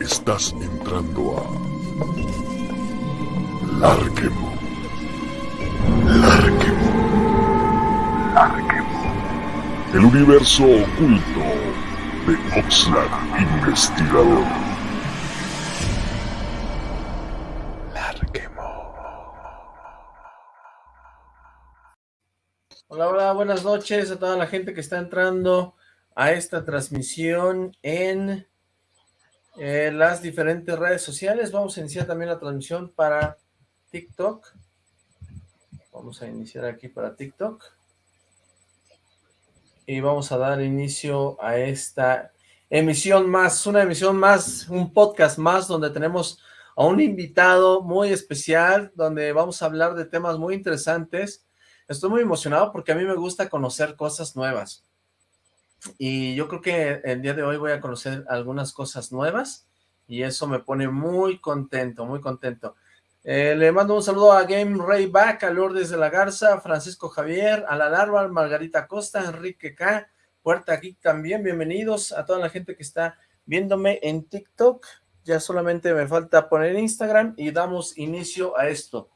Estás entrando a Larquemo. Larquemo. Larquemo. El universo oculto de Oxlack Investigador. Larquemo. Hola, hola, buenas noches a toda la gente que está entrando a esta transmisión en eh, las diferentes redes sociales. Vamos a iniciar también la transmisión para TikTok. Vamos a iniciar aquí para TikTok. Y vamos a dar inicio a esta emisión más, una emisión más, un podcast más, donde tenemos a un invitado muy especial, donde vamos a hablar de temas muy interesantes. Estoy muy emocionado porque a mí me gusta conocer cosas nuevas. Y yo creo que el día de hoy voy a conocer algunas cosas nuevas y eso me pone muy contento, muy contento. Eh, le mando un saludo a Game Ray Back, a Lourdes de la Garza, Francisco Javier, a la Larva, Margarita Costa, Enrique K, Puerta Geek también, bienvenidos a toda la gente que está viéndome en TikTok. Ya solamente me falta poner Instagram y damos inicio a esto.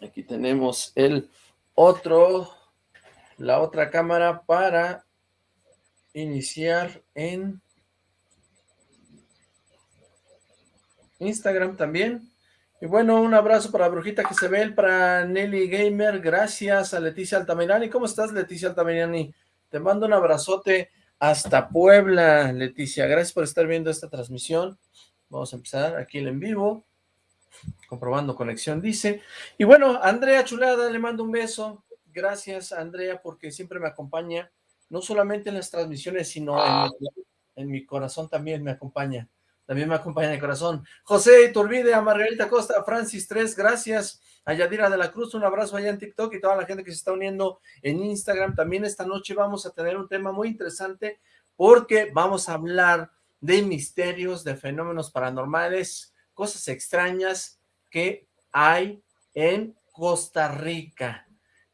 Aquí tenemos el otro, la otra cámara para iniciar en Instagram también. Y bueno, un abrazo para Brujita que se ve, para Nelly Gamer, gracias a Leticia Altamirani. ¿Cómo estás, Leticia Altamirani? Te mando un abrazote hasta Puebla, Leticia. Gracias por estar viendo esta transmisión. Vamos a empezar aquí en vivo. Comprobando conexión, dice. Y bueno, Andrea Chulada, le mando un beso. Gracias, Andrea, porque siempre me acompaña, no solamente en las transmisiones, sino en, en, mi corazón también me acompaña. También me acompaña en el corazón. José Iturbide, a Margarita Costa, Francis 3, gracias. A Yadira de la Cruz, un abrazo allá en TikTok y toda la gente que se está uniendo en Instagram. También esta noche vamos a tener un tema muy interesante porque vamos a hablar de misterios, de fenómenos paranormales, cosas extrañas que hay en Costa Rica.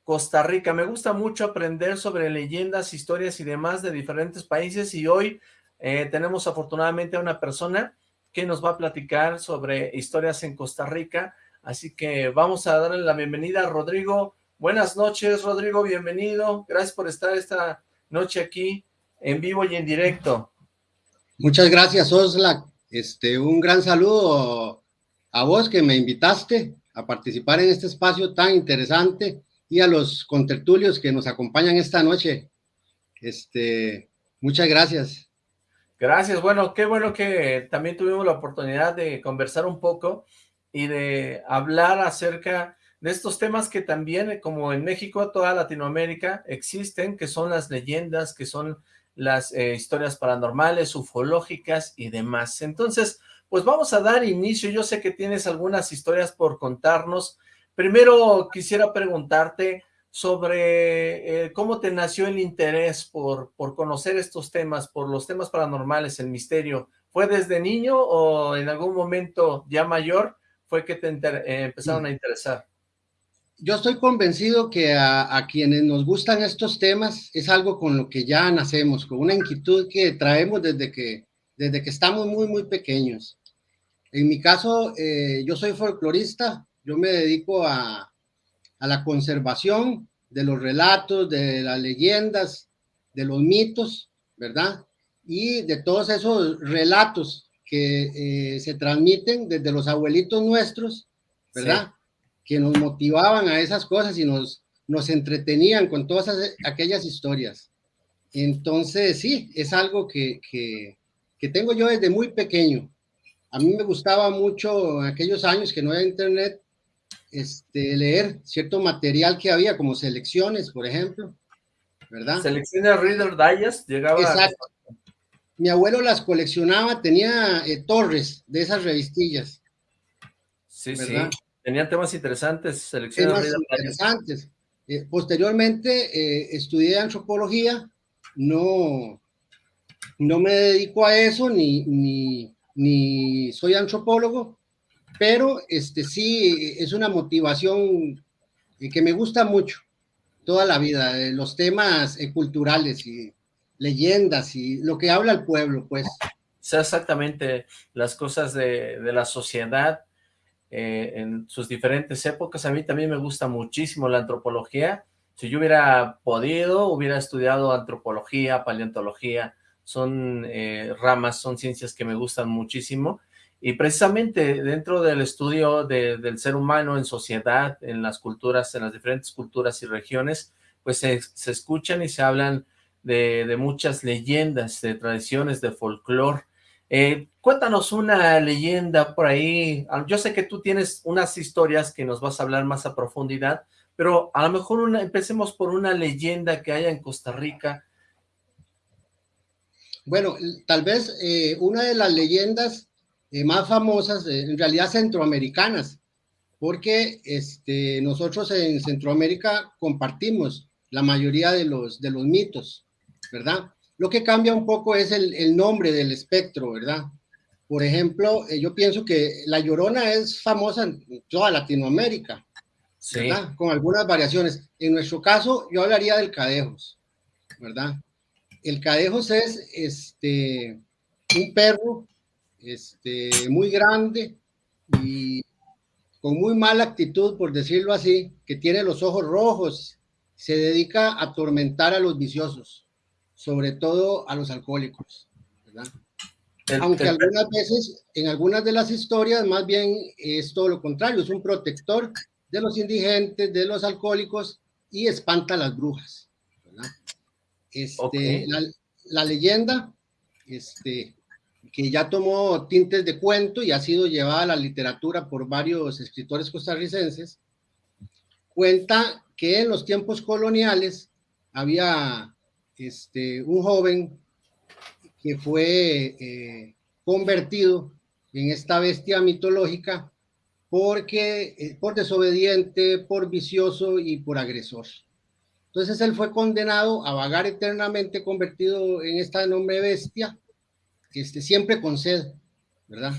Costa Rica, me gusta mucho aprender sobre leyendas, historias y demás de diferentes países y hoy eh, tenemos afortunadamente a una persona que nos va a platicar sobre historias en Costa Rica, así que vamos a darle la bienvenida a Rodrigo. Buenas noches, Rodrigo, bienvenido. Gracias por estar esta noche aquí en vivo y en directo. Muchas gracias, Osla. Este, un gran saludo a vos que me invitaste a participar en este espacio tan interesante y a los contertulios que nos acompañan esta noche. Este, muchas gracias. Gracias, bueno, qué bueno que también tuvimos la oportunidad de conversar un poco y de hablar acerca de estos temas que también, como en México, toda Latinoamérica, existen, que son las leyendas, que son las eh, historias paranormales, ufológicas y demás. Entonces, pues vamos a dar inicio. Yo sé que tienes algunas historias por contarnos. Primero quisiera preguntarte sobre eh, cómo te nació el interés por, por conocer estos temas, por los temas paranormales, el misterio. ¿Fue desde niño o en algún momento ya mayor fue que te eh, empezaron a interesar? Yo estoy convencido que a, quienes nos gustan estos temas es algo con lo que ya nacemos, con una inquietud que traemos desde que, desde que estamos muy, muy pequeños. En mi caso, eh, yo soy folclorista, yo me dedico a, a la conservación de los relatos, de las leyendas, de los mitos, ¿verdad? Y de todos esos relatos que eh, se transmiten desde los abuelitos nuestros, ¿verdad? Que nos motivaban a esas cosas y nos, nos entretenían con todas aquellas historias. Entonces, sí, es algo que, que, que, tengo yo desde muy pequeño. A mí me gustaba mucho en aquellos años que no había internet, este, leer cierto material que había, como selecciones, por ejemplo, ¿verdad? Selecciones Reader Digest, llegaba... Exacto. Mi abuelo las coleccionaba, tenía eh, torres de esas revistillas. Sí, ¿verdad? sí. Tenían temas interesantes, selecciones. Temas interesantes. Eh, posteriormente eh, estudié antropología, no, no me dedico a eso, ni, ni, ni soy antropólogo, pero este sí es una motivación y que me gusta mucho toda la vida, eh, los temas eh, culturales y leyendas y lo que habla el pueblo, pues. sea exactamente las cosas de, de la sociedad eh, en sus diferentes épocas. A mí también me gusta muchísimo la antropología. Si yo hubiera podido, hubiera estudiado antropología, paleontología, son ramas, son ciencias que me gustan muchísimo y precisamente dentro del estudio del ser humano en sociedad, en las culturas, en las diferentes culturas y regiones, pues se, escuchan y se hablan de, muchas leyendas, de tradiciones, de folclore. Eh, cuéntanos una leyenda por ahí. Ah, yo sé que tú tienes unas historias que nos vas a hablar más a profundidad, pero a lo mejor una, empecemos por una leyenda que haya en Costa Rica. Bueno, tal vez eh, una de las leyendas eh, más famosas, eh, en realidad centroamericanas, porque este, nosotros en Centroamérica compartimos la mayoría de los, de los mitos, ¿verdad? Lo que cambia un poco es el, el nombre del espectro, ¿verdad? Por ejemplo, eh, yo pienso que La Llorona es famosa en toda Latinoamérica, ¿verdad? Con algunas variaciones. En nuestro caso, yo hablaría del Cadejos, ¿verdad? El Cadejos es este, un perro este, muy grande y con muy mala actitud, por decirlo así, que tiene los ojos rojos, se dedica a atormentar a los viciosos, sobre todo a los alcohólicos, Aunque algunas veces, en algunas de las historias, más bien es todo lo contrario, es un protector de los indigentes, de los alcohólicos y espanta a las brujas. Este, la, la, leyenda este, que ya tomó tintes de cuento y ha sido llevada a la literatura por varios escritores costarricenses, cuenta que en los tiempos coloniales había este, un joven que fue eh, convertido en esta bestia mitológica porque eh, por desobediente, por vicioso y por agresor. Entonces él fue condenado a vagar eternamente convertido en esta enorme bestia este, siempre con sed, ¿verdad?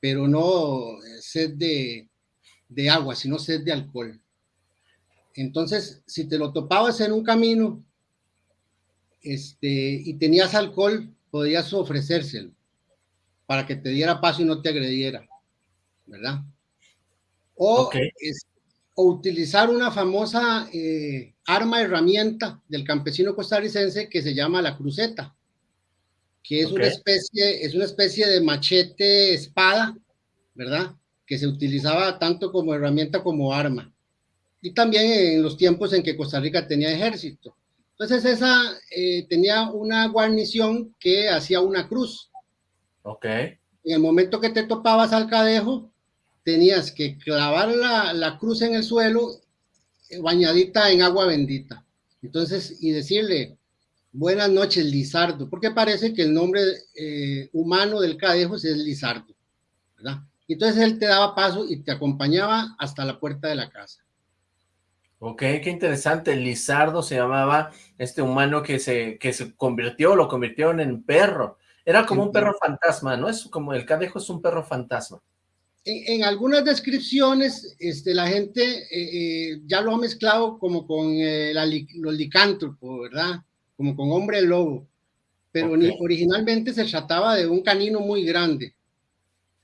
Pero no eh, sed de agua, sino sed de alcohol. Entonces, si te lo topabas en un camino este, y tenías alcohol, podías ofrecérselo para que te diera paso y no te agrediera, ¿verdad? O, o utilizar una famosa eh, arma, herramienta del campesino costarricense que se llama la cruceta que es, una especie, es una especie de machete espada, ¿verdad? Que se utilizaba tanto como herramienta como arma. Y también en los tiempos en que Costa Rica tenía ejército. Entonces esa eh, tenía una guarnición que hacía una cruz. Ok. En el momento que te topabas al cadejo, tenías que clavar la, la cruz en el suelo eh, bañadita en agua bendita. Entonces, y decirle, Buenas noches, Lizardo, porque parece que el nombre eh, humano del Cadejos es Lizardo, ¿verdad? Entonces él te daba paso y te acompañaba hasta la puerta de la casa. Ok, qué interesante, Lizardo se llamaba este humano que se, que se convirtió, lo convirtieron en perro. Era como un perro fantasma, ¿no? Es como el Cadejo es un perro fantasma. En, algunas descripciones, este, la gente eh, eh, ya lo ha mezclado como con los licántropos, ¿verdad? como con hombre lobo, pero originalmente se trataba de un canino muy grande.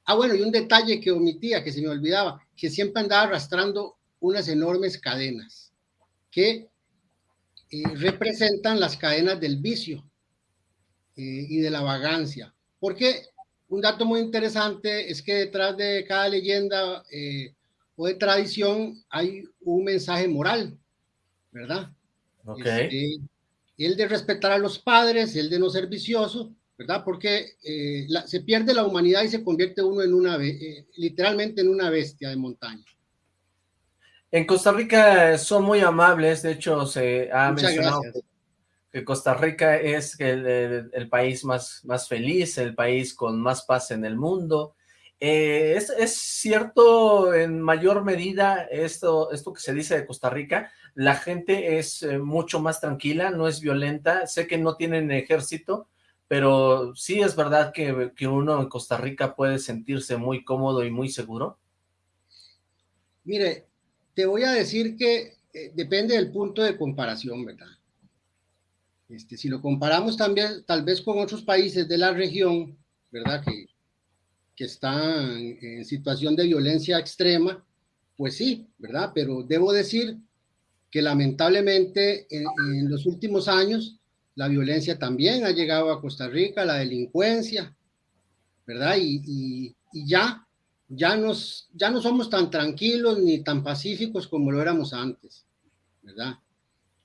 Ah, bueno, y un detalle que omitía, que se me olvidaba, que siempre andaba arrastrando unas enormes cadenas que eh, representan las cadenas del vicio eh, y de la vagancia. Porque un dato muy interesante es que detrás de cada leyenda eh, o de tradición hay un mensaje moral, ¿verdad? Ok. Este, el de respetar a los padres, el de no ser vicioso, ¿verdad? Porque eh, se pierde la humanidad y se convierte uno en una, eh, literalmente en una bestia de montaña. En Costa Rica son muy amables, de hecho se ha mencionado que, Costa Rica es el, país más, más feliz, el país con más paz en el mundo. Eh, ¿es, ¿es, cierto en mayor medida esto, esto que se dice de Costa Rica? la gente es eh, mucho más tranquila, no es violenta, sé que no tienen ejército, pero sí es verdad que, que uno en Costa Rica puede sentirse muy cómodo y muy seguro. Mire, te voy a decir que eh, depende del punto de comparación, ¿verdad? Este, si lo comparamos también, tal vez con otros países de la región, ¿verdad? Que, que están en situación de violencia extrema, pues sí, ¿verdad? Pero debo decir que lamentablemente en, los últimos años la violencia también ha llegado a Costa Rica, la delincuencia, ¿verdad? Y, ya, ya, nos, ya no somos tan tranquilos ni tan pacíficos como lo éramos antes, ¿verdad?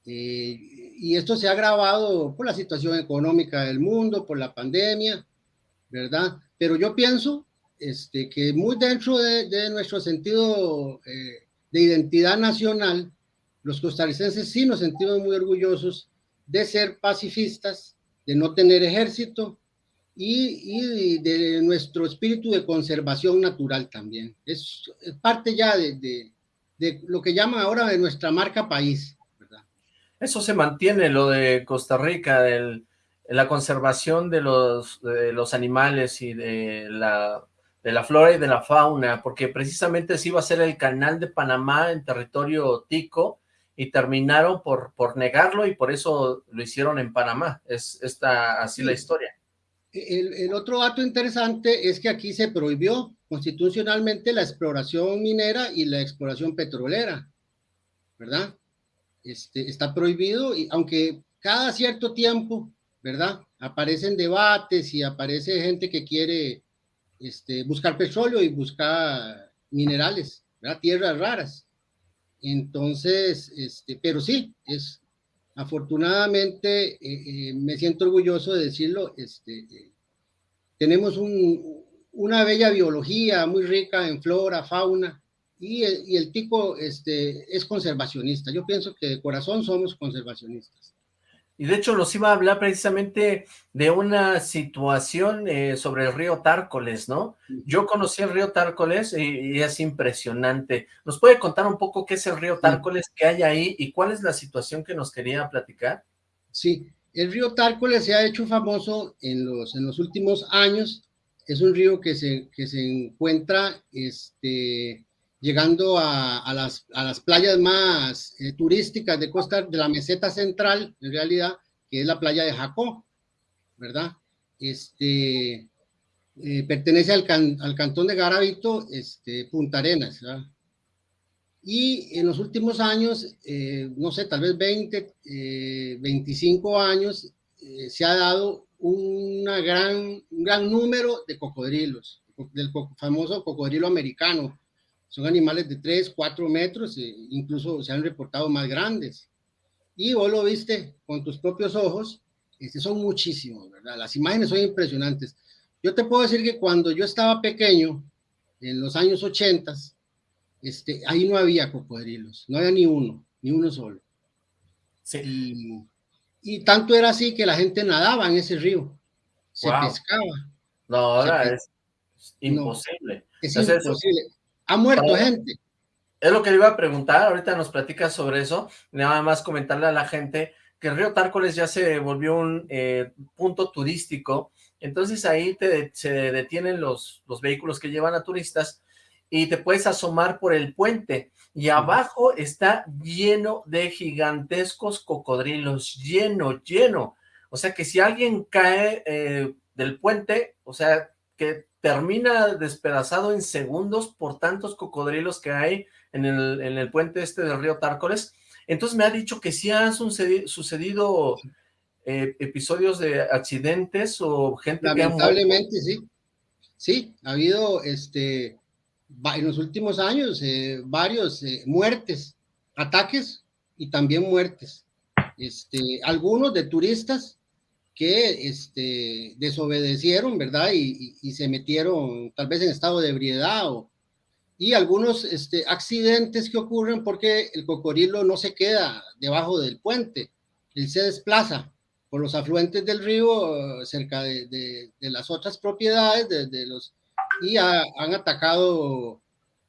Eh, y esto se ha agravado por la situación económica del mundo, por la pandemia, ¿verdad? Pero yo pienso este, que muy dentro de, nuestro sentido eh, de identidad nacional, los costarricenses sí nos sentimos muy orgullosos de ser pacifistas, de no tener ejército y, de nuestro espíritu de conservación natural también. Es, parte ya de, de, lo que llaman ahora de nuestra marca país. ¿verdad? Eso se mantiene, lo de Costa Rica, del, la conservación de los, de los animales y de la de la flora y de la fauna, porque precisamente se iba a ser el canal de Panamá en territorio tico, y terminaron por, por negarlo y por eso lo hicieron en Panamá. Es esta, así la historia. El, otro dato interesante es que aquí se prohibió constitucionalmente la exploración minera y la exploración petrolera, ¿verdad? Este, está prohibido, y aunque cada cierto tiempo, ¿verdad? Aparecen debates y aparece gente que quiere este, buscar petróleo y buscar minerales, tierras raras. Entonces, este, pero sí, es afortunadamente, eh, eh, me siento orgulloso de decirlo, este, tenemos un, una bella biología muy rica en flora, fauna, y el, y tico este, es conservacionista. Yo pienso que de corazón somos conservacionistas. Y de hecho los iba a hablar precisamente de una situación eh, sobre el río Tárcoles, ¿no? Yo conocí el río Tárcoles y, es impresionante. ¿Nos puede contar un poco qué es el río Tárcoles, qué hay ahí y cuál es la situación que nos quería platicar? Sí, el río Tárcoles se ha hecho famoso en los, en los últimos años. Es un río que se, que se encuentra este, llegando a, las, a las, playas más eh, turísticas de costa de la meseta central, en realidad, que es la playa de Jacó, ¿verdad? Este, eh, pertenece al, al, cantón de Garavito, este, Punta Arenas, ¿verdad? Y en los últimos años, eh, no sé, tal vez 20, 25 años, se ha dado una gran, un gran número de cocodrilos, del famoso cocodrilo americano, son animales de 3, 4 metros, e incluso se han reportado más grandes. Y vos lo viste con tus propios ojos, este, son muchísimos, ¿verdad? Las imágenes son impresionantes. Yo te puedo decir que cuando yo estaba pequeño, en los años 80, este, ahí no había cocodrilos, no había ni uno, ni uno solo. Sí. Y, tanto era así que la gente nadaba en ese río, se pescaba. No, ahora es imposible. es imposible ha muerto gente. Es lo que le iba a preguntar, ahorita nos platicas sobre eso, nada más comentarle a la gente que el río Tárcoles ya se volvió un eh, punto turístico, entonces ahí te, se detienen los, los vehículos que llevan a turistas y te puedes asomar por el puente, y abajo está lleno de gigantescos cocodrilos, lleno, lleno, o sea que si alguien cae eh, del puente, o sea que termina despedazado en segundos por tantos cocodrilos que hay en el, en el puente este del río Tárcoles. Entonces me ha dicho que sí han sucedido, eh, episodios de accidentes o gente Lamentablemente, sí. Sí, ha habido este, en los últimos años eh, varios eh, muertes, ataques y también muertes. Este, algunos de turistas que este, desobedecieron, ¿verdad? Y, se metieron tal vez en estado de ebriedad o, y algunos este, accidentes que ocurren porque el cocodrilo no se queda debajo del puente, él se desplaza por los afluentes del río cerca de, las otras propiedades de, los, y han atacado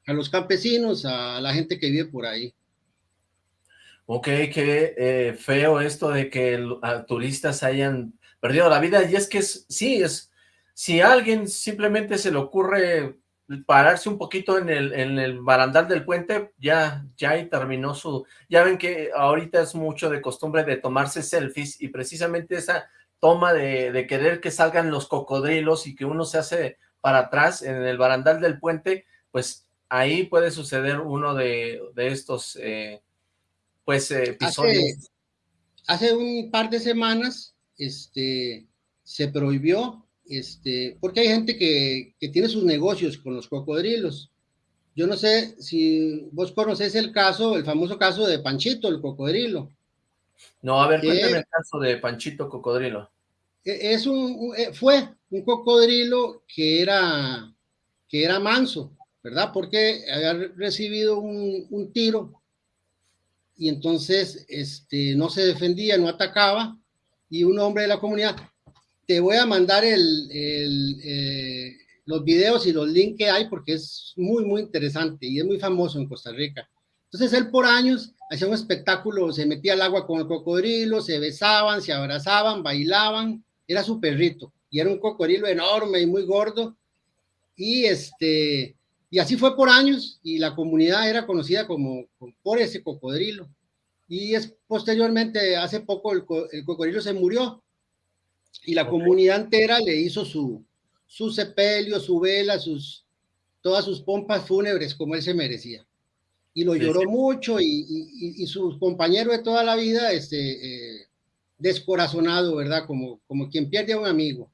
a los campesinos, a la gente que vive por ahí. Ok, qué eh, feo esto de que turistas hayan perdido la vida, y es que sí, es, si a alguien simplemente se le ocurre pararse un poquito en el, en el barandal del puente, ya, ya ahí terminó su... Ya ven que ahorita es mucho de costumbre de tomarse selfies y precisamente esa toma de, de querer que salgan los cocodrilos y que uno se hace para atrás en el barandal del puente, pues ahí puede suceder uno de, de estos eh, pues episodios. Hace, hace, un par de semanas este, se prohibió, este, porque hay gente que, que tiene sus negocios con los cocodrilos. Yo no sé si vos conocés el caso, el famoso caso de Panchito, el cocodrilo. No, a ver, cuéntame el caso de Panchito Cocodrilo. E, es un, e, fue un cocodrilo que era, que era manso, ¿verdad? Porque había recibido un, un tiro y entonces este, no se defendía, no atacaba, y un hombre de la comunidad, te voy a mandar eh, los videos y los links que hay porque es muy, muy interesante y es muy famoso en Costa Rica. Entonces él por años hacía un espectáculo, se metía al agua con el cocodrilo, se besaban, se abrazaban, bailaban, era su perrito y era un cocodrilo enorme y muy gordo y este y así fue por años y la comunidad era conocida como, por ese cocodrilo y es posteriormente hace poco el, el cocodrilo se murió y la okay. comunidad entera le hizo su su sepelio, su vela, sus todas sus pompas fúnebres como él se merecía y lo sí, lloró sí. mucho y, y, y, sus compañeros de toda la vida, este, eh, descorazonado, ¿verdad? Como, como quien pierde a un amigo.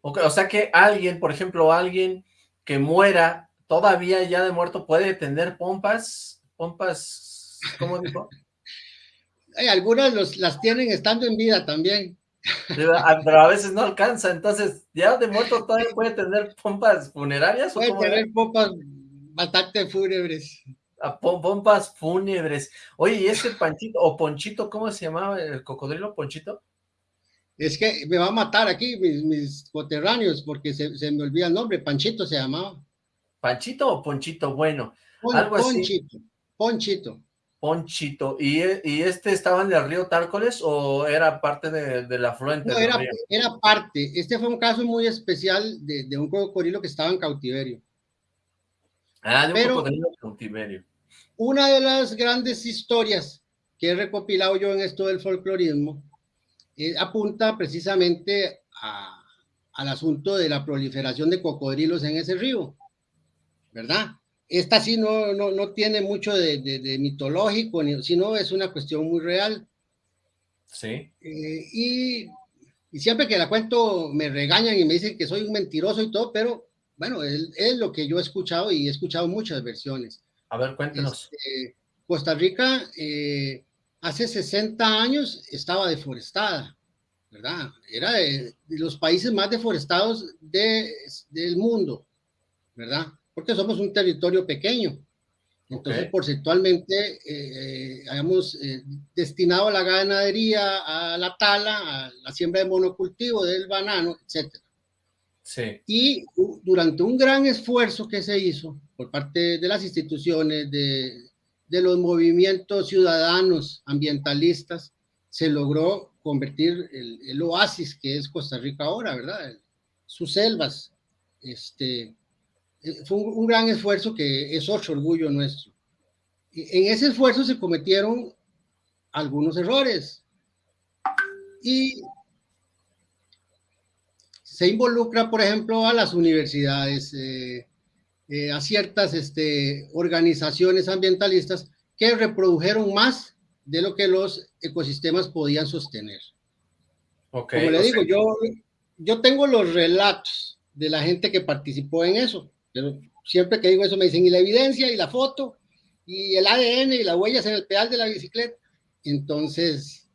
Okay, o sea que alguien, por ejemplo, alguien que muera, todavía ya de muerto, puede tener pompas, pompas, ¿cómo dijo? Hay algunas los, las tienen estando en vida también. Pero a veces no alcanza, entonces, ya de muerto todavía puede tener pompas funerarias. Puede ¿o tener pompas bastante fúnebres a pompas fúnebres. Oye, ¿y ese Panchito o Ponchito, cómo se llamaba el cocodrilo Ponchito? Es que me va a matar aquí mis, mis coterráneos porque se, se, me olvida el nombre, Panchito se llamaba. ¿Panchito o Ponchito? Bueno, Pon, algo Ponchito, así. Ponchito. Ponchito. ¿Y, ¿Y, este estaba en el río Tárcoles o era parte de, de la afluente? No, era, era, parte. Este fue un caso muy especial de, de un cocodrilo que estaba en cautiverio. Ah, de un Pero, cocodrilo en cautiverio una de las grandes historias que he recopilado yo en esto del folclorismo eh, apunta precisamente a, al asunto de la proliferación de cocodrilos en ese río, ¿verdad? Esta sí no, no, no tiene mucho de, de, de mitológico, sino es una cuestión muy real. Sí. Eh, y, y, siempre que la cuento me regañan y me dicen que soy un mentiroso y todo, pero bueno, es, es lo que yo he escuchado y he escuchado muchas versiones. A ver, cuéntenos. Este, Costa Rica eh, hace 60 años estaba deforestada, ¿verdad? Era de, de los países más deforestados de, del mundo, ¿verdad? Porque somos un territorio pequeño. Entonces, okay. porcentualmente, eh, hemos eh, destinado a la ganadería, a la tala, a la siembra de monocultivo, del banano, etc. Sí. Y durante un gran esfuerzo que se hizo, por parte de las instituciones, de, de los movimientos ciudadanos ambientalistas, se logró convertir el, el, oasis que es Costa Rica ahora, ¿verdad? Sus selvas. Este, eh, fue un, un, gran esfuerzo que es otro orgullo nuestro. En ese esfuerzo se cometieron algunos errores. Y se involucra, por ejemplo, a las universidades, eh, eh, a ciertas este, organizaciones ambientalistas que reprodujeron más de lo que los ecosistemas podían sostener. Okay, Como le digo, yo tengo los relatos de la gente que participó en eso, pero siempre que digo eso me dicen, y la evidencia, y la foto, y el ADN, y las huellas en el pedal de la bicicleta. Entonces,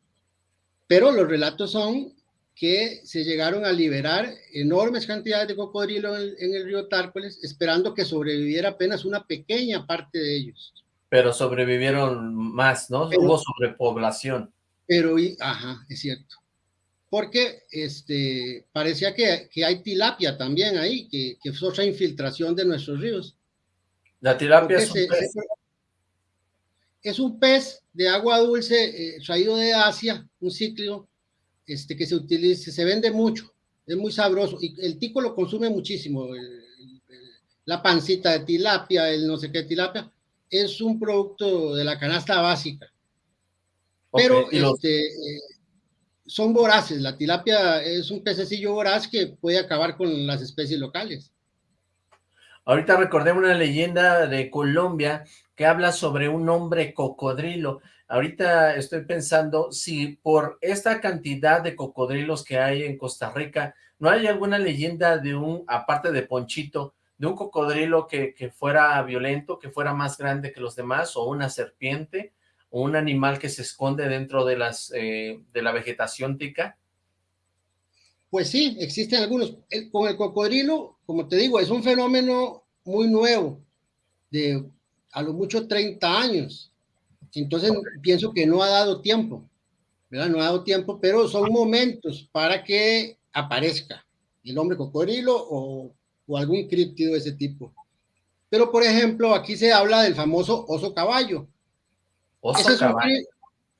pero los relatos son que se llegaron a liberar enormes cantidades de cocodrilo en, en, el río Tárcoles, esperando que sobreviviera apenas una pequeña parte de ellos. Pero sobrevivieron más, ¿no? Pero, Hubo sobrepoblación. Pero, ajá, es cierto. Porque este, parecía que, que hay tilapia también ahí, que, que es otra infiltración de nuestros ríos. La tilapia es un, se, pez. Se, es un pez de agua dulce eh, traído de Asia, un ciclo este, que se utiliza, se vende mucho, es muy sabroso, y el tico lo consume muchísimo, el, el, la pancita de tilapia, el no sé qué tilapia, es un producto de la canasta básica. Pero este, eh, son voraces, la tilapia es un pececillo voraz que puede acabar con las especies locales. Ahorita recordé una leyenda de Colombia que habla sobre un hombre cocodrilo. Ahorita estoy pensando si por esta cantidad de cocodrilos que hay en Costa Rica, ¿no hay alguna leyenda de un, aparte de Ponchito, de un cocodrilo que, fuera violento, que fuera más grande que los demás, o una serpiente, o un animal que se esconde dentro de, las, eh, de la vegetación tica? Pues sí, existen algunos. con el cocodrilo, como te digo, es un fenómeno muy nuevo, de a lo mucho 30 años. Entonces pienso que no ha dado tiempo, ¿verdad? No ha dado tiempo, pero son momentos para que aparezca el hombre cocodrilo o o algún críptido de ese tipo. Pero, por ejemplo, aquí se habla del famoso oso caballo. Oso caballo.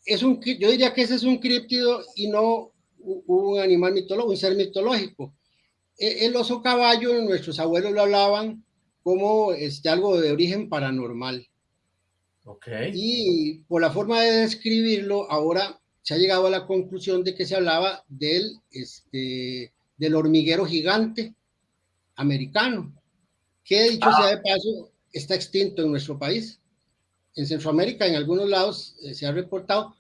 Es un, yo diría que ese es un críptido y no un animal mitológico, un ser mitológico. E, el oso caballo, nuestros abuelos lo hablaban como este, algo de origen paranormal. Okay. Y por la forma de describirlo, ahora se ha llegado a la conclusión de que se hablaba del, este, del hormiguero gigante americano, que dicho sea de paso, está extinto en nuestro país. En Centroamérica, en algunos lados, eh, se ha reportado,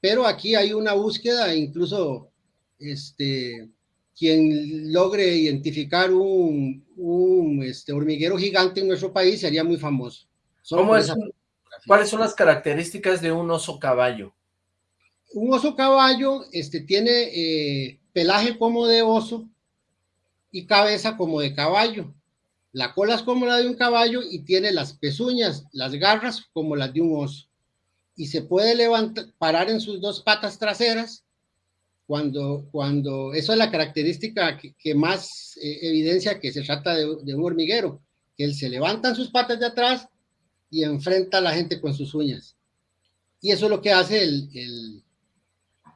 pero aquí hay una búsqueda, incluso este, quien logre identificar un, un este, hormiguero gigante en nuestro país sería muy famoso. ¿Cómo es? ¿Cuáles son las características de un oso caballo? Un oso caballo este, tiene eh, pelaje como de oso, y cabeza como de caballo. La cola es como la de un caballo y tiene las pezuñas, las garras como las de un oso. Y se puede levantar, parar en sus dos patas traseras cuando, cuando eso es la característica que, más eh, evidencia que se trata de, un hormiguero, que él se levanta en sus patas de atrás y enfrenta a la gente con sus uñas. Y eso es lo que hace el, el,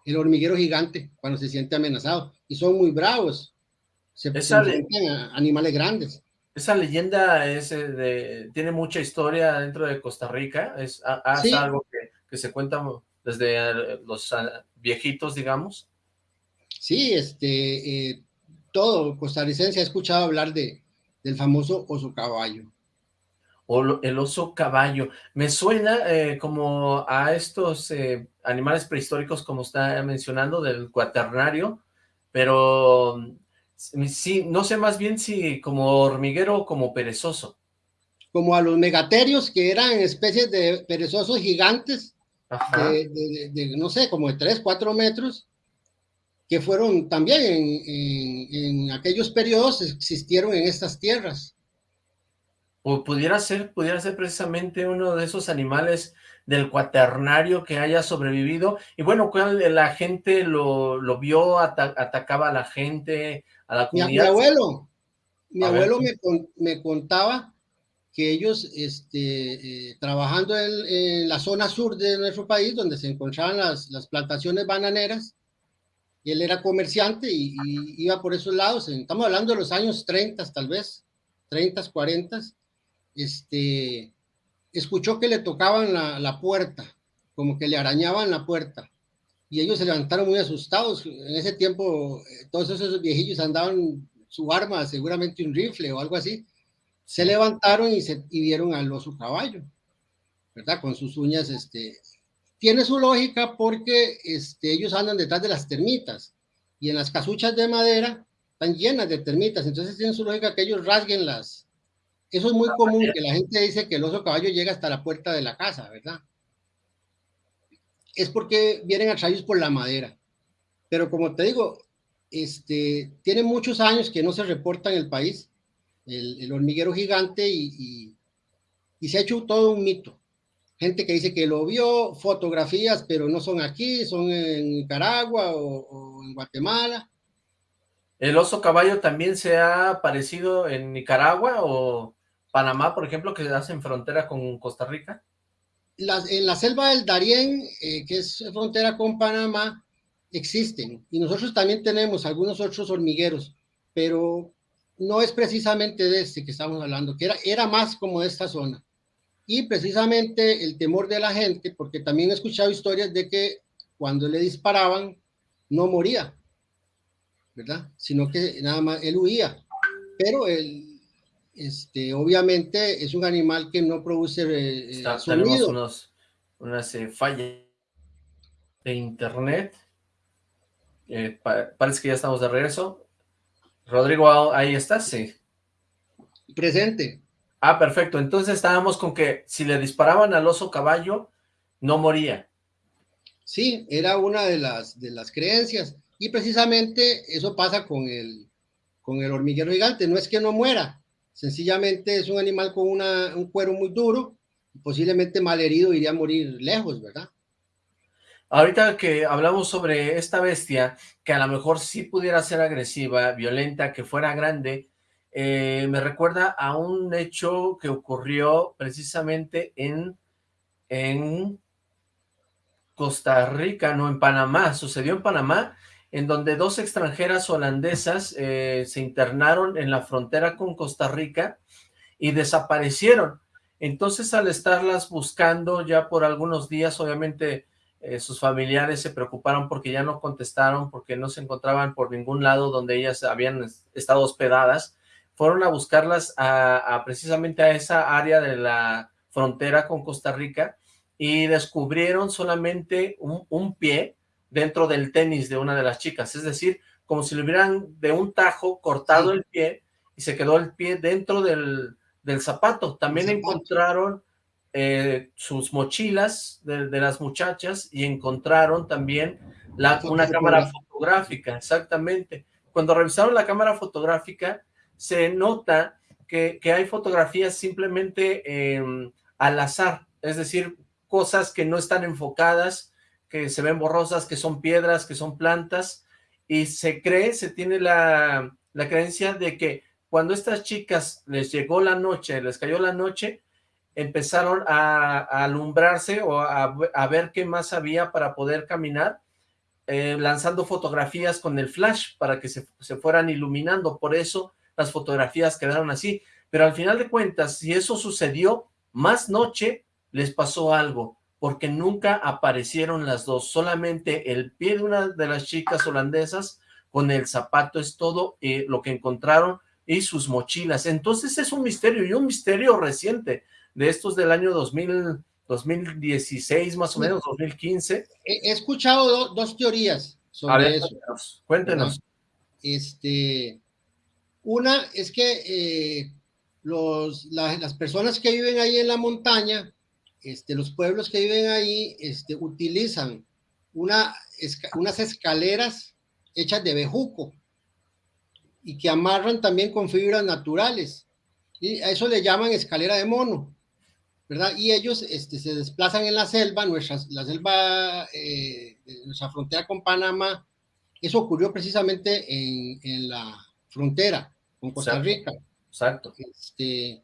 el hormiguero gigante cuando se siente amenazado. Y son muy bravos se, animales grandes. Esa leyenda es eh, de, tiene mucha historia dentro de Costa Rica, es, algo que, se cuenta desde eh, los ah, viejitos, digamos. Sí, este, eh, todo costarricense ha escuchado hablar de, del famoso oso caballo. O el oso caballo. Me suena como a estos animales prehistóricos, como está mencionando, del cuaternario, pero Sí, no sé más bien si como hormiguero o como perezoso. Como a los megaterios, que eran especies de perezosos gigantes, de, no sé, como de 3, 4 metros, que fueron también en, aquellos periodos existieron en estas tierras. O pudiera ser, pudiera ser precisamente uno de esos animales del cuaternario que haya sobrevivido. Y bueno, la gente lo, lo vio, atacaba a la gente, mi, abuelo, mi abuelo me, contaba que ellos, este, eh, trabajando en, la zona sur de nuestro país, donde se encontraban las, plantaciones bananeras, y él era comerciante y, iba por esos lados, estamos hablando de los años 30 tal vez, 30, 40, este, escuchó que le tocaban la, la puerta, como que le arañaban la puerta y ellos se levantaron muy asustados. En ese tiempo, eh, todos esos viejillos andaban su arma, seguramente un rifle o algo así. Se levantaron y, se, y vieron al oso caballo, ¿verdad? Con sus uñas, este, tiene su lógica porque este, ellos andan detrás de las termitas y en las casuchas de madera están llenas de termitas, entonces tiene su lógica que ellos rasguen las. Eso es muy común, que la gente dice que el oso caballo llega hasta la puerta de la casa, ¿verdad? Es porque vienen atraídos por la madera. Pero como te digo, este, tiene muchos años que no se reporta en el país el, hormiguero gigante y, se ha hecho todo un mito. Gente que dice que lo vio, fotografías, pero no son aquí, son en Nicaragua o, en Guatemala. ¿El oso caballo también se ha aparecido en Nicaragua o Panamá, por ejemplo, que hacen frontera con Costa Rica? En la selva del Darién, eh, que es frontera con Panamá, existen. Y nosotros también tenemos algunos otros hormigueros, pero no es precisamente de este que estamos hablando, que era, era más como de esta zona. Y precisamente el temor de la gente, porque también he escuchado historias de que cuando le disparaban no moría, ¿verdad? Sino que nada más él huía. Pero él, este, obviamente es un animal que no produce eh, Está, Tenemos unos, unas eh, fallas de internet. Eh, parece que ya estamos de regreso. Rodrigo, ahí estás, sí. Presente. Ah, perfecto. Entonces estábamos con que si le disparaban al oso caballo, no moría. Sí, era una de las, de las creencias. Y precisamente eso pasa con el, con el hormiguero gigante. No es que no muera, sencillamente es un animal con una, un cuero muy duro, posiblemente malherido iría a morir lejos, ¿verdad? Ahorita que hablamos sobre esta bestia, que a lo mejor sí pudiera ser agresiva, violenta, que fuera grande, eh, me recuerda a un hecho que ocurrió precisamente en, en Costa Rica, no en Panamá, sucedió en Panamá, en donde dos extranjeras holandesas eh, se internaron en la frontera con Costa Rica y desaparecieron. Entonces, al estarlas buscando ya por algunos días, obviamente eh, sus familiares se preocuparon porque ya no contestaron, porque no se encontraban por ningún lado donde ellas habían estado hospedadas. Fueron a buscarlas a, precisamente a esa área de la frontera con Costa Rica y descubrieron solamente un pie dentro del tenis de una de las chicas, es decir, como si le hubieran de un tajo cortado el pie y se quedó el pie dentro del, zapato. También encontraron eh, sus mochilas de, las muchachas y encontraron también la, una cámara fotográfica, exactamente. Cuando revisaron la cámara fotográfica, se nota que, hay fotografías simplemente em, al azar, es decir, cosas que no están enfocadas, que se ven borrosas, que son piedras, que son plantas, y se cree, se tiene la, creencia de que cuando estas chicas les llegó la noche, les cayó la noche, empezaron a, alumbrarse o a, ver qué más había para poder caminar, eh, lanzando fotografías con el flash para que se, se, fueran iluminando, por eso las fotografías quedaron así, pero al final de cuentas, si eso sucedió, más noche les pasó algo, porque nunca aparecieron las dos, solamente el pie de una de las chicas holandesas con el zapato es todo eh, lo que encontraron y sus mochilas. Entonces es un misterio y un misterio reciente de estos del año 2000, 2016 más o menos, 2015. He, escuchado dos teorías sobre eso. Cuéntenos. Este, una es que eh, los, las personas que viven ahí en la montaña este, los pueblos que viven ahí este, utilizan una, unas escaleras hechas de bejuco y que amarran también con fibras naturales. Y a eso le llaman escalera de mono, ¿verdad? Y ellos este, se desplazan en la selva, nuestra, la selva, eh, nuestra frontera con Panamá. Eso ocurrió precisamente en, en la frontera con Costa Rica. Exacto. Este,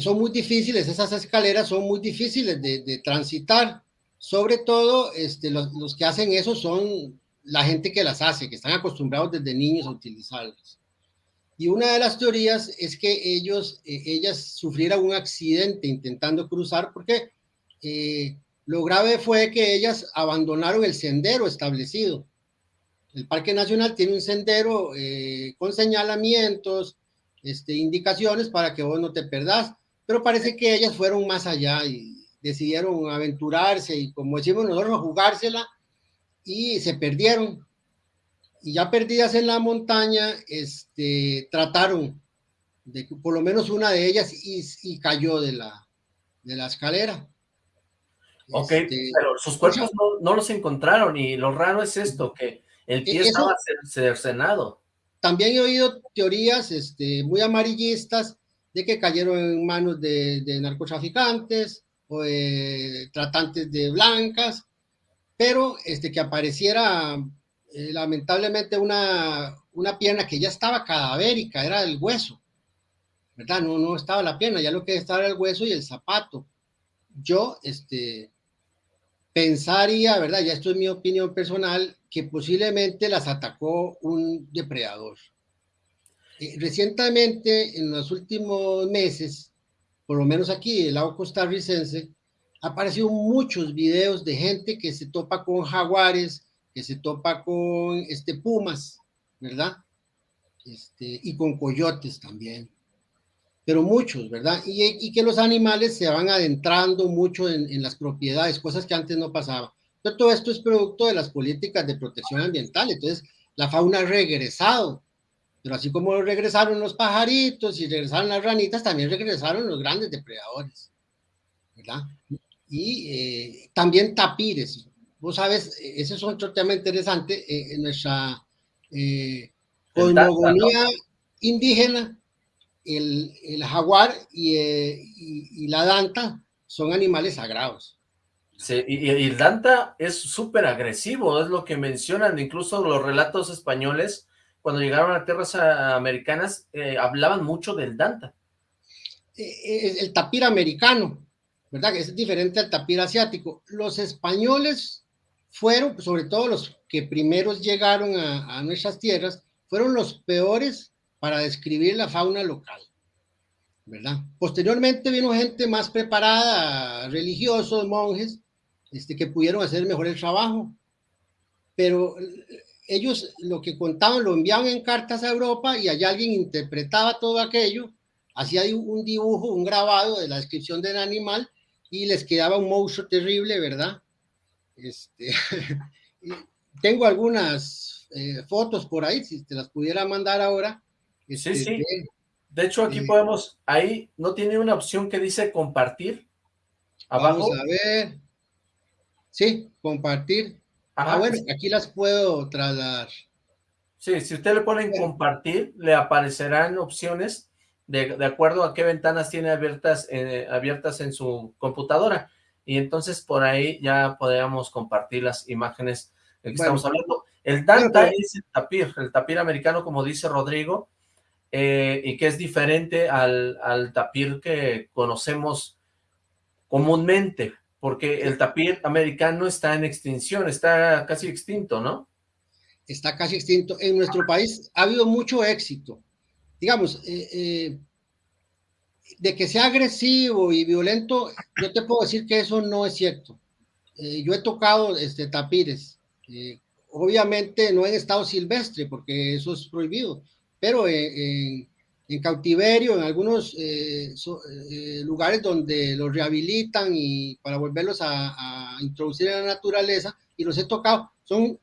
son muy difíciles, esas escaleras son muy difíciles de, transitar. Sobre todo, este, los, que hacen eso son la gente que las hace, que están acostumbrados desde niños a utilizarlas. Y una de las teorías es que ellos, eh, ellas sufrieran un accidente intentando cruzar porque eh, lo grave fue que ellas abandonaron el sendero establecido. El Parque Nacional tiene un sendero eh, con señalamientos, este, indicaciones para que vos no te perdás, pero parece que ellas fueron más allá y decidieron aventurarse y como decimos nosotros, jugársela y se perdieron. Y ya perdidas en la montaña, este, trataron de que por lo menos una de ellas y, cayó de la, de la escalera. Ok, este, pero sus cuerpos no, los encontraron y lo raro es esto, que el pie estaba cercenado. También he oído teorías este, muy amarillistas de que cayeron en manos de, narcotraficantes o de tratantes de blancas, pero este, que apareciera eh, lamentablemente una, una pierna que ya estaba cadavérica, era el hueso, ¿verdad? No, no estaba la pierna, ya lo que estaba era el hueso y el zapato. Yo, este, pensaría, ¿verdad? Ya esto es mi opinión personal, que posiblemente las atacó un depredador. Eh, recientemente, en los últimos meses, por lo menos aquí, el lado costarricense, aparecido muchos videos de gente que se topa con jaguares, que se topa con este, pumas, ¿verdad? Este, y con coyotes también. Pero muchos, ¿verdad? Y, que los animales se van adentrando mucho en, en, las propiedades, cosas que antes no pasaba. Pero todo esto es producto de las políticas de protección ambiental. Entonces, la fauna ha regresado pero así como regresaron los pajaritos y regresaron las ranitas, también regresaron los grandes depredadores, ¿verdad? Y eh, también tapires. Vos sabes, ese es otro tema interesante eh, en nuestra eh, cosmogonía indígena. El, el jaguar y, y, la danta son animales sagrados. Sí, y, y el danta es súper agresivo, es lo que mencionan, incluso los relatos españoles cuando llegaron a tierras americanas, eh, hablaban mucho del Danta. Eh, eh, el tapir americano, ¿verdad? Que es diferente al tapir asiático. Los españoles fueron, sobre todo los que primeros llegaron a, nuestras tierras, fueron los peores para describir la fauna local, ¿verdad? Posteriormente vino gente más preparada, religiosos, monjes, este, que pudieron hacer mejor el trabajo, pero ellos lo que contaban lo enviaban en cartas a Europa y allá alguien interpretaba todo aquello, hacía un dibujo, un grabado de la descripción del animal y les quedaba un monstruo terrible, ¿verdad? Este, tengo algunas eh, fotos por ahí, si te las pudiera mandar ahora. Sí, sí. De, hecho, aquí podemos, ahí no tiene una opción que dice compartir. Abajo. Vamos a ver. Sí, compartir. Ah, bueno, aquí las puedo trasladar. Sí, si usted le pone en compartir, le aparecerán opciones de, de, acuerdo a qué ventanas tiene abiertas, eh, abiertas en su computadora. Y entonces por ahí ya podríamos compartir las imágenes de que estamos hablando. El Danta es el tapir, el tapir americano, como dice Rodrigo, eh, y que es diferente al, al tapir que conocemos comúnmente porque el tapir americano está en extinción, está casi extinto, ¿no? Está casi extinto. En nuestro país ha habido mucho éxito. Digamos, eh, eh, de que sea agresivo y violento, yo te puedo decir que eso no es cierto. Eh, yo he tocado este, tapires, obviamente no en estado silvestre, porque eso es prohibido, pero en, en cautiverio, en algunos eh, eh, lugares donde los rehabilitan y para volverlos a, introducir en la naturaleza, y los he tocado, son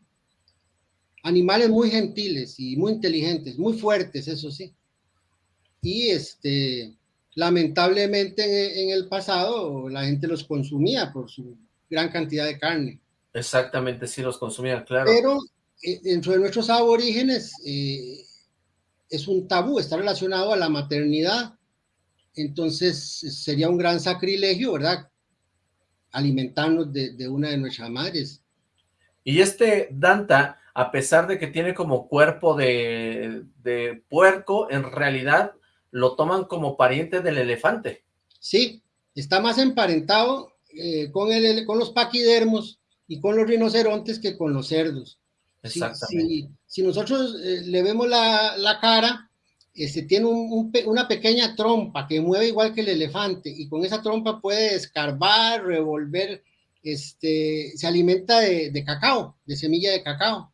animales muy gentiles y muy inteligentes, muy fuertes, eso sí. Y este, lamentablemente en, el pasado la gente los consumía por su gran cantidad de carne. Exactamente, sí los consumían, claro. Pero eh, dentro de nuestros aborígenes, es un tabú, está relacionado a la maternidad, entonces sería un gran sacrilegio, ¿verdad? Alimentarnos de, una de nuestras madres. Y este Danta, a pesar de que tiene como cuerpo de, puerco, en realidad lo toman como pariente del elefante. Sí, está más emparentado eh, con, el, con los paquidermos y con los rinocerontes que con los cerdos. Exactamente. Si, nosotros eh, le vemos la, cara, este, tiene una pequeña trompa que mueve igual que el elefante y con esa trompa puede escarbar, revolver, este, se alimenta de, cacao, de semilla de cacao.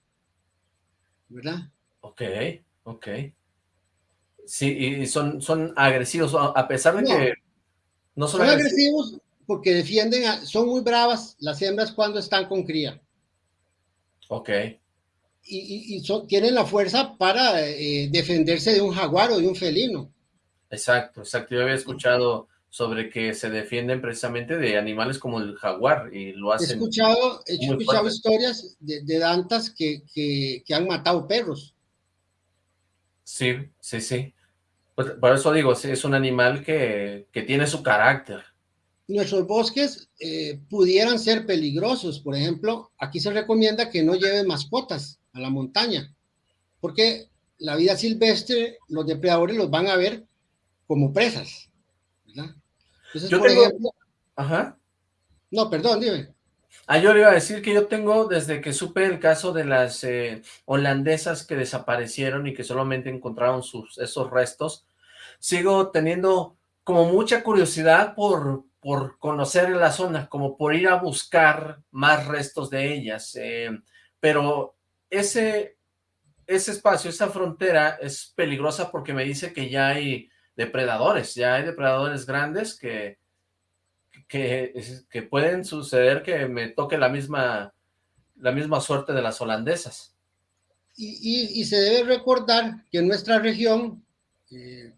¿Verdad? Ok, ok. Sí, y son, son agresivos, a pesar de que no son, agresivos, porque defienden, son muy bravas las hembras cuando están con cría. Ok y, tienen la fuerza para eh, defenderse de un jaguar o de un felino. Exacto, exacto. Yo había escuchado sobre que se defienden precisamente de animales como el jaguar y lo hacen. He escuchado, he escuchado historias de, dantas que, que, han matado perros. Sí, sí, sí. Pues, por eso digo, es un animal que, que tiene su carácter. Nuestros bosques eh, pudieran ser peligrosos. Por ejemplo, aquí se recomienda que no lleven mascotas a la montaña, porque la vida silvestre, los depredadores los van a ver como presas, ¿verdad? Entonces, por ejemplo... Ajá. No, perdón, dime. Ah, yo le iba a decir que yo tengo, desde que supe el caso de las eh, holandesas que desaparecieron y que solamente encontraron sus, esos restos, sigo teniendo como mucha curiosidad por, por conocer la zona, como por ir a buscar más restos de ellas, eh, pero ese, ese espacio, esa frontera es peligrosa porque me dice que ya hay depredadores, ya hay depredadores grandes que, que, que pueden suceder que me toque la misma, la misma suerte de las holandesas. Y, y, se debe recordar que en nuestra región, eh,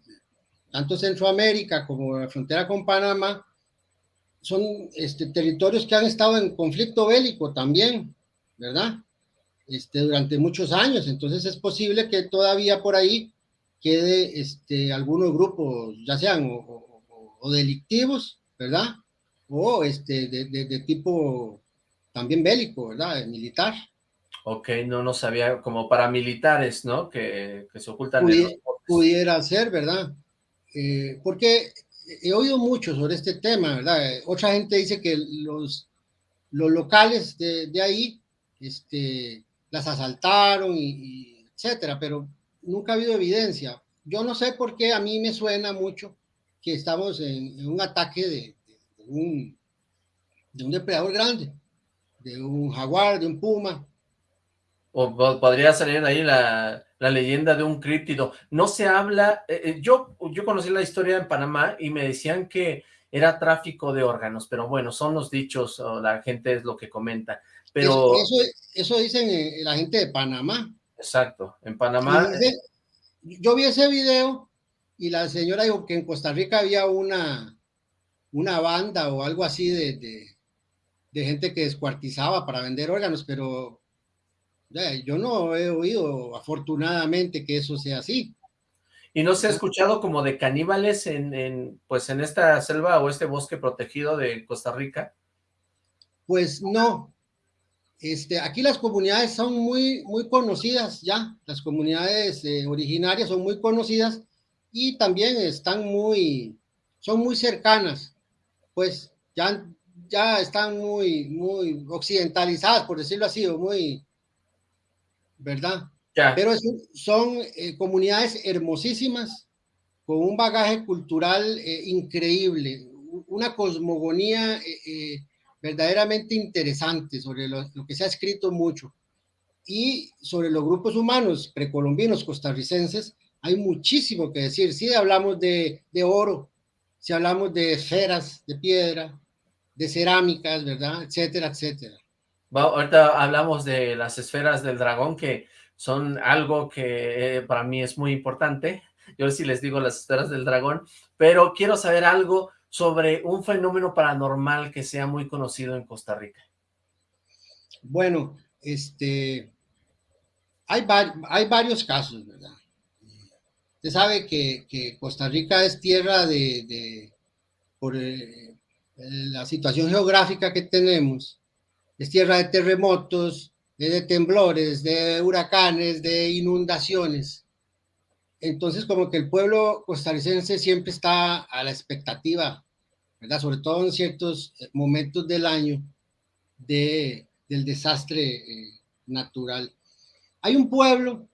tanto Centroamérica como la frontera con Panamá, son este, territorios que han estado en conflicto bélico también, ¿verdad? Este, durante muchos años, entonces es posible que todavía por ahí quede este, algunos grupos, ya sean o, delictivos, ¿verdad? O este, de, de, tipo también bélico, ¿verdad? Militar. Ok, no, no sabía, como paramilitares, ¿no? Que, que se ocultan pudiera, pudiera ser, ¿verdad? Eh, porque he oído mucho sobre este tema, ¿verdad? Otra gente dice que los, los locales de, de ahí, este, las asaltaron y, etcétera, pero nunca ha habido evidencia. Yo no sé por qué a mí me suena mucho que estamos en, un ataque de, un, de un depredador grande, de un jaguar, de un puma. O podría salir ahí la, la leyenda de un críptido. No se habla, eh, eh, yo, yo conocí la historia en Panamá y me decían que era tráfico de órganos, pero bueno, son los dichos, o la gente es lo que comenta. Pero... Eso, eso, dicen la gente de Panamá. Exacto, en Panamá. yo vi ese video y la señora dijo que en Costa Rica había una, una banda o algo así de, de, de gente que descuartizaba para vender órganos, pero yo no he oído afortunadamente que eso sea así. ¿Y no se ha escuchado como de caníbales en, en, pues en esta selva o este bosque protegido de Costa Rica? Pues no, este, aquí las comunidades son muy, muy conocidas ya, las comunidades eh, originarias son muy conocidas y también están muy, son muy cercanas, pues ya, ya están muy, muy occidentalizadas, por decirlo así, o muy, ¿verdad? Pero son eh, comunidades hermosísimas, con un bagaje cultural eh, increíble, una cosmogonía verdaderamente interesante sobre lo, que se ha escrito mucho. Y sobre los grupos humanos precolombinos costarricenses, hay muchísimo que decir. Si hablamos de, oro, si hablamos de esferas de piedra, de cerámicas, ¿verdad? Etcétera, etcétera. ahorita hablamos de las esferas del dragón, que son algo que eh, para mí es muy importante. Yo sí les digo las esferas del dragón, pero quiero saber algo sobre un fenómeno paranormal que sea muy conocido en Costa Rica. Bueno, este, hay, hay varios casos, ¿verdad? Usted sabe que, Costa Rica es tierra de, por eh, la situación geográfica que tenemos, es tierra de terremotos, de temblores, de huracanes, de inundaciones. Entonces, como que el pueblo costarricense siempre está a la expectativa, ¿verdad? Sobre todo en ciertos eh, momentos del año de, del desastre eh, natural. Hay un pueblo,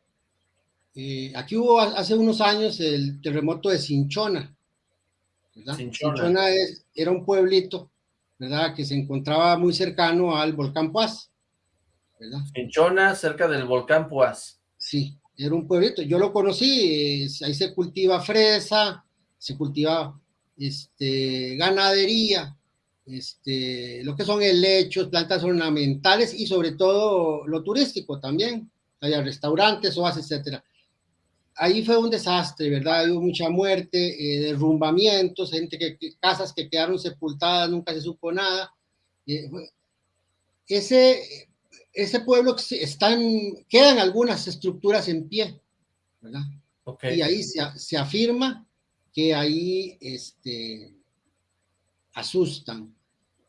eh, aquí hubo hace unos años el terremoto de Cinchona, ¿verdad? Cinchona, era un pueblito, ¿verdad? Que se encontraba muy cercano al volcán Puaz, ¿verdad? Cinchona, cerca del volcán Puaz. Sí, era un pueblito, yo lo conocí, ahí se cultiva fresa, se cultiva este, ganadería, este, lo que son helechos, plantas ornamentales y sobre todo lo turístico también, hay restaurantes, oasis, etcétera. Ahí fue un desastre, ¿verdad? Hubo mucha muerte, eh, derrumbamientos, gente que, casas que quedaron sepultadas, nunca se supo nada. Eh, ese, ese pueblo están, quedan algunas estructuras en pie, ¿verdad? Y ahí se, se, afirma que ahí este, asustan.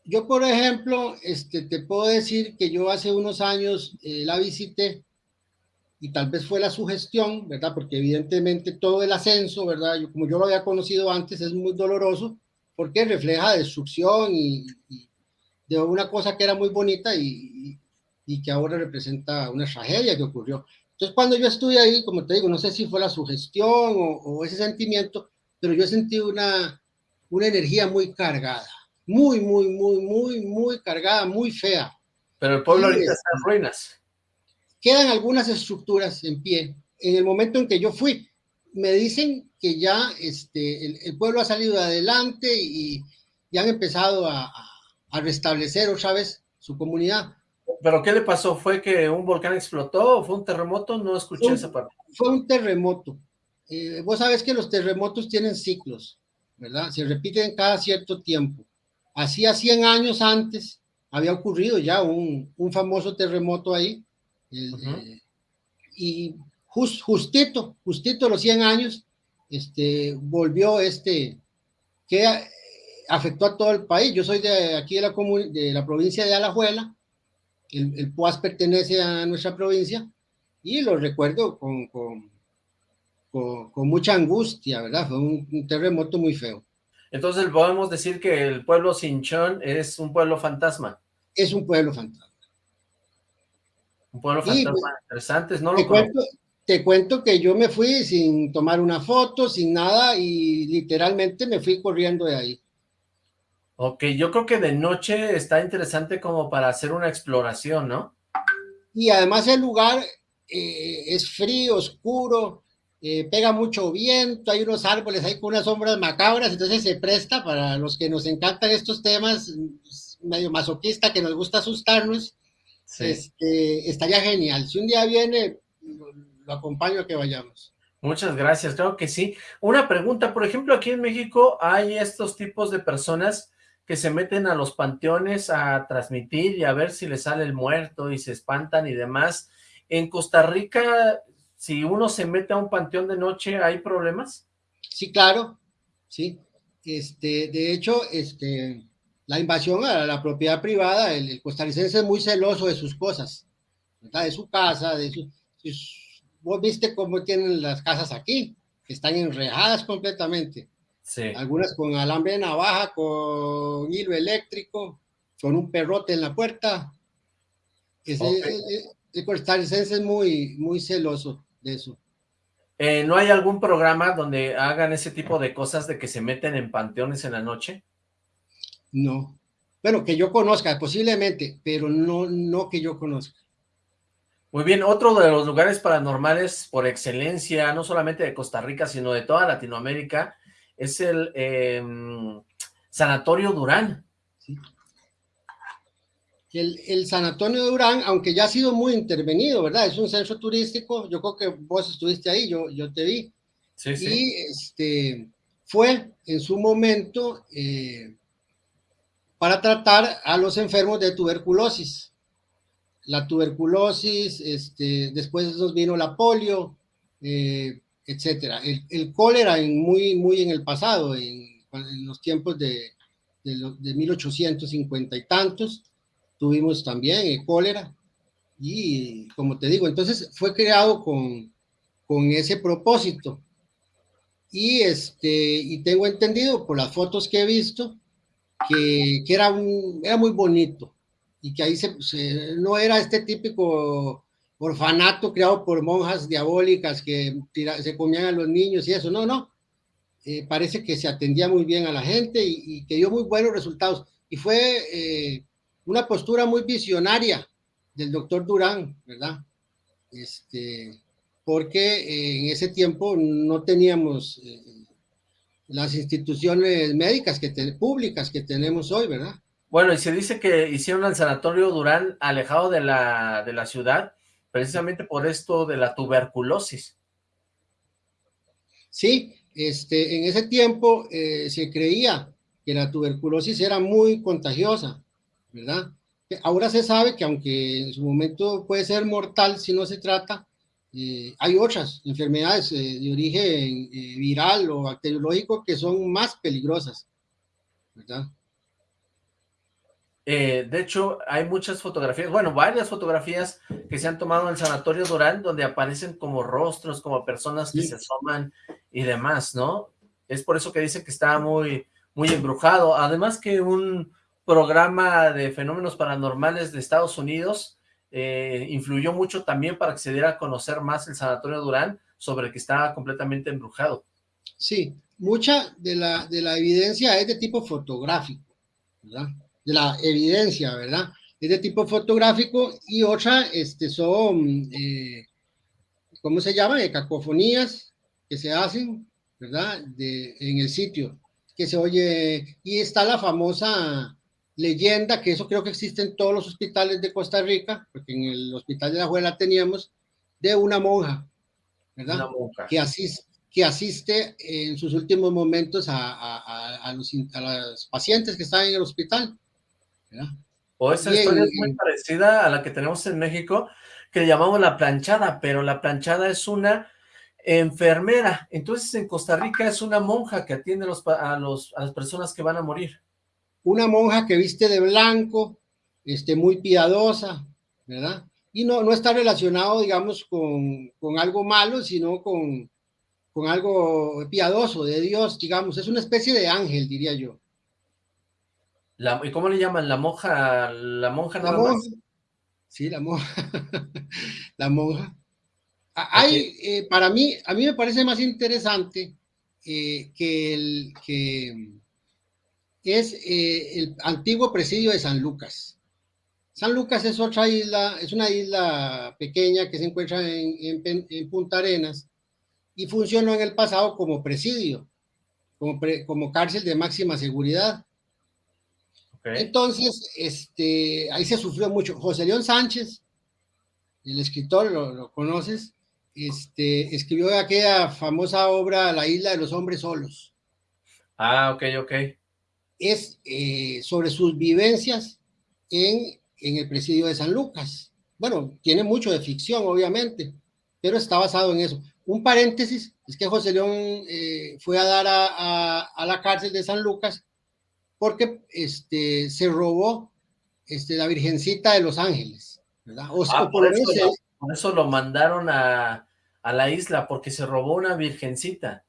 Yo, por ejemplo, este, te puedo decir que yo hace unos años eh, la visité y tal vez fue la sugestión, ¿verdad? Porque evidentemente todo el ascenso, ¿verdad? Yo, como yo lo había conocido antes, es muy doloroso porque refleja destrucción y, de una cosa que era muy bonita y, y, que ahora representa una tragedia que ocurrió. Entonces, cuando yo estuve ahí, como te digo, no sé si fue la sugestión o, o ese sentimiento, pero yo sentí una, una energía muy cargada, muy, muy, muy, muy, muy cargada, muy fea. Pero el pueblo ahorita está en ruinas. Quedan algunas estructuras en pie. En el momento en que yo fui, me dicen que ya este, el, pueblo ha salido adelante y, y han empezado a, a, restablecer otra vez su comunidad. ¿Pero qué le pasó? ¿Fue que un volcán explotó o fue un terremoto? No escuché esa parte. Fue un terremoto. Eh, vos sabes que los terremotos tienen ciclos, ¿verdad? Se repiten cada cierto tiempo. Hacía 100 años antes había ocurrido ya un, un famoso terremoto ahí. Eh, y justito, justito los 100 años, este, volvió este, que afectó a todo el país. Yo soy de aquí de la, de la provincia de Alajuela, el, el PUAS pertenece a nuestra provincia, y lo recuerdo con, con, con, mucha angustia, ¿verdad? Fue un, terremoto muy feo. Entonces podemos decir que el pueblo Sinchón es un pueblo fantasma. Es un pueblo fantasma. Un pueblo fantasma pues, interesante, no lo te cuento que yo me fui sin tomar una foto, sin nada, y literalmente me fui corriendo de ahí. Ok, yo creo que de noche está interesante como para hacer una exploración, ¿no? Y además el lugar eh, es frío, oscuro, eh, pega mucho viento, hay unos árboles con unas sombras macabras, entonces se presta para los que nos encantan estos temas, medio masoquista, que nos gusta asustarnos, este, estaría genial. Si un día viene, lo acompaño a que vayamos. Muchas gracias, creo que sí. Una pregunta, por ejemplo, aquí en México hay estos tipos de personas que se meten a los panteones a transmitir y a ver si les sale el muerto y se espantan y demás. En Costa Rica, si uno se mete a un panteón de noche, ¿hay problemas? Sí, claro, sí. Este, de hecho, este, la invasión a la propiedad privada, el, costarricense es muy celoso de sus cosas, de su casa, de su, vos viste cómo tienen las casas aquí, que están enrejadas completamente. Sí. Algunas con alambre de navaja, con hilo eléctrico, con un perrote en la puerta. Ese, el, el, costarricense es muy, muy celoso de eso. Eh, ¿No hay algún programa donde hagan ese tipo de cosas de que se meten en panteones en la noche? No. Bueno, que yo conozca, posiblemente, pero no, no que yo conozca. Muy bien, otro de los lugares paranormales por excelencia, no solamente de Costa Rica, sino de toda Latinoamérica, es el em, Sanatorio Durán. El, el, Sanatorio Durán, aunque ya ha sido muy intervenido, ¿verdad? Es un centro turístico, yo creo que vos estuviste ahí, yo, yo te vi. Sí, sí. Y este, fue en su momento eh, para tratar a los enfermos de tuberculosis la tuberculosis, este, después nos vino la polio, eh, etcétera. El, cólera en muy, muy en el pasado, en, los tiempos de, de, 1850 y tantos, tuvimos también el cólera. Y como te digo, entonces fue creado con, con ese propósito. Y, este, y tengo entendido por las fotos que he visto que, que era, un, era muy bonito y que ahí se, no era este típico orfanato creado por monjas diabólicas que se comían a los niños y eso, no, no. Eh, parece que se atendía muy bien a la gente y, que dio muy buenos resultados. Y fue eh, una postura muy visionaria del doctor Durán, ¿verdad? Este, porque eh, en ese tiempo no teníamos las instituciones médicas que públicas que tenemos hoy, ¿verdad? Bueno, y se dice que hicieron el sanatorio Durán alejado de la, de la ciudad, precisamente por esto de la tuberculosis. Sí, este, en ese tiempo eh, se creía que la tuberculosis era muy contagiosa, ¿verdad? Ahora se sabe que aunque en su momento puede ser mortal si no se trata, eh, hay otras enfermedades eh, de origen viral o bacteriológico que son más peligrosas, ¿verdad? Eh, de hecho, hay muchas fotografías, bueno, varias fotografías que se han tomado en el Sanatorio Durán, donde aparecen como rostros, como personas que se asoman y demás, ¿no? Es por eso que dicen que está muy, muy embrujado. Además que un, programa de fenómenos paranormales de Estados Unidos eh, influyó mucho también para que se diera a conocer más el Sanatorio Durán sobre que estaba completamente embrujado. Sí, mucha de la, de la evidencia es de tipo fotográfico, ¿verdad? De la evidencia, ¿verdad? Es de tipo fotográfico y otra este, son, eh, ¿cómo se llama? De cacofonías que se hacen, ¿verdad? De, en el sitio, que se oye, y está la famosa leyenda, que eso creo que existe en todos los hospitales de Costa Rica, porque en el hospital de la Juela teníamos, de una monja, ¿verdad? Una monja. Que asiste, que asiste en sus últimos momentos a, los, pacientes que están en el hospital. O esa historia es muy parecida a la que tenemos en México, que llamamos la planchada, pero la planchada es una enfermera. Entonces en Costa Rica es una monja que atiende a, los, a las personas que van a morir. Una monja que viste de blanco, este, muy piadosa, ¿verdad? Y no, no está relacionado, digamos, con, con algo malo, sino con, con algo piadoso de Dios, digamos, es una especie de ángel, diría yo. ¿Y cómo le llaman? ¿La monja? ¿La monja la monja. Sí, la monja. la monja. Hay, eh, para mí, a mí me parece más interesante eh, que, el, que es eh, el antiguo presidio de San Lucas. San Lucas es otra isla, es una isla pequeña que se encuentra en, en Punta Arenas, y funcionó en el pasado como presidio, como, como cárcel de máxima seguridad. Entonces, este, ahí se sufrió mucho. José León Sánchez, el escritor, lo, conoces, este, escribió aquella famosa obra La isla de los hombres solos. Ah, ok, ok. Es eh, sobre sus vivencias en, en el presidio de San Lucas. Bueno, tiene mucho de ficción, obviamente, pero está basado en eso. Un paréntesis, es que José León eh, fue a dar a, la cárcel de San Lucas porque este, se robó este, la Virgencita de los Ángeles, ¿verdad? Ah, por, eso, lo mandaron a, la isla, porque se robó una Virgencita.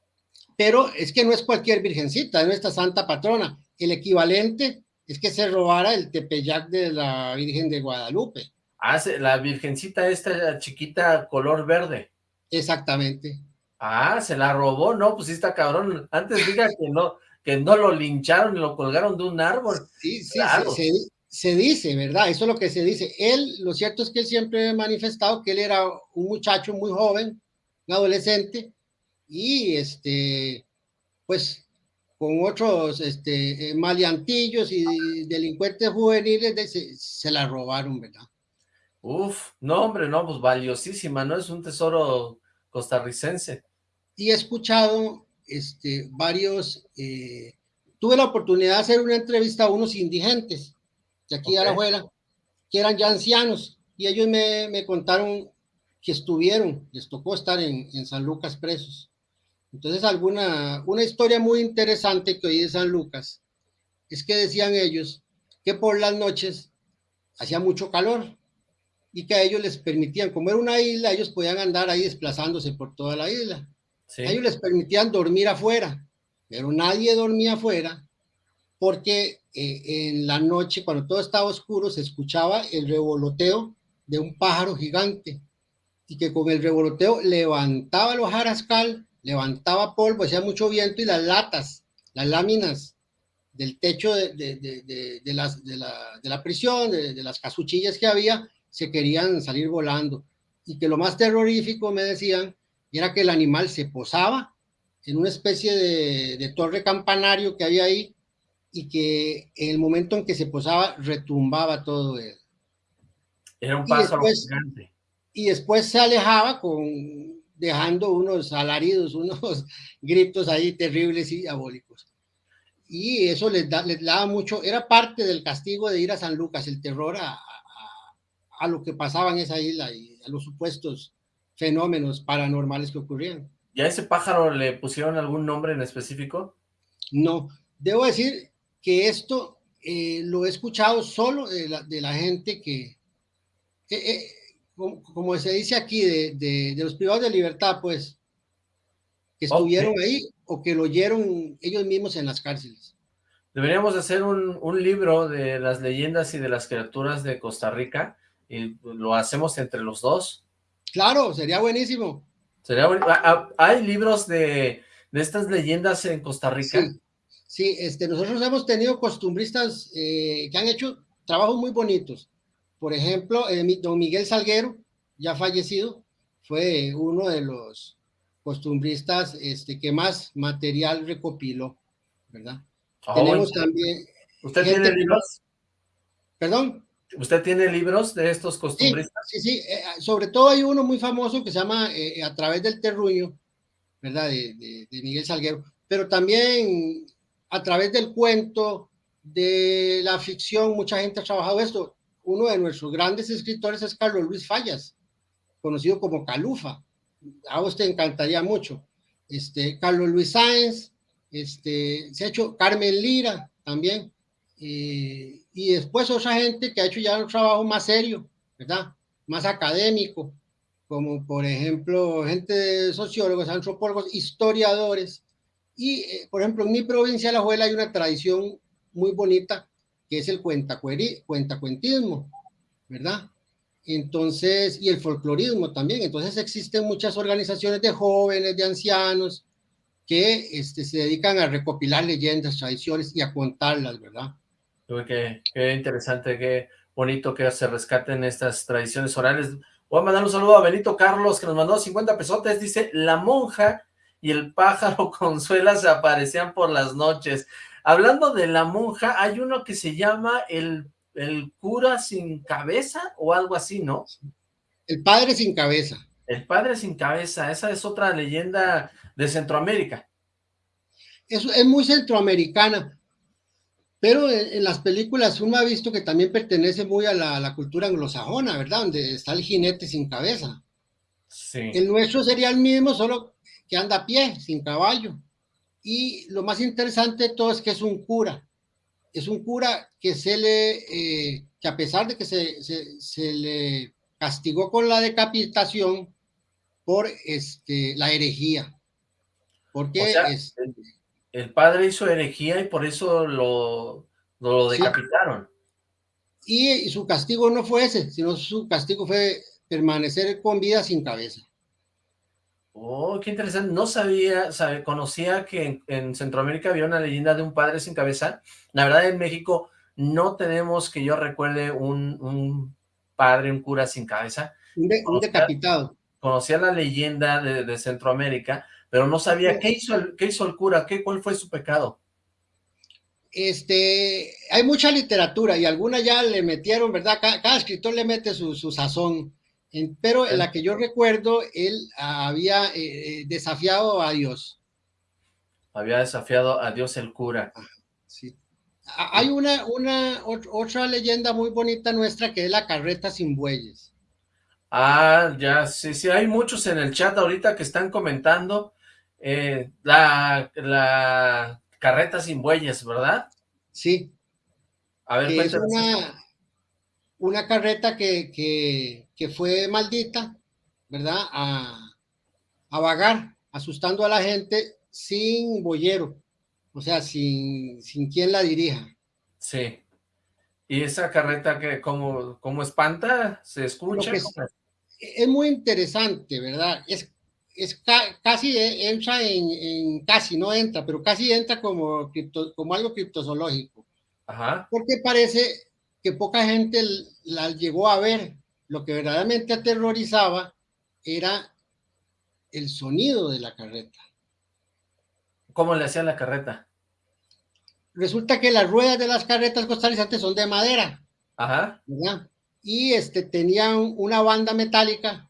Pero es que no es cualquier Virgencita, es nuestra Santa Patrona. El equivalente es que se robara el tepeyac de la Virgen de Guadalupe. Ah, la Virgencita esta chiquita color verde. Exactamente. Ah, se la robó, no, pues sí está cabrón. Antes diga que no, que no lo lincharon y lo colgaron de un árbol. Sí, sí, se, dice, ¿verdad? Eso es lo que se dice. Él, lo cierto es que él siempre ha manifestado que él era un muchacho muy joven, un adolescente, y este, pues, con otros este, eh, maleantillos y delincuentes juveniles se, se la robaron, ¿verdad? Uf, no hombre, no, pues valiosísima, ¿no? Es un tesoro costarricense. Y he escuchado este, varios, eh, tuve la oportunidad de hacer una entrevista a unos indigentes de aquí a la abuela, que eran ya ancianos, y ellos me, me, contaron que estuvieron, les tocó estar en, en, San Lucas presos. Entonces, alguna, una historia muy interesante que oí de San Lucas, es que decían ellos que por las noches hacía mucho calor, y que a ellos les permitían, como era una isla, ellos podían andar ahí desplazándose por toda la isla. Ellos les permitían dormir afuera, pero nadie dormía afuera porque eh, en la noche, cuando todo estaba oscuro, se escuchaba el revoloteo de un pájaro gigante y que con el revoloteo levantaba los jarascal, levantaba polvo, hacía mucho viento y las latas, las láminas del techo de, de, de, las, la, de la prisión, de, las casuchillas que había, se querían salir volando. Y que lo más terrorífico, me decían, era que el animal se posaba en una especie de, torre campanario que había ahí y que en el momento en que se posaba retumbaba todo él. Era un pájaro gigante. Y después se alejaba con dejando unos alaridos, unos gritos ahí terribles y diabólicos. Y eso les, da, les daba mucho, era parte del castigo de ir a San Lucas, el terror a, a lo que pasaba en esa isla y a los supuestos fenómenos paranormales que ocurrían. ¿Y a ese pájaro le pusieron algún nombre en específico? No, debo decir que esto eh, lo he escuchado solo de la, gente que, eh, como, se dice aquí, de, los privados de libertad, pues, que estuvieron ahí o que lo oyeron ellos mismos en las cárceles. Deberíamos hacer un, un libro de las leyendas y de las criaturas de Costa Rica y lo hacemos entre los dos. Claro, sería buenísimo. Sería ah, ah, ¿Hay libros de, de, estas leyendas en Costa Rica? Sí, sí este, nosotros hemos tenido costumbristas eh, que han hecho trabajos muy bonitos. Por ejemplo, eh, don Miguel Salguero, ya fallecido, fue uno de los costumbristas este, que más material recopiló, ¿verdad? Oh, Tenemos también... ¿Usted tiene libros? ¿Perdón? ¿Usted tiene libros de estos costumbristas? Sí, sí, sí. Eh, sobre todo hay uno muy famoso que se llama eh, A través del terruño, ¿verdad? De, de, Miguel Salguero, pero también a través del cuento, de la ficción, mucha gente ha trabajado esto. Uno de nuestros grandes escritores es Carlos Luis Fallas, conocido como Calufa. A usted encantaría mucho. Este, Carlos Luis Sáenz, este, se ha hecho Carmen Lira también, eh, y después otra gente que ha hecho ya un trabajo más serio, ¿verdad? Más académico, como por ejemplo gente de sociólogos, antropólogos, historiadores. Y, eh, por ejemplo, en mi provincia, La Juela, hay una tradición muy bonita que es el cuentacuentismo, ¿verdad? Entonces, y el folclorismo también. Entonces existen muchas organizaciones de jóvenes, de ancianos, que este, se dedican a recopilar leyendas, tradiciones y a contarlas, ¿verdad? Qué, qué interesante, qué bonito que se rescaten estas tradiciones orales. Voy a mandar un saludo a Benito Carlos, que nos mandó 50 pesotes. Dice, la monja y el pájaro Consuela se aparecían por las noches. Hablando de la monja, hay uno que se llama el, el cura sin cabeza o algo así, ¿no? El padre sin cabeza. El padre sin cabeza, esa es otra leyenda de Centroamérica. Es, es muy centroamericana. Pero en, las películas uno ha visto que también pertenece muy a la, cultura anglosajona, ¿verdad? Donde está el jinete sin cabeza. Sí. El nuestro sería el mismo, solo que anda a pie, sin caballo. Y lo más interesante de todo es que es un cura. Es un cura que se le, eh, que a pesar de que se, se, le castigó con la decapitación por este, la herejía. Porque o este, el padre hizo herejía y por eso lo, lo decapitaron. Y, su castigo no fue ese, sino su castigo fue permanecer con vida sin cabeza. Oh, qué interesante. No sabía, sabe, conocía que en, Centroamérica había una leyenda de un padre sin cabeza. La verdad, en México no tenemos que yo recuerde un, padre, un cura sin cabeza. Un, decapitado. Conocía la leyenda de, de Centroamérica, pero no sabía qué hizo el, qué hizo el cura, qué, cuál fue su pecado. Este, hay mucha literatura y alguna ya le metieron, ¿verdad? Cada, escritor le mete su, sazón, pero en la que yo recuerdo, él había eh, eh, desafiado a Dios. Había desafiado a Dios el cura. Sí. Hay una, una, otra leyenda muy bonita nuestra que es la carreta sin bueyes. Ah, ya, sí, sí, hay muchos en el chat ahorita que están comentando eh, la, la carreta sin bueyes, ¿verdad? Sí. A ver, es una, una carreta que, que, fue maldita, ¿verdad? A, a vagar, asustando a la gente sin boyero, o sea, sin, sin quien la dirija. Sí. ¿Y esa carreta que como, como espanta? ¿Se escucha? es muy interesante, ¿verdad? Es es casi e, entra en, casi, no entra, pero casi entra como, como algo criptozoológico. Ajá. Porque parece que poca gente la llegó a ver. Lo que verdaderamente aterrorizaba era el sonido de la carreta. ¿Cómo le hacían la carreta? Resulta que las ruedas de las carretas costarricenses son de madera. Ajá. Y este, tenían una banda metálica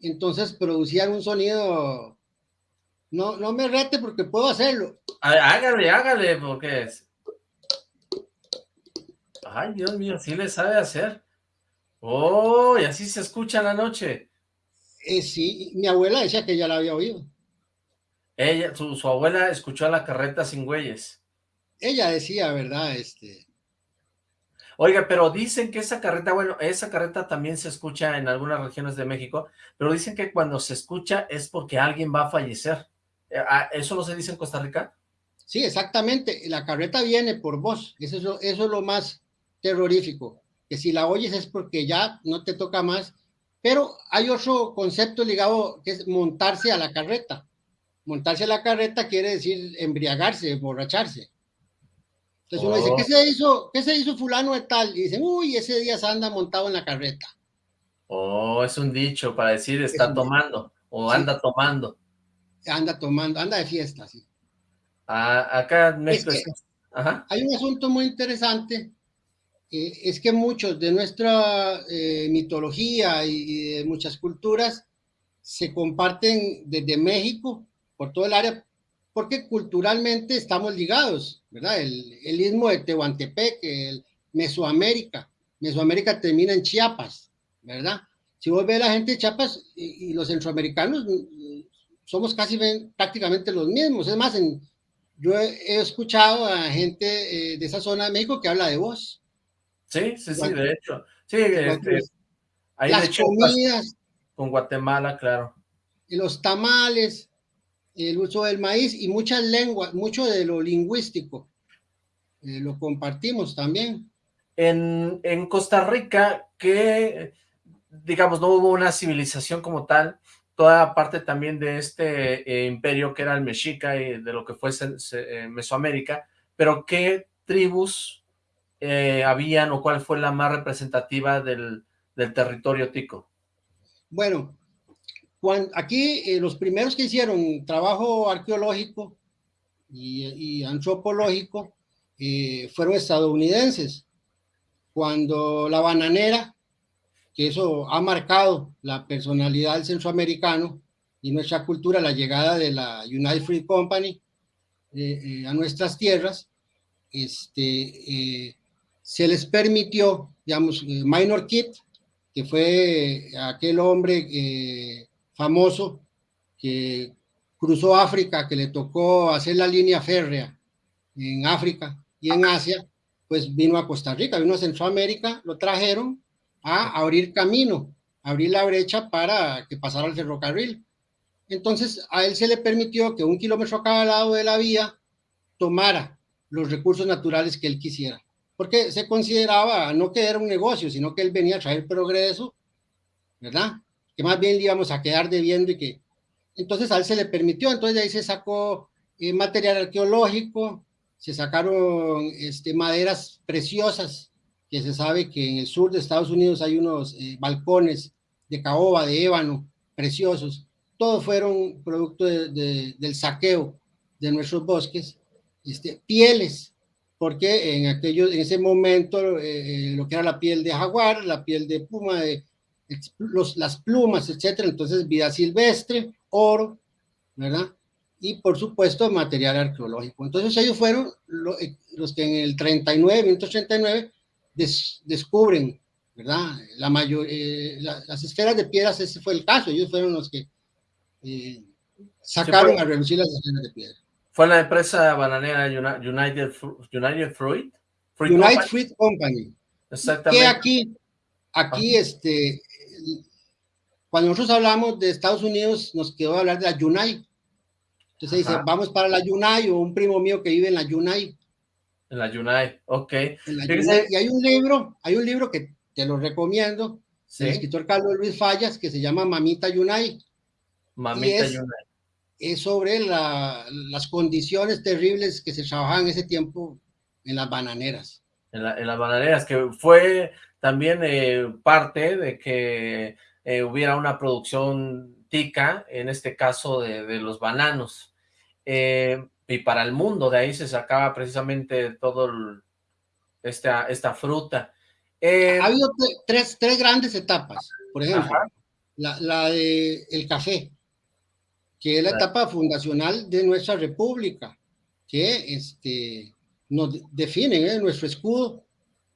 entonces producían un sonido, no, no me rete porque puedo hacerlo. Hágale, hágale, porque es. Ay, Dios mío, sí le sabe hacer. Oh, y así se escucha en la noche. Eh, sí, mi abuela decía que ya la había oído. Ella, su, su abuela escuchó la carreta sin güeyes. Ella decía, ¿verdad? Este, Oiga, pero dicen que esa carreta, bueno, esa carreta también se escucha en algunas regiones de México, pero dicen que cuando se escucha es porque alguien va a fallecer. Eh, ah, ¿Eso no se dice en Costa Rica? Sí, exactamente. La carreta viene por vos. Eso, eso es lo más terrorífico. Que si la oyes es porque ya no te toca más. Pero hay otro concepto ligado que es montarse a la carreta. Montarse a la carreta quiere decir embriagarse, emborracharse. Entonces uno dice, ¿qué oh. se hizo? ¿Qué se hizo fulano de tal? Y dicen, uy, ese día se anda montado en la carreta. Oh, es un dicho para decir está tomando o anda tomando. Anda tomando, anda de fiesta, sí. Ah, acá en México. Hay un asunto muy interesante, eh, es que muchos de nuestra eh, mitología y, de muchas culturas se comparten desde México, por todo el área, porque culturalmente estamos ligados, ¿verdad? El, el istmo de Tehuantepec, el Mesoamérica, Mesoamérica termina en Chiapas, ¿verdad? Si vos ves la gente de Chiapas y, los centroamericanos, somos casi prácticamente los mismos. Es más, en, yo he, escuchado a gente eh, de esa zona de México que habla de vos. Sí, sí, sí, de hecho. Sí, este, ahí las comidas. Con Guatemala, claro. Y los tamales, el uso del maíz y muchas lenguas, mucho de lo lingüístico. Eh, lo compartimos también. En, en Costa Rica, que digamos, no hubo una civilización como tal, toda parte también de este eh, imperio que era el Mexica y de lo que fue eh, Mesoamérica, pero ¿qué tribus eh, habían o cuál fue la más representativa del, territorio tico? Bueno, aquí los primeros que hicieron trabajo arqueológico y, antropológico fueron estadounidenses. Cuando la bananera que eso ha marcado la personalidad del centroamericano y nuestra cultura, la llegada de la United Free Company eh, eh, a nuestras tierras, este, eh, se les permitió, digamos, Minor Kit, que fue aquel hombre famoso que cruzó África, que le tocó hacer la línea férrea en África y en Asia, pues vino a Costa Rica, vino a Centroamérica, lo trajeron a abrir camino, abrir la brecha para que pasara el ferrocarril. Entonces a él se le permitió que un kilómetro a cada lado de la vía tomara los recursos naturales que él quisiera, porque se consideraba no que era un negocio, sino que él venía a traer progreso, ¿verdad? Que más bien íbamos a quedar debiendo y que... Entonces a él se le permitió, entonces de ahí se sacó eh, material arqueológico, se sacaron este, maderas preciosas que se sabe que en el sur de Estados Unidos hay unos eh, balcones de caoba, de ébano, preciosos. Todos fueron producto del saqueo de nuestros bosques. Este, pieles, porque en, aquello, en ese momento eh, eh, lo que era la piel de jaguar, la piel de puma, de, los, las plumas, etcétera. Entonces, vida silvestre, oro, ¿verdad? Y por supuesto, material arqueológico. Entonces, ellos fueron los que en el 39, 1939, descubren, ¿verdad? La mayor, eh, las esferas de piedras, ese fue el caso, ellos fueron los que eh, sacaron a reducir las esferas de piedra. Fue la empresa bananera United, United Fruit. United Fruit Company. Exactamente. Que aquí, aquí, este, cuando nosotros hablamos de Estados Unidos, nos quedó hablar de la Unite. Entonces dice, vamos para la Unite, o un primo mío que vive en la Unite. En la Yunai, ok. Y hay un libro, hay un libro que te lo recomiendo, el escritor Carlos Luis Fallas, que se llama Mamita Yunai. Mamita es, Yunai. Es sobre las condiciones terribles que se trabajaban en ese tiempo en las bananeras. En, las bananeras, que fue también eh, parte de que eh, hubiera una producción tica, en este caso de, de los bananos. Eh, y para el mundo, de ahí se sacaba precisamente todo esta, esta fruta. Eh, ha habido tres, tres, grandes etapas, por ejemplo, la, la, de el café, que es la etapa fundacional de nuestra república, que este, nos define ¿eh? nuestro escudo,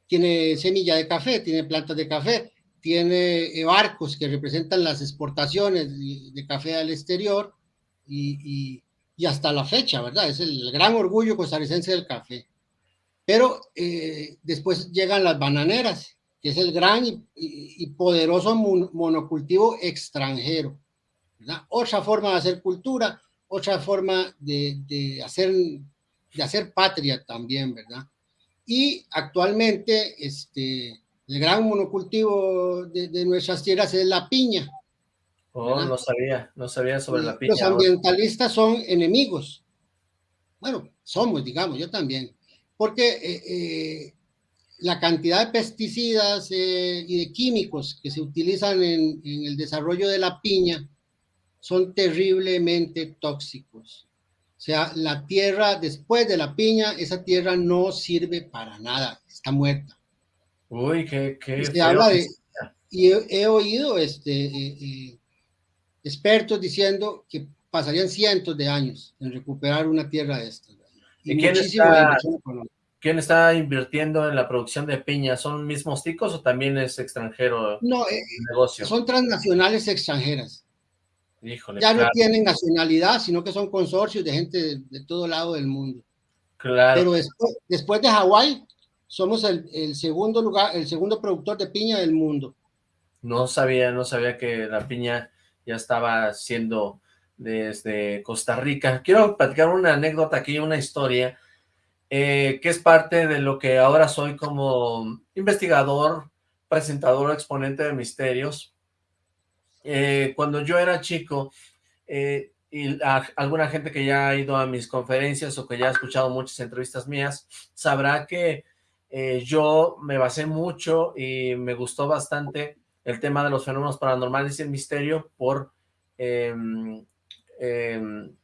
tiene semilla de café, tiene plantas de café, tiene eh, barcos que representan las exportaciones de, café al exterior y y hasta la fecha, ¿verdad? Es el gran orgullo costarricense del café. Pero eh, después llegan las bananeras, que es el gran y, poderoso monocultivo extranjero. ¿verdad? Otra forma de hacer cultura, otra forma de, hacer de hacer patria también, ¿verdad? Y actualmente, este, el gran monocultivo de, nuestras tierras es la piña. Oh, no sabía, no sabía sobre la piña. Los ambientalistas son enemigos. Bueno, somos, digamos, yo también. Porque eh, eh, la cantidad de pesticidas eh, y de químicos que se utilizan en, en, el desarrollo de la piña son terriblemente tóxicos. O sea, la tierra después de la piña, esa tierra no sirve para nada, está muerta. Uy, qué, qué Se habla de, y he, oído este, eh, eh, expertos diciendo que pasarían cientos de años en recuperar una tierra de estas. ¿Y, quién, está, quién, está, invirtiendo en la producción de piña? ¿Son mismos ticos o también es extranjero no, el negocio? Son transnacionales extranjeras ya no tienen nacionalidad, sino que son consorcios de gente de, todo lado del mundo. Claro. Pero después, después de Hawái, somos el, el, segundo lugar, el segundo productor de piña del mundo. No sabía, no sabía que la piña ya estaba siendo desde Costa Rica. Quiero platicar una anécdota aquí, una historia, eh, que es parte de lo que ahora soy como investigador, presentador, exponente de misterios. Eh, cuando yo era chico, eh, y alguna gente que ya ha ido a mis conferencias o que ya ha escuchado muchas entrevistas mías, sabrá que eh, yo me basé mucho y me gustó bastante el tema de los fenómenos paranormales y el misterio por, em, em,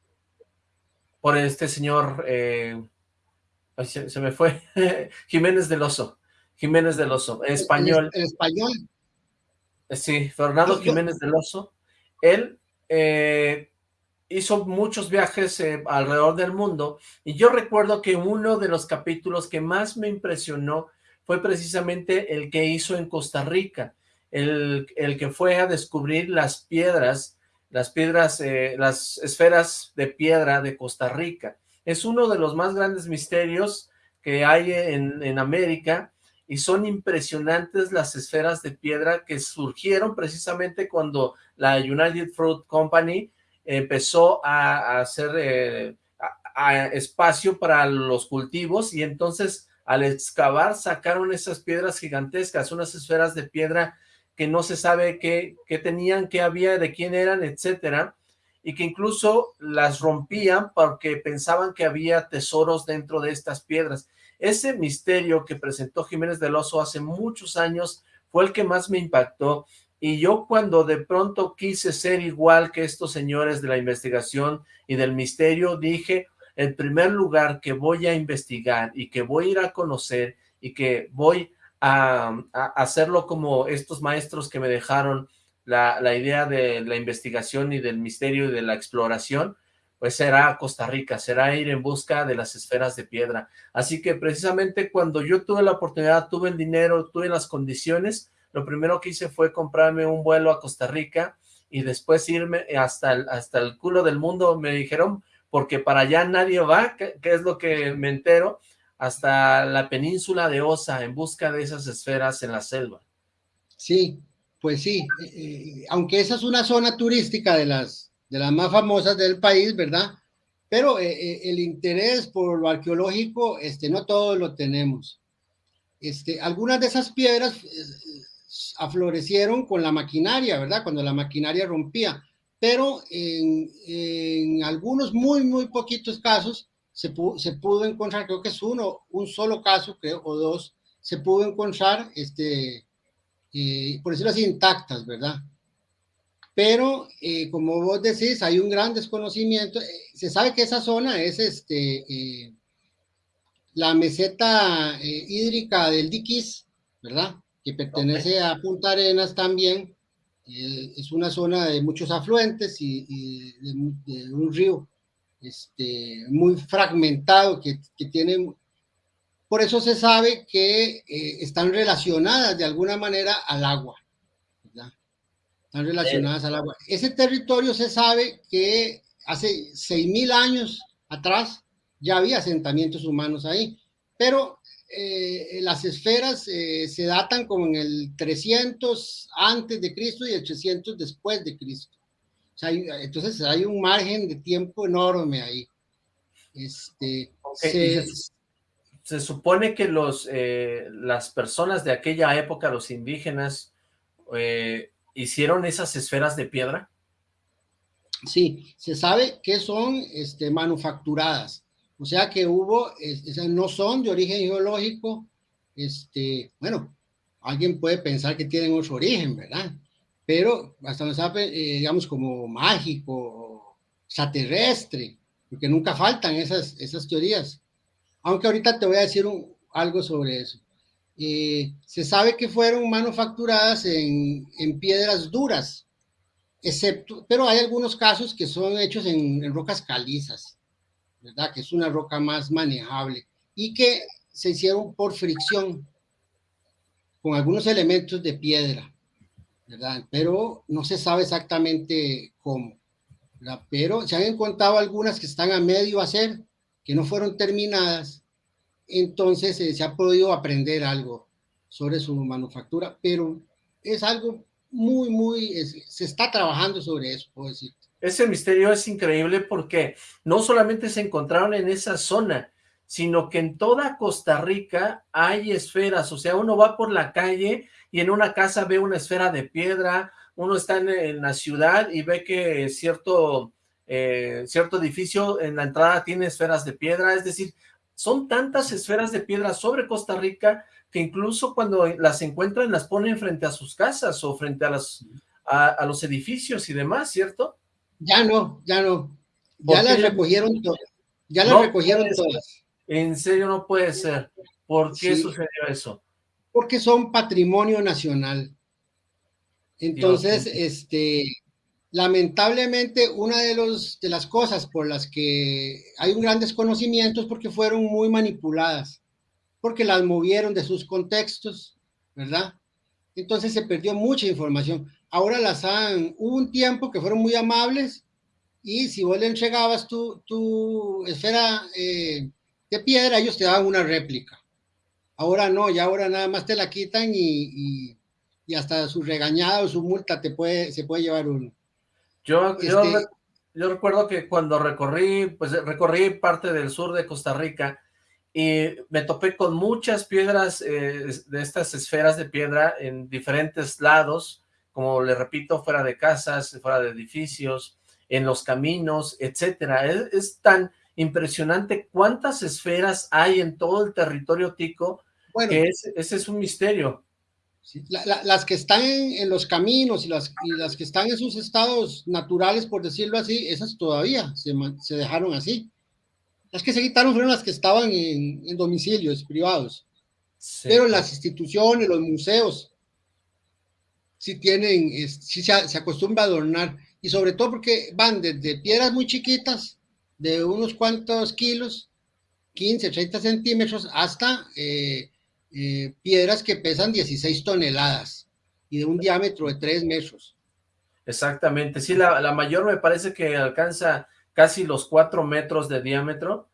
por este señor, se, me fue, Jiménez del Oso, Jiménez del Oso, español. el español. Sí, Fernando Jiménez del Oso. Él eh, hizo muchos viajes eh, alrededor del mundo y yo recuerdo que uno de los capítulos que más me impresionó fue precisamente el que hizo en Costa Rica, el, el que fue a descubrir las piedras, las piedras, eh, las esferas de piedra de Costa Rica. Es uno de los más grandes misterios que hay en, en América y son impresionantes las esferas de piedra que surgieron precisamente cuando la United Fruit Company empezó a, hacer eh, espacio para los cultivos y entonces al excavar sacaron esas piedras gigantescas, unas esferas de piedra que no se sabe qué, qué tenían, qué había, de quién eran, etcétera, y que incluso las rompían porque pensaban que había tesoros dentro de estas piedras. Ese misterio que presentó Jiménez del Oso hace muchos años fue el que más me impactó y yo cuando de pronto quise ser igual que estos señores de la investigación y del misterio, dije, el primer lugar que voy a investigar y que voy a ir a conocer y que voy a, hacerlo como estos maestros que me dejaron la, la idea de la investigación y del misterio y de la exploración, pues será Costa Rica, será ir en busca de las esferas de piedra. Así que precisamente cuando yo tuve la oportunidad, tuve el dinero, tuve las condiciones, lo primero que hice fue comprarme un vuelo a Costa Rica y después irme hasta el, hasta el culo del mundo, me dijeron, porque para allá nadie va, que, es lo que me entero, hasta la península de Osa en busca de esas esferas en la selva. Sí, pues sí, eh, eh, aunque esa es una zona turística de las de las más famosas del país, ¿verdad? Pero eh, eh, el interés por lo arqueológico, este, no todos lo tenemos. Este, algunas de esas piedras eh, aflorecieron con la maquinaria, ¿verdad? Cuando la maquinaria rompía, pero en, algunos muy, muy poquitos casos se, pudo encontrar, creo que es uno, un solo caso, creo, o dos, se pudo encontrar, este, por decirlo así, intactas, ¿verdad? pero eh, como vos decís, hay un gran desconocimiento. Eh, se sabe que esa zona es este, eh, la meseta hídrica del Diquis, ¿verdad? Que pertenece a Punta Arenas también. es una zona de muchos afluentes y, de, un río este, muy fragmentado que, que tiene... Por eso se sabe que están relacionadas de alguna manera al agua están relacionadas al agua. Ese territorio se sabe que hace 6.000 años atrás ya había asentamientos humanos ahí, pero eh, las esferas eh, se datan como en el 300 antes de Cristo y el 300 después de Cristo. O sea, hay, entonces hay un margen de tiempo enorme ahí. Este, se, supone que los, eh, las personas de aquella época, los indígenas, eh, hicieron esas esferas de piedra. Sí, se sabe que son este, manufacturadas, o sea que hubo, no son de origen geológico, este, bueno, alguien puede pensar que tienen otro origen, ¿verdad? Pero hasta nos sabe, eh, digamos, como mágico, extraterrestre, porque nunca faltan esas, esas teorías. Aunque ahorita te voy a decir algo sobre eso. Eh, se sabe que fueron manufacturadas en, en, piedras duras, excepto, pero hay algunos casos que son hechos en, rocas calizas, ¿verdad? Que es una roca más manejable y que se hicieron por fricción con algunos elementos de piedra, ¿verdad? Pero no se sabe exactamente cómo. Pero se han encontrado algunas que están a medio hacer, que no fueron terminadas, entonces eh, se ha podido aprender algo sobre su manufactura, pero es algo muy, muy, se está trabajando sobre eso, puedo decir. Ese misterio es increíble porque no solamente se encontraron en esa zona, sino que en toda Costa Rica hay esferas, o sea, uno va por la calle y en una casa ve una esfera de piedra, uno está en, la ciudad y ve que cierto, eh, cierto edificio en la entrada tiene esferas de piedra, es decir, son tantas esferas de piedra sobre Costa Rica que incluso cuando las encuentran las ponen frente a sus casas o frente a, los edificios y demás, ¿cierto? Ya no, ya no. Ya las recogieron todas. Ya las recogieron todas. En serio no puede ser. ¿Por qué sucedió eso? Porque son patrimonio nacional. Entonces, este, lamentablemente, una de, los, de las cosas por las que hay un gran desconocimiento es porque fueron muy manipuladas, porque las movieron de sus contextos, ¿verdad? Entonces se perdió mucha información. Ahora las han, hubo un tiempo que fueron muy amables y si vos le entregabas tu, tu esfera eh, de piedra, ellos te daban una réplica. Ahora no, ya ahora nada más te la quitan y, y, hasta su regañada o su multa te puede, se puede llevar uno. Yo, yo, este yo, recuerdo que cuando recorrí, pues recorrí parte del sur de Costa Rica y me topé con muchas piedras eh, de estas esferas de piedra en diferentes lados, como le repito, fuera de casas, fuera de edificios, en los caminos, etcétera. es tan impresionante cuántas esferas hay en todo el territorio tico, bueno, que ese, es un misterio. las que están en, los caminos y las, y las que están en sus estados naturales, por decirlo así, esas todavía se, se dejaron así. Las que se quitaron fueron las que estaban en, domicilios privados. Pero las instituciones, los museos, sí tienen, sí se, se acostumbra a adornar. Y sobre todo porque van desde piedras muy chiquitas de unos cuantos kilos, 15, 30 centímetros, hasta eh, eh, piedras que pesan 16 toneladas y de un diámetro de 3 metros. Exactamente, sí, la, mayor me parece que alcanza casi los 4 metros de diámetro,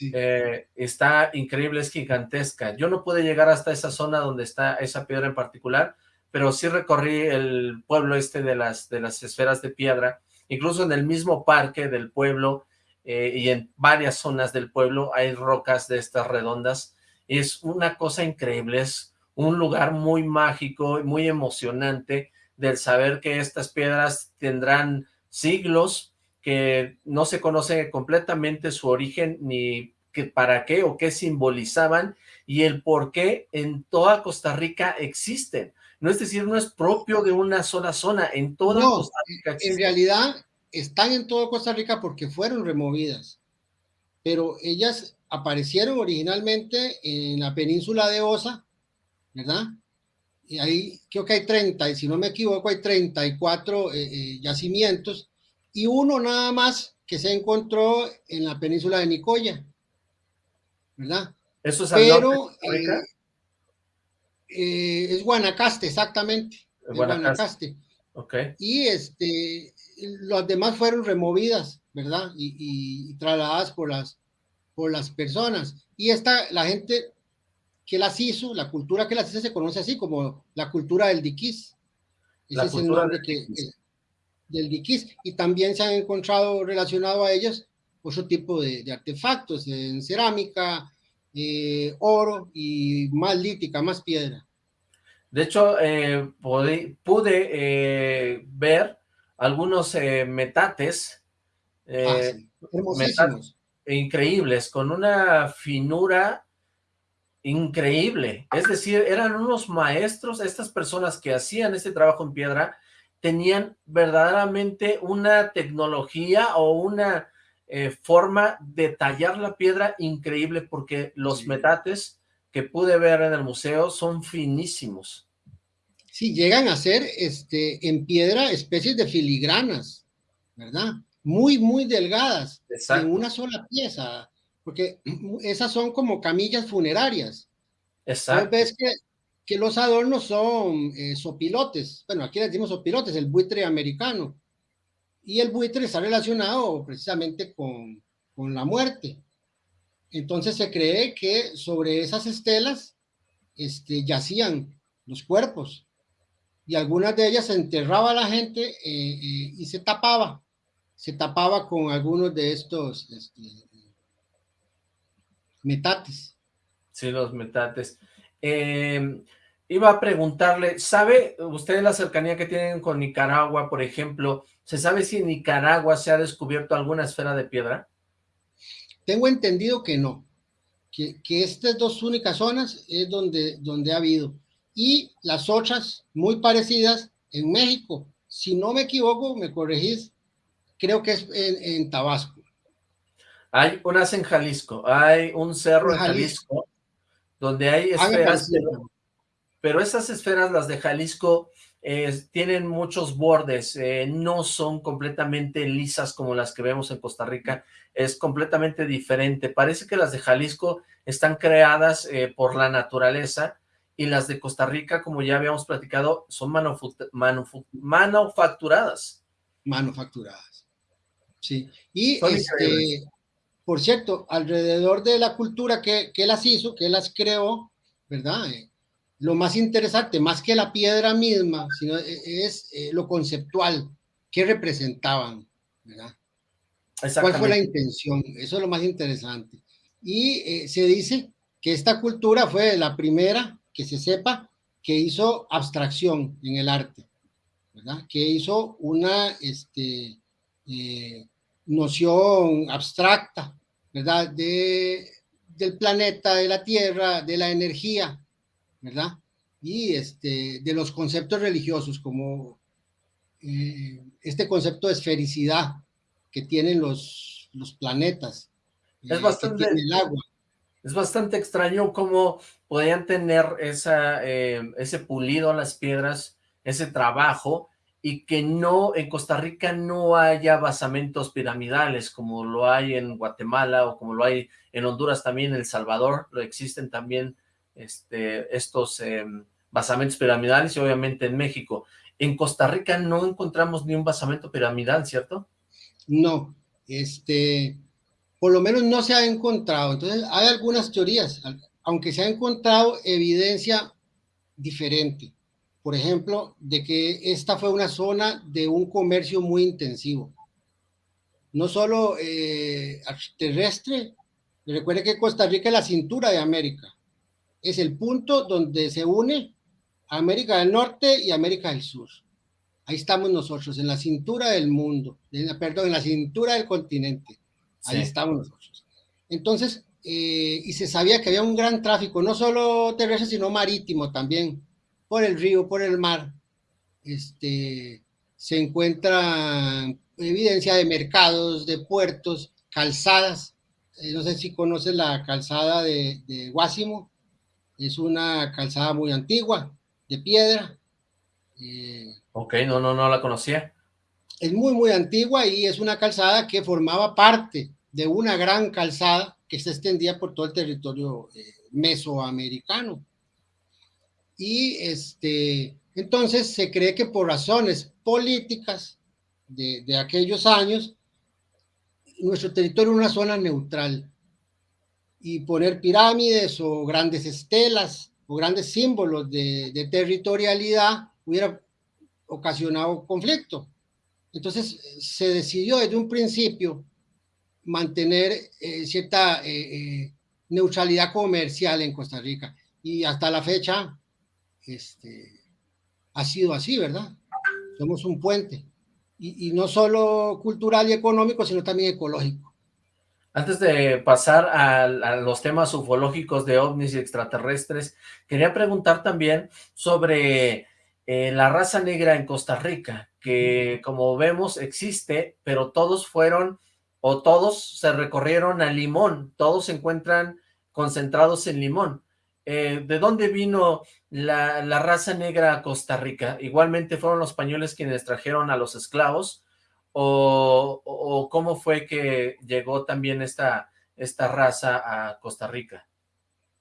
eh, está increíble, es gigantesca. Yo no pude llegar hasta esa zona donde está esa piedra en particular, pero sí recorrí el pueblo este de las, de las esferas de piedra, incluso en el mismo parque del pueblo eh, y en varias zonas del pueblo hay rocas de estas redondas. Es una cosa increíble, es un lugar muy mágico y muy emocionante del saber que estas piedras tendrán siglos, que no se conoce completamente su origen ni que para qué o qué simbolizaban y el por qué en toda Costa Rica existen. No es decir, no es propio de una sola zona, en toda Costa Rica existen. En realidad, están en toda Costa Rica porque fueron removidas, pero ellas aparecieron originalmente en la península de Osa, ¿verdad? Y ahí creo que hay 30, y si no me equivoco, hay 34 eh, eh, yacimientos, y uno nada más que se encontró en la península de Nicoya, ¿verdad? Eso es Pero, eh, es Guanacaste, exactamente. Guanacaste. Okay. Y este, las demás fueron removidas, ¿verdad? Y, trasladadas por las, por las personas. Y esta, la gente que las hizo, la cultura que las hizo se conoce así como la cultura del diquís. Ese es el nombre del, que, del diquís. Y también se han encontrado relacionado a ellas otro tipo de, artefactos en cerámica, eh, oro y más lítica, más piedra. De hecho, eh, pude, eh, ver algunos metates, ah, metates increíbles, con una finura increíble. Es decir, eran unos maestros, estas personas que hacían este trabajo en piedra, tenían verdaderamente una tecnología o una eh, forma de tallar la piedra increíble porque los metates que pude ver en el museo son finísimos. Sí, llegan a ser este, en piedra especies de filigranas, ¿verdad? Muy, muy delgadas, en una sola pieza, porque esas son como camillas funerarias. Exacto. Ves que, que los adornos son eh, sopilotes, bueno, aquí le decimos sopilotes, el buitre americano, y el buitre está relacionado precisamente con, con la muerte. Entonces se cree que sobre esas estelas este, yacían los cuerpos y algunas de ellas se enterraba la gente eh, eh, y se tapaba, se tapaba con algunos de estos este, metates. Sí, los metates. Em, iba a preguntarle, ¿sabe usted la cercanía que tienen con Nicaragua, por ejemplo? ¿Se sabe si en Nicaragua se ha descubierto alguna esfera de piedra? Tengo entendido que no, que, que estas dos únicas zonas es donde, donde ha habido. Y las otras muy parecidas en México. Si no me equivoco, me corregís, creo que es en Tabasco. Hay unas en Jalisco, hay un cerro en Jalisco, donde hay esferas, pero, esas esferas, las de Jalisco, tienen muchos bordes, eh, no son completamente lisas como las que vemos en Costa Rica, es completamente diferente. Parece que las de Jalisco están creadas eh, por la naturaleza y las de Costa Rica, como ya habíamos platicado, son manufacturadas. Manufacturadas, sí. Y este, por cierto, alrededor de la cultura que, que las hizo, que las creó, ¿verdad? Eh, lo más interesante, más que la piedra misma, sino e, es eh, lo conceptual, qué representaban, ¿verdad? ¿Cuál fue la intención? Eso es lo más interesante. Y eh, se dice que esta cultura fue la primera que se sepa que hizo abstracción en el arte, ¿verdad? Que hizo una este, noción abstracta ¿verdad? De, del planeta, de la Tierra, de la energía, ¿verdad? Y este, de los conceptos religiosos, como eh, este concepto de esfericidad que tienen los, los planetas. Es eh, bastante, el agua. Es bastante extraño cómo podían tener esa, eh, ese pulido las piedras, ese trabajo, y que no, en Costa Rica no haya basamentos piramidales como lo hay en Guatemala o como lo hay en Honduras también, en El Salvador, lo existen también este, estos em, basamentos piramidales y obviamente en México. En Costa Rica no encontramos ni un basamento piramidal, ¿cierto? No, este, por lo menos no se ha encontrado. Entonces hay algunas teorías, aunque se ha encontrado evidencia diferente por ejemplo, de que esta fue una zona de un comercio muy intensivo. No solo eh, terrestre, recuerde que Costa Rica es la cintura de América. Es el punto donde se une América del Norte y América del Sur. Ahí estamos nosotros, en la cintura del mundo, perdón, en la cintura del continente. Ahí estamos nosotros. Entonces, eh, y se sabía que había un gran tráfico, no solo terrestre, sino marítimo también por el río, por el mar, este, se encuentra evidencia de mercados, de puertos, calzadas. Eh, no sé si conoces la calzada de, de Guásimo. Es una calzada muy antigua, de piedra. Eh, ok, no, no, no la conocía. Es muy, muy antigua y es una calzada que formaba parte de una gran calzada que se extendía por todo el territorio eh, mesoamericano. Y este, entonces se cree que por razones políticas de, de aquellos años, nuestro territorio era una zona neutral. Y poner pirámides o grandes estelas o grandes símbolos de, de territorialidad hubiera ocasionado conflicto. Entonces se decidió desde un principio mantener eh, cierta eh, neutralidad comercial en Costa Rica. Y hasta la fecha este, ha sido así, ¿verdad? Somos un puente. Y, y no solo cultural y económico, sino también ecológico. Antes de pasar a, a, los temas ufológicos de ovnis y extraterrestres, quería preguntar también sobre eh, la raza negra en Costa Rica, que como vemos existe, pero todos fueron, o todos se recorrieron a Limón, todos se encuentran concentrados en Limón. Eh, ¿De dónde vino la, la raza negra a Costa Rica? Igualmente fueron los españoles quienes trajeron a los esclavos, o, cómo fue que llegó también esta, esta raza a Costa Rica?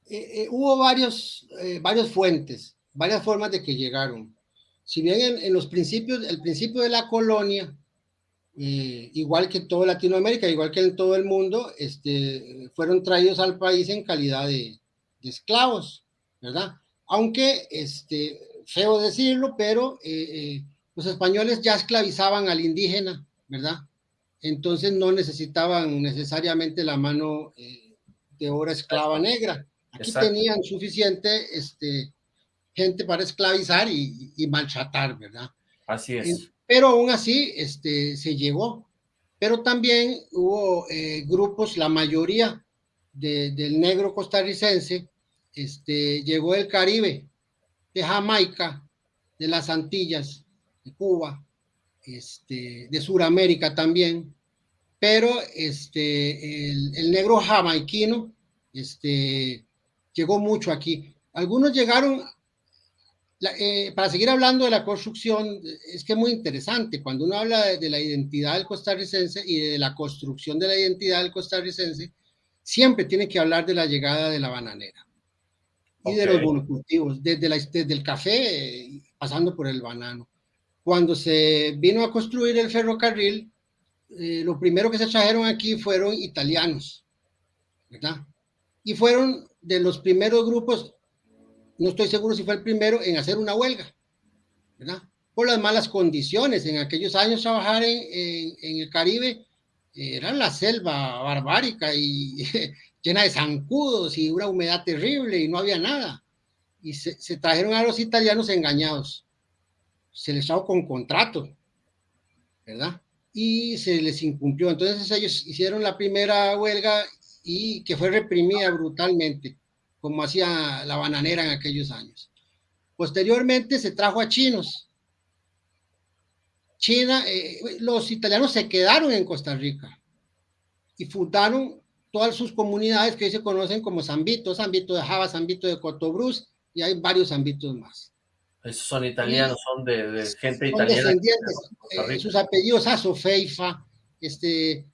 Eh, eh, hubo varios, eh, varias fuentes, varias formas de que llegaron. Si bien en, los principios, el principio de la colonia, eh, igual que toda Latinoamérica, igual que en todo el mundo, este, fueron traídos al país en calidad de esclavos, ¿verdad? Aunque, este, feo decirlo, pero los españoles ya esclavizaban al indígena, ¿verdad? Entonces no necesitaban necesariamente la mano eh, de obra esclava negra. Aquí Exacto. tenían suficiente este, gente para esclavizar y, y, maltratar, ¿verdad? Así es. Pero aún así este, se llegó. Pero también hubo eh, grupos, la mayoría de, del negro costarricense, este, llegó del Caribe, de Jamaica, de las Antillas, de Cuba, este, de Sudamérica también, pero este, el, el, negro jamaiquino este, llegó mucho aquí. Algunos llegaron, la, eh, para seguir hablando de la construcción, es que es muy interesante, cuando uno habla de, de, la identidad del costarricense y de la construcción de la identidad del costarricense, siempre tiene que hablar de la llegada de la bananera y okay. de los monocultivos, desde, la, desde el café, pasando por el banano cuando se vino a construir el ferrocarril, eh, lo primero que se trajeron aquí fueron italianos, ¿verdad? Y fueron de los primeros grupos, no estoy seguro si fue el primero, en hacer una huelga, ¿verdad? Por las malas condiciones. En aquellos años trabajar en, en, en el Caribe era la selva barbárica y llena de zancudos y una humedad terrible y no había nada. Y se, se trajeron a los italianos engañados se les daba con contrato, ¿verdad? Y se les incumplió. Entonces ellos hicieron la primera huelga y que fue reprimida brutalmente, como hacía la bananera en aquellos años. Posteriormente se trajo a chinos. China, eh, los italianos se quedaron en Costa Rica y fundaron todas sus comunidades que hoy se conocen como Zambito, Zambito de Java, Zambito de Cotobruz, y hay varios Zambitos más. Esos son italianos, son de, de gente son italiana. Descendientes, eh, sus apellidos Asofeifa, este,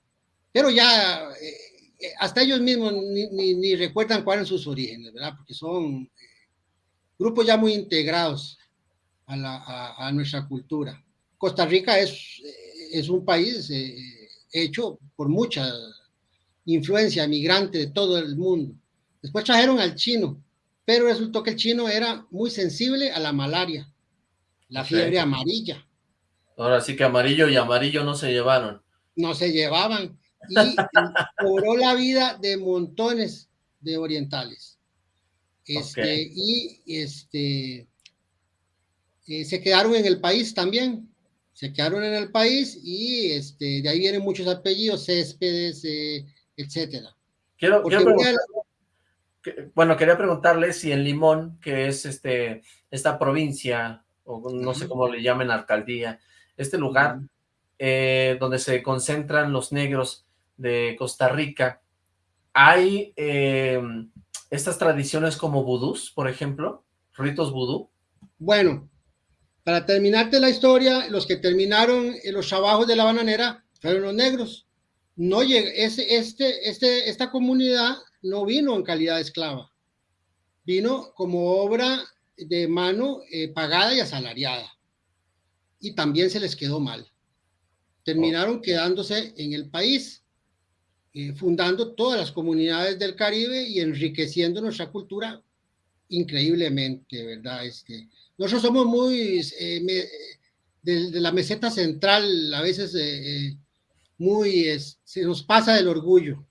pero ya eh, hasta ellos mismos ni, ni, ni, recuerdan cuáles son sus orígenes, ¿verdad? Porque son eh, grupos ya muy integrados a, la, a, a, nuestra cultura. Costa Rica es, es un país eh, hecho por mucha influencia migrante de todo el mundo. Después trajeron al chino, pero resultó que el chino era muy sensible a la malaria, la fiebre amarilla. Ahora sí que amarillo y amarillo no se llevaron. No se llevaban y cobró la vida de montones de orientales. Este, okay. Y este, eh, se quedaron en el país también, se quedaron en el país y este, de ahí vienen muchos apellidos, Céspedes, eh, etcétera. Quiero, quiero preguntar, bueno, quería preguntarle si en Limón, que es este esta provincia, o no sé cómo le llamen alcaldía, este lugar eh, donde se concentran los negros de Costa Rica, ¿hay eh, estas tradiciones como vudús, por ejemplo? ¿Ritos vudú? Bueno, para terminarte la historia, los que terminaron los trabajos de la bananera fueron los negros. No llega, este, este, esta comunidad no vino en calidad de esclava, vino como obra de mano eh, pagada y asalariada. Y también se les quedó mal. Terminaron quedándose en el país, eh, fundando todas las comunidades del Caribe y enriqueciendo nuestra cultura increíblemente, ¿verdad? Este, nosotros somos muy eh, me, de, de, la meseta central, a veces eh, muy, se nos pasa del orgullo,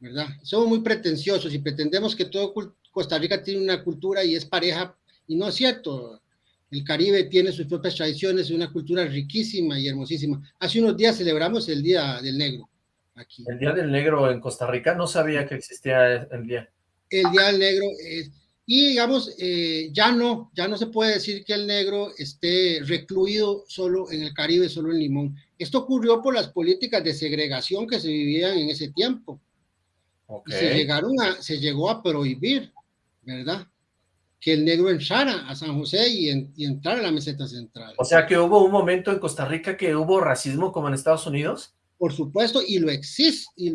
¿verdad? Somos muy pretenciosos y pretendemos que todo Costa Rica tiene una cultura y es pareja, y no es cierto. El Caribe tiene sus propias tradiciones, una cultura riquísima y hermosísima. Hace unos días celebramos el Día del Negro aquí. El Día del Negro en Costa Rica, no sabía que existía el día. El Día del Negro, y digamos, eh, ya no, ya no se puede decir que el negro esté recluido solo en el Caribe, solo en Limón. Esto ocurrió por las políticas de segregación que se vivían en ese tiempo. Se, llegaron a, se llegó a prohibir, ¿verdad? Que el negro entrara a San José y, en, y entrara a la meseta central. O sea que hubo un momento en Costa Rica que hubo racismo como en Estados Unidos. Por supuesto, y lo existe, y,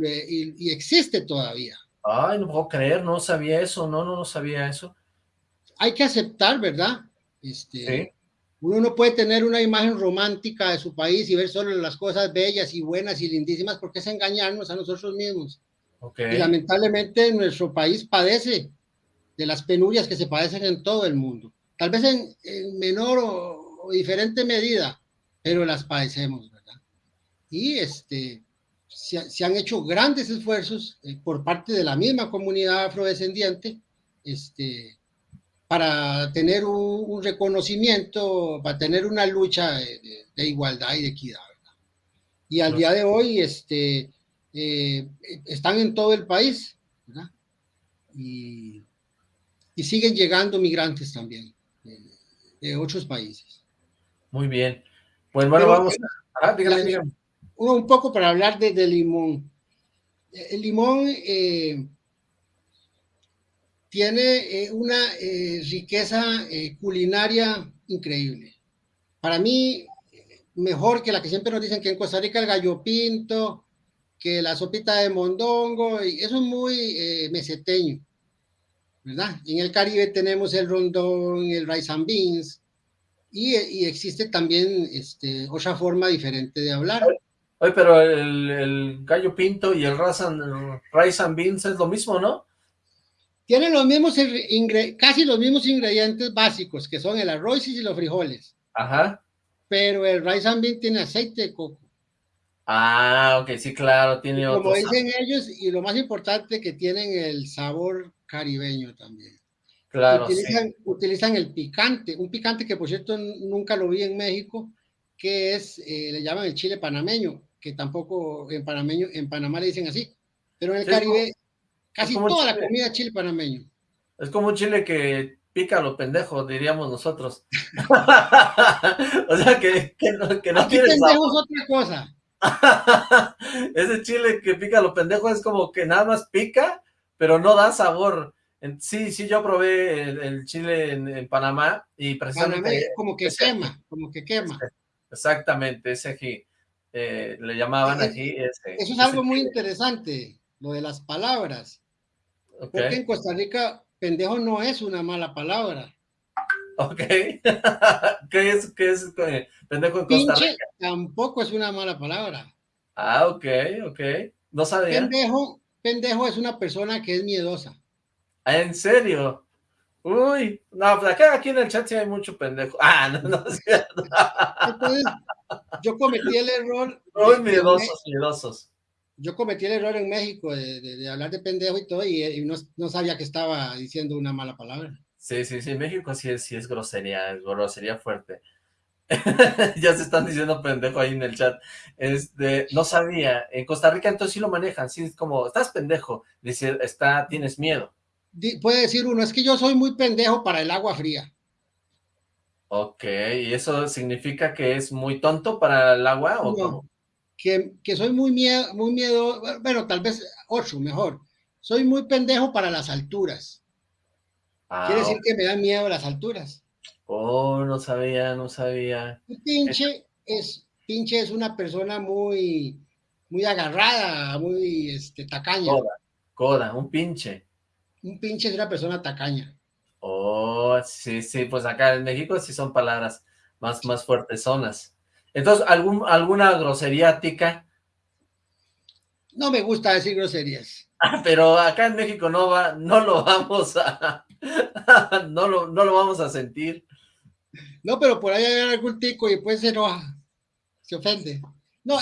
y, existe todavía. Ay, no puedo creer, no sabía eso, no, no, no sabía eso. Hay que aceptar, ¿verdad? Este, Uno no puede tener una imagen romántica de su país y ver solo las cosas bellas y buenas y lindísimas porque es engañarnos a nosotros mismos. Y lamentablemente nuestro país padece de las penurias que se padecen en todo el mundo. Tal vez en, menor o, diferente medida, pero las padecemos, ¿verdad? Y este, se, han hecho grandes esfuerzos eh, por parte de la misma comunidad afrodescendiente este, para tener un, reconocimiento, para tener una lucha de, de, igualdad y de equidad. ¿verdad? Y al día de hoy, este, eh, están en todo el país, ¿verdad? Y, siguen llegando migrantes también de, otros países. Muy bien. Pues bueno, vamos a... Un poco para hablar de, limón. El limón eh, tiene eh, una riqueza culinaria increíble. Para mí, mejor que la que siempre nos dicen que en Costa Rica el gallo pinto, que la sopita de mondongo, y eso es muy eh, meseteño, ¿verdad? En el Caribe tenemos el rondón, el rice and beans, y, y existe también este, otra forma diferente de hablar. Oye, pero el, el gallo pinto y el rice and, rice and beans es lo mismo, ¿no? Tienen los mismos, casi los mismos ingredientes básicos, que son el arroz y los frijoles. Ajá. Pero el rice and beans tiene aceite de coco. Ah, ok, sí, claro, tiene Como dicen ellos, y lo más importante, que tienen el sabor caribeño también. Claro, utilizan, utilizan el picante, un picante que por cierto nunca lo vi en México, que es, eh, le llaman el chile panameño, que tampoco en panameño, en Panamá le dicen así, pero en el Caribe casi toda la comida es chile panameño. Es como un chile que pica lo pendejo, diríamos nosotros. o sea, que, que no, que no tiene otra cosa. Ese chile que pica lo pendejo es como que nada más pica, pero no da sabor. Sí, sí, yo probé el, chile en, Panamá y precisamente... como que quema, como que quema. Exactamente, ese aquí. Eh, le llamaban eh, aquí ese, Eso es algo muy interesante, lo de las palabras. Porque en Costa Rica, pendejo no es una mala palabra. Ok. ¿Qué es, qué es pendejo en Costa Rica? tampoco es una mala palabra. Ah, ok, ok. No sabía. Pendejo, pendejo es una persona que es miedosa. ¿En serio? Uy, no, pues acá aquí en el chat sí hay mucho pendejo. Ah, no, no es cierto. Entonces, yo cometí el error. Muy miedosos, miedosos. Yo cometí el error en México de, hablar de pendejo y todo, y, no, no, sabía que estaba diciendo una mala palabra. Sí, sí, sí, México sí es, sí es grosería, es grosería fuerte. ya se están diciendo pendejo ahí en el chat. Este, no sabía. En Costa Rica entonces sí lo manejan, sí, es como, estás pendejo, dice, está, tienes miedo. Puede decir uno, es que yo soy muy pendejo para el agua fría. Ok, ¿y eso significa que es muy tonto para el agua o Que, que, soy muy miedo, muy miedo, bueno, tal vez ocho, mejor. Soy muy pendejo para las alturas. Ah, Quiere decir que me dan miedo las alturas. Oh, no sabía, no sabía. pinche es, pinche es una persona muy, muy agarrada, muy este, tacaña. Coda, coda, un pinche. Un pinche es una persona tacaña. Oh, sí, sí, pues acá en México sí son palabras más, más fuertes zonas. Entonces, ¿algún, ¿alguna grosería tica? No me gusta decir groserías. Pero acá en México no va, no lo vamos a, no, lo, no lo vamos a sentir. No, pero por ahí hay algún tico y después se enoja, se ofende. No,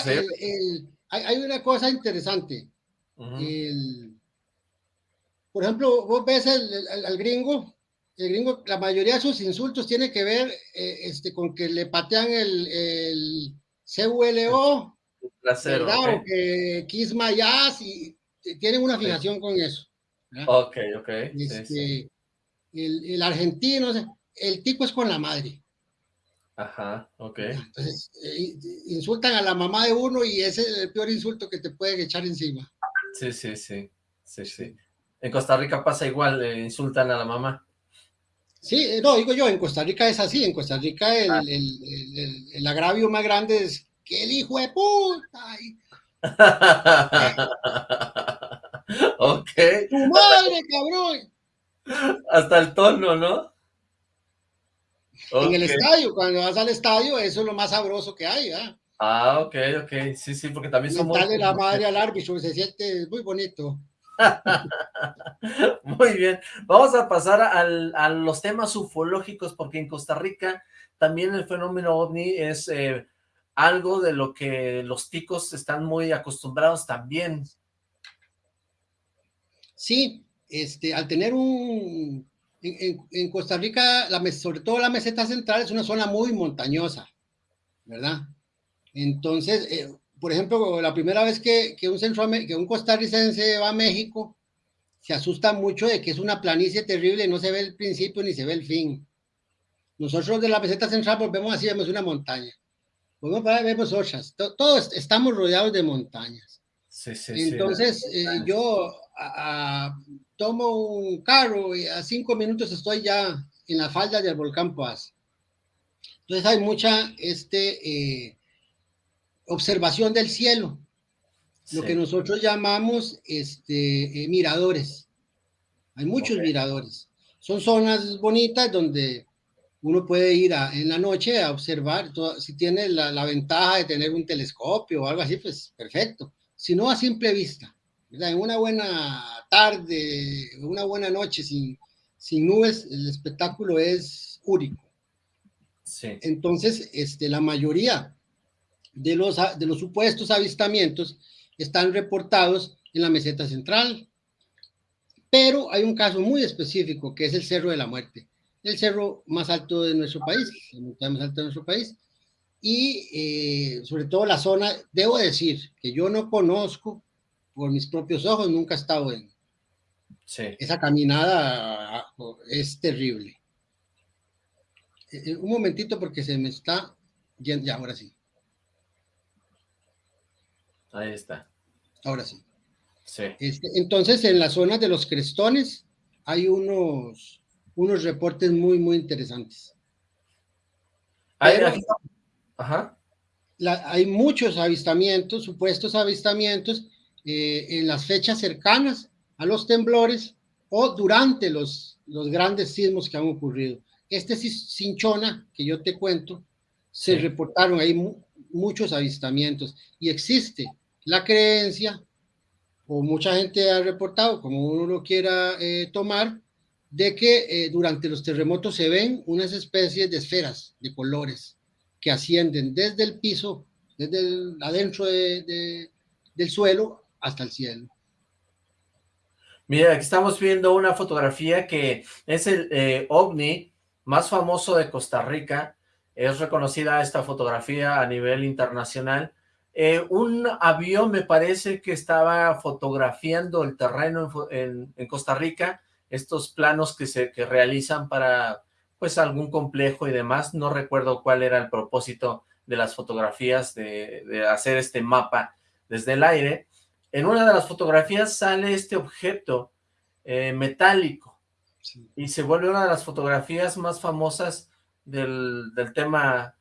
hay, una cosa interesante. por ejemplo, vos ves al gringo, el gringo, la mayoría de sus insultos tiene que ver eh, este, con que le patean el, el CULO, ¿verdad? O que Kiss My Ass, y tienen una fijación con eso. Ok, ok. Este, el, el, argentino, el tipo es con la madre. Ajá, ok. Entonces, eh, insultan a la mamá de uno y ese es el peor insulto que te pueden echar encima. Sí, sí, sí, sí, sí. En Costa Rica pasa igual, le insultan a la mamá. Sí, eh, no, digo yo, en Costa Rica es así, en Costa Rica el, ah. el, el, agravio más grande es que el hijo de puta. ok. Tu madre, cabrón. Hasta el tono, ¿no? En el estadio, cuando vas al estadio, eso es lo más sabroso que hay, ¿ah? Ah, ok, ok, sí, sí, porque también somos... Dale la madre al árbitro, se siente muy bonito. muy bien, vamos a pasar a los temas ufológicos, porque en Costa Rica también el fenómeno OVNI es eh, algo de lo que los ticos están muy acostumbrados también. Sí, este, al tener un, en, Costa Rica, la, sobre todo la meseta central, es una zona muy montañosa, ¿verdad? Entonces, eh, por ejemplo, la primera vez que, que, un que un costarricense va a México, se asusta mucho de que es una planicie terrible, no se ve el principio ni se ve el fin. Nosotros de la meseta central pues vemos así, vemos una montaña. Vemos para vemos otras. Todos estamos rodeados de montañas. Sí, sí, Entonces, eh, yo tomo un carro y a cinco minutos estoy ya en la falda del volcán Paz. Entonces hay mucha este, eh, observación del cielo, lo que nosotros llamamos este, eh, miradores. Hay muchos miradores. Son zonas bonitas donde uno puede ir en la noche a observar. si tiene la, la, ventaja de tener un telescopio o algo así, pues perfecto. Si no, a simple vista. En una buena tarde, una buena noche sin, sin nubes, el espectáculo es único. Entonces, este, la mayoría de los, de los supuestos avistamientos están reportados en la meseta central, pero hay un caso muy específico que es el Cerro de la Muerte, el cerro más alto de nuestro país, el montaña más alto de nuestro país, y eh, sobre todo la zona, debo decir que yo no conozco por mis propios ojos, nunca he estado en. Esa caminada ah, es terrible. Eh, eh, un momentito porque se me está yendo, ya, ahora sí. Ahí está. Ahora sí. Sí. Este, entonces, en la zona de los crestones hay unos, unos reportes muy, muy interesantes. Ajá. hay muchos avistamientos, supuestos avistamientos, eh, en las fechas cercanas a los temblores o durante los, los grandes sismos que han ocurrido. Este Cinchona, que yo te cuento, se reportaron ahí muchos avistamientos y existe la creencia, o mucha gente ha reportado, como uno lo quiera eh, tomar, de que eh, durante los terremotos se ven unas especies de esferas de colores que ascienden desde el piso, desde adentro del suelo hasta el cielo. Mira, aquí estamos viendo una fotografía que es el eh, ovni más famoso de Costa Rica. Es reconocida esta fotografía a nivel internacional. Eh, un avión me parece que estaba fotografiando el terreno en, Costa Rica, estos planos que se que realizan para pues algún complejo y demás. No recuerdo cuál era el propósito de las fotografías de, de hacer este mapa desde el aire en una de las fotografías sale este objeto eh, metálico y se vuelve una de las fotografías más famosas del, tema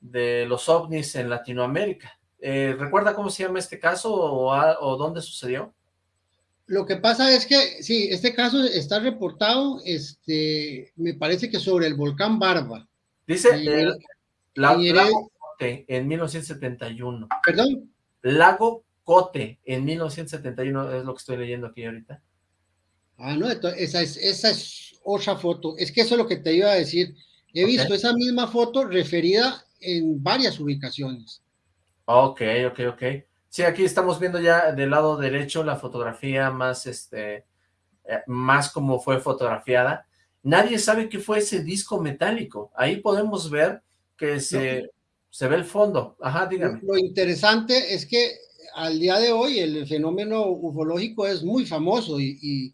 de los ovnis en Latinoamérica. Eh, ¿Recuerda cómo se llama este caso o, dónde sucedió? Lo que pasa es que, sí, este caso está reportado, este, me parece que sobre el volcán Barba. Dice el, Lago Cote en 1971. ¿Perdón? Lago Cote en 1971, es lo que estoy leyendo aquí ahorita. Ah, no, esa es, esa es otra foto. Es que eso es lo que te iba a decir. He visto esa misma foto referida en varias ubicaciones. Ok, ok, ok. Sí, aquí estamos viendo ya del lado derecho la fotografía más, este, eh, más como fue fotografiada. Nadie sabe qué fue ese disco metálico. Ahí podemos ver que se, se ve el fondo. Ajá, dígame. Lo interesante es que al día de hoy el fenómeno ufológico es muy famoso y,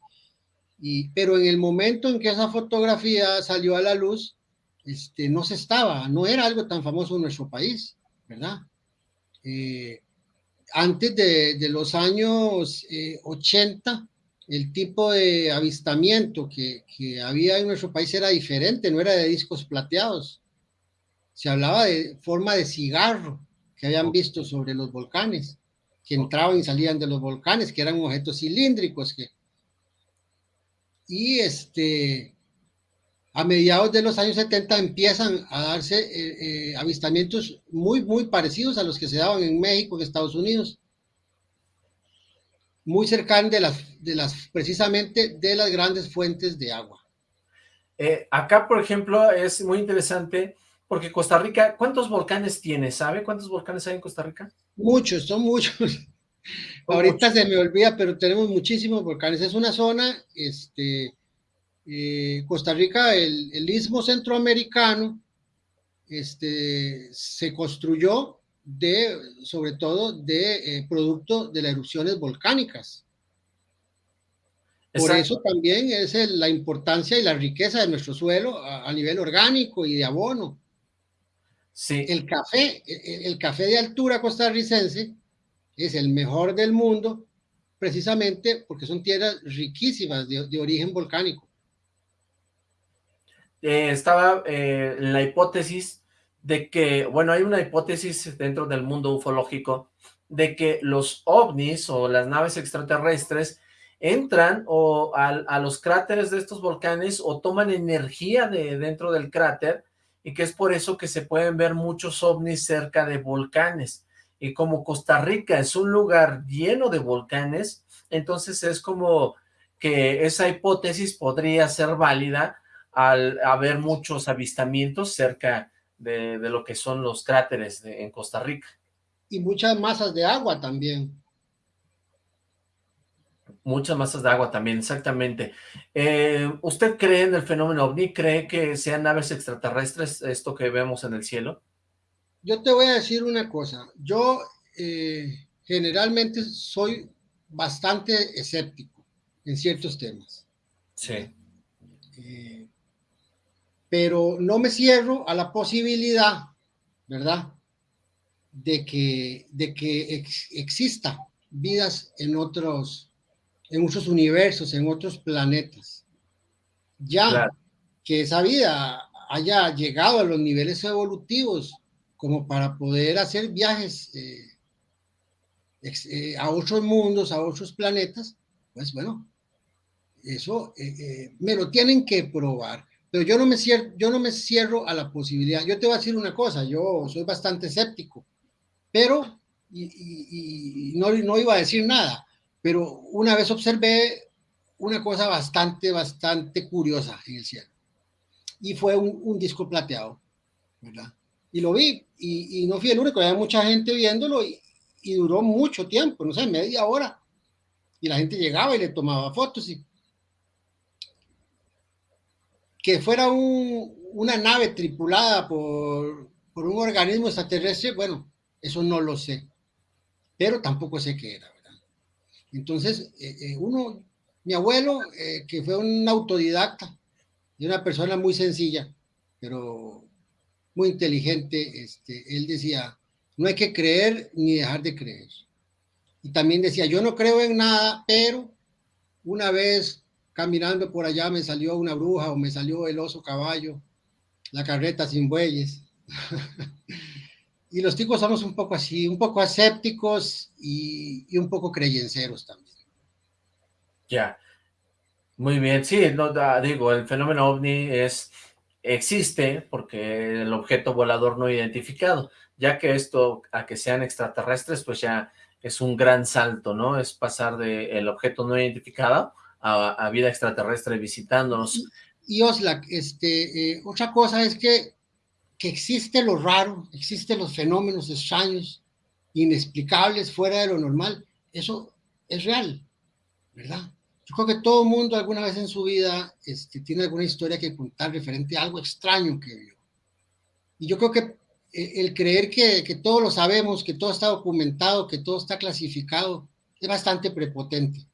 y, pero en el momento en que esa fotografía salió a la luz, este, no se estaba, no era algo tan famoso en nuestro país, ¿verdad? Eh, antes de, los años 80, eh, el tipo de avistamiento que, que, había en nuestro país era diferente, no era de discos plateados. Se hablaba de forma de cigarro que habían visto sobre los volcanes, que entraban y salían de los volcanes, que eran objetos cilíndricos. Que... Y este, a mediados de los años 70 empiezan a darse eh, eh, avistamientos muy, muy parecidos a los que se daban en México, en Estados Unidos, muy cercanos de las, de las, precisamente de las grandes fuentes de agua. Eh, acá, por ejemplo, es muy interesante porque Costa Rica, ¿cuántos volcanes tiene? ¿Sabe cuántos volcanes hay en Costa Rica? Muchos, son muchos. Ahorita se me olvida, pero tenemos muchísimos volcanes. Es una zona, este, eh, Costa Rica, el, istmo centroamericano, este, se construyó de, sobre todo, de eh, producto de las erupciones volcánicas. Por eso también es la importancia y la riqueza de nuestro suelo a, nivel orgánico y de abono. Sí. El café, el, café de altura costarricense es el mejor del mundo precisamente porque son tierras riquísimas de origen volcánico. Eh, estaba eh, la hipótesis de que, bueno, hay una hipótesis dentro del mundo ufológico de que los ovnis o las naves extraterrestres entran o a, los cráteres de estos volcanes o toman energía de dentro del cráter y que es por eso que se pueden ver muchos ovnis cerca de volcanes. Y como Costa Rica es un lugar lleno de volcanes, entonces es como que esa hipótesis podría ser válida al haber muchos avistamientos cerca de, lo que son los cráteres en Costa Rica. Y muchas masas de agua también. Muchas masas de agua también, exactamente. Eh, ¿Usted cree en el fenómeno OVNI? ¿Cree que sean naves extraterrestres esto que vemos en el cielo? Yo te voy a decir una cosa. Yo eh, generalmente soy bastante escéptico en ciertos temas. Sí. Eh, pero no me cierro a la posibilidad, ¿verdad? De que, de que exista vidas en otros, en otros universos, en otros planetas. Ya que esa vida haya llegado a los niveles evolutivos como para poder hacer viajes eh, eh, a otros mundos, a otros planetas, pues bueno, eso eh, me lo tienen que probar. Pero yo no, me cierro, yo no me cierro a la posibilidad. Yo te voy a decir una cosa, yo soy bastante escéptico, pero, y, no, no iba a decir nada, pero una vez observé una cosa bastante, bastante curiosa en el cielo. Y fue un, disco plateado, ¿verdad? Y lo vi, y, no fui el único, había mucha gente viéndolo y, duró mucho tiempo, no sé, media hora. Y la gente llegaba y le tomaba fotos y que fuera una nave tripulada por, un organismo extraterrestre, bueno, eso no lo sé, pero tampoco sé qué era. Entonces, eh, eh, uno, mi abuelo, eh, que fue un autodidacta y una persona muy sencilla, pero muy inteligente, este, él decía, no hay que creer ni dejar de creer. Y también decía, yo no creo en nada, pero una vez caminando por allá me salió una bruja o me salió el oso caballo, la carreta sin bueyes. y los ticos somos un poco así, un poco escépticos y, un poco creyenceros también. Ya, muy bien, sí, no, digo, el fenómeno ovni es, existe porque el objeto volador no identificado, ya que esto a que sean extraterrestres, pues ya es un gran salto, ¿no? Es pasar del el objeto no identificado a, vida extraterrestre visitándonos. Y, Oslak, este, eh, otra cosa es que, que existe lo raro, existen los fenómenos extraños, inexplicables, fuera de lo normal, eso es real, ¿verdad? Yo creo que todo mundo alguna vez en su vida este, tiene alguna historia que contar referente a algo extraño que vio. Y yo creo que eh, el creer que, que todo lo sabemos, que todo está documentado, que todo está clasificado, es bastante prepotente,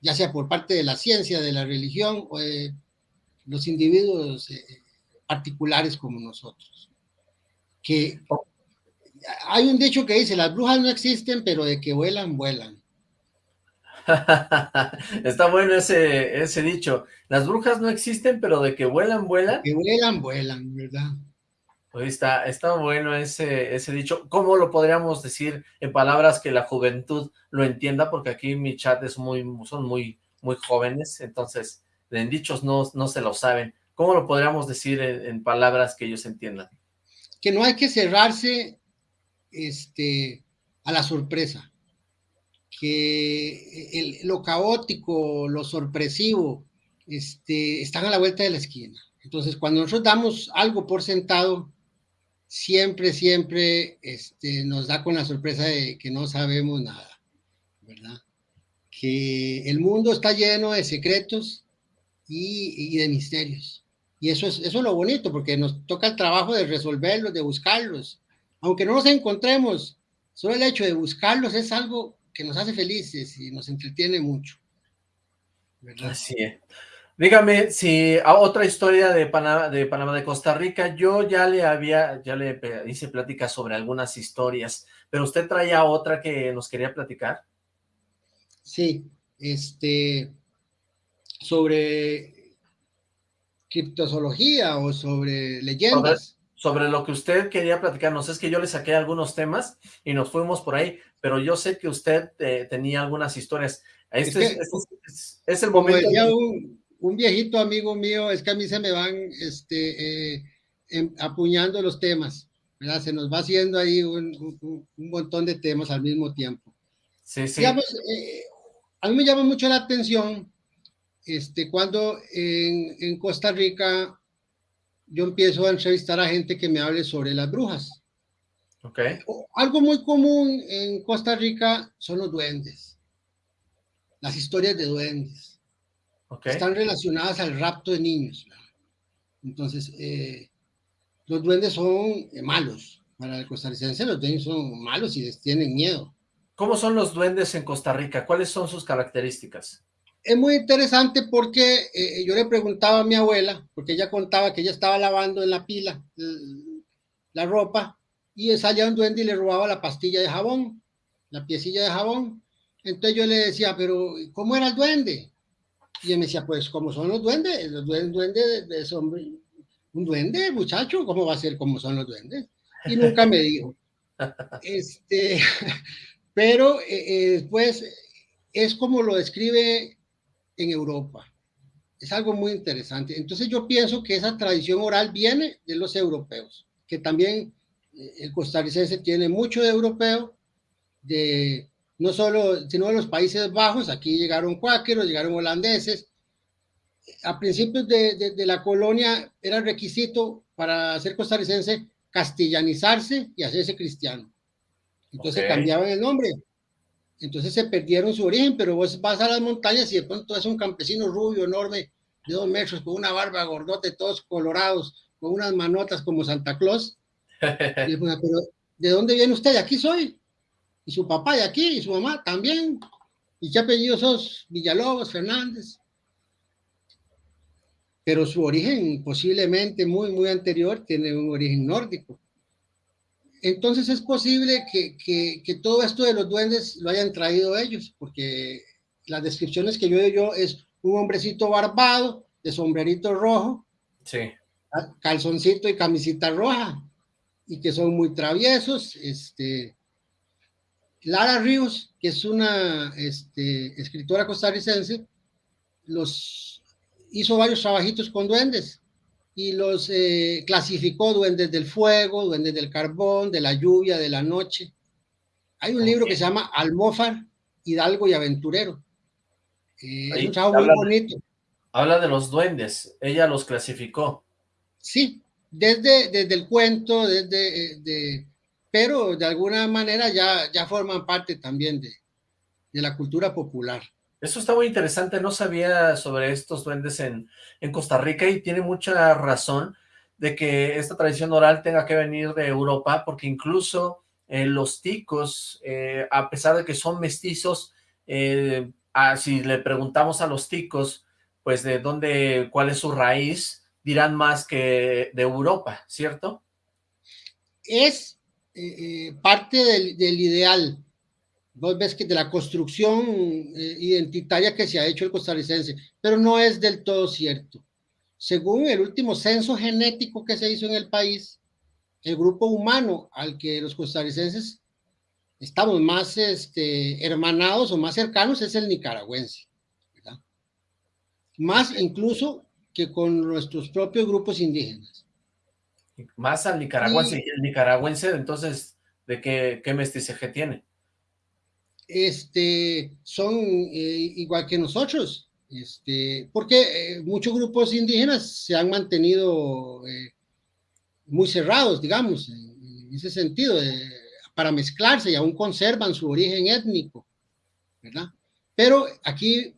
ya sea por parte de la ciencia, de la religión o de los individuos eh, particulares como nosotros. Que hay un dicho que dice, las brujas no existen, pero de que vuelan, vuelan. Está bueno ese, ese dicho. Las brujas no existen, pero de que vuelan, vuelan. que vuelan, vuelan, ¿verdad? Pues está, está bueno ese, ese dicho. ¿Cómo lo podríamos decir en palabras que la juventud lo entienda? Porque aquí mi chat es muy, son muy, muy jóvenes, entonces en dichos no, no se lo saben. ¿Cómo lo podríamos decir en, palabras que ellos entiendan? Que no hay que cerrarse este, a la sorpresa. Que lo caótico, lo sorpresivo, este, están a la vuelta de la esquina. Entonces, cuando nosotros damos algo por sentado, siempre, siempre este, nos da con la sorpresa de que no sabemos nada, ¿verdad? Que el mundo está lleno de secretos y, de misterios. Y eso es, eso es lo bonito, porque nos toca el trabajo de resolverlos, de buscarlos. Aunque no nos encontremos, solo el hecho de buscarlos es algo que nos hace felices y nos entretiene mucho. ¿verdad? Así es. Dígame si a otra historia de Panamá, de Panamá, de Costa Rica, yo ya le había, ya le hice plática sobre algunas historias, pero usted traía otra que nos quería platicar. Sí, este, sobre criptozoología o sobre leyendas. Sobre, lo que usted quería platicarnos, es que yo le saqué algunos temas y nos fuimos por ahí, pero yo sé que usted eh, tenía algunas historias. Este es, el momento... Un, viejito amigo mío, es que a mí se me van este, eh, em, apuñando los temas, ¿verdad? Se nos va haciendo ahí un, montón de temas al mismo tiempo. Sí, sí. Eh, a mí me llama mucho la atención este, cuando en, Costa Rica yo empiezo a entrevistar a gente que me hable sobre las brujas. Okay. Algo muy común en Costa Rica son los duendes, las historias de duendes. Okay. Están relacionadas al rapto de niños. Entonces, eh, los duendes son eh, malos. Para el costarricense los duendes son malos y les tienen miedo. ¿Cómo son los duendes en Costa Rica? ¿Cuáles son sus características? Es muy interesante porque eh, yo le preguntaba a mi abuela, porque ella contaba que ella estaba lavando en la pila la ropa y salía un duende y le robaba la pastilla de jabón, la piecilla de jabón. Entonces yo le decía, pero ¿cómo era el duende? Y él me decía, pues, ¿cómo son los duendes? Los duendes, de, son un duende, muchacho, ¿cómo va a ser como son los duendes? Y nunca me dijo. Este, pero eh, eh, después es como lo describe en Europa. Es algo muy interesante. Entonces yo pienso que esa tradición oral viene de los europeos, que también eh, el costarricense tiene mucho de europeo, de no solo, sino de los Países Bajos, aquí llegaron cuáqueros, llegaron holandeses. A principios de, de, la colonia era requisito para ser costarricense castellanizarse y hacerse cristiano. Entonces cambiaban el nombre entonces se perdieron su origen, pero vos vas a las montañas y de pronto es un campesino rubio, enorme, de dos metros, con una barba gordote, todos colorados, con unas manotas como Santa Claus. Y pero ¿de dónde viene usted? Aquí soy. Y su papá de aquí, y su mamá también. ¿Y qué apellidos sos? Villalobos, Fernández. Pero su origen, posiblemente muy, muy anterior, tiene un origen nórdico. Entonces es posible que, todo esto de los duendes lo hayan traído ellos, porque las descripciones que yo yo es un hombrecito barbado, de sombrerito rojo, sí. calzoncito y camisita roja, y que son muy traviesos. Este, Lara Ríos, que es una este, escritora costarricense, los hizo varios trabajitos con duendes y los eh, clasificó duendes del fuego, duendes del carbón, de la lluvia, de la noche. Hay un libro que se llama Almófar, Hidalgo y Aventurero. Eh, es un muy bonito. Habla de los duendes, ella los clasificó. Sí, desde, desde el cuento, desde eh, pero de alguna manera ya, ya forman parte también de, de la cultura popular. Eso está muy interesante, no sabía sobre estos duendes en, en Costa Rica y tiene mucha razón de que esta tradición oral tenga que venir de Europa, porque incluso eh, los ticos, eh, a pesar de que son mestizos, eh, si le preguntamos a los ticos, pues de dónde, cuál es su raíz, dirán más que de Europa, ¿cierto? Es parte del, del ideal, Vos ves que de la construcción eh, identitaria que se ha hecho el costarricense, pero no es del todo cierto. Según el último censo genético que se hizo en el país, el grupo humano al que los costarricenses estamos más este, hermanados o más cercanos es el nicaragüense. Más incluso que con nuestros propios grupos indígenas. Más al nicaragüense. Y, el nicaragüense, entonces, ¿de qué, qué mestizaje tiene? Este, son eh, igual que nosotros, este, porque eh, muchos grupos indígenas se han mantenido eh, muy cerrados, digamos, en, ese sentido, para mezclarse y aún conservan su origen étnico, ¿verdad? Pero aquí,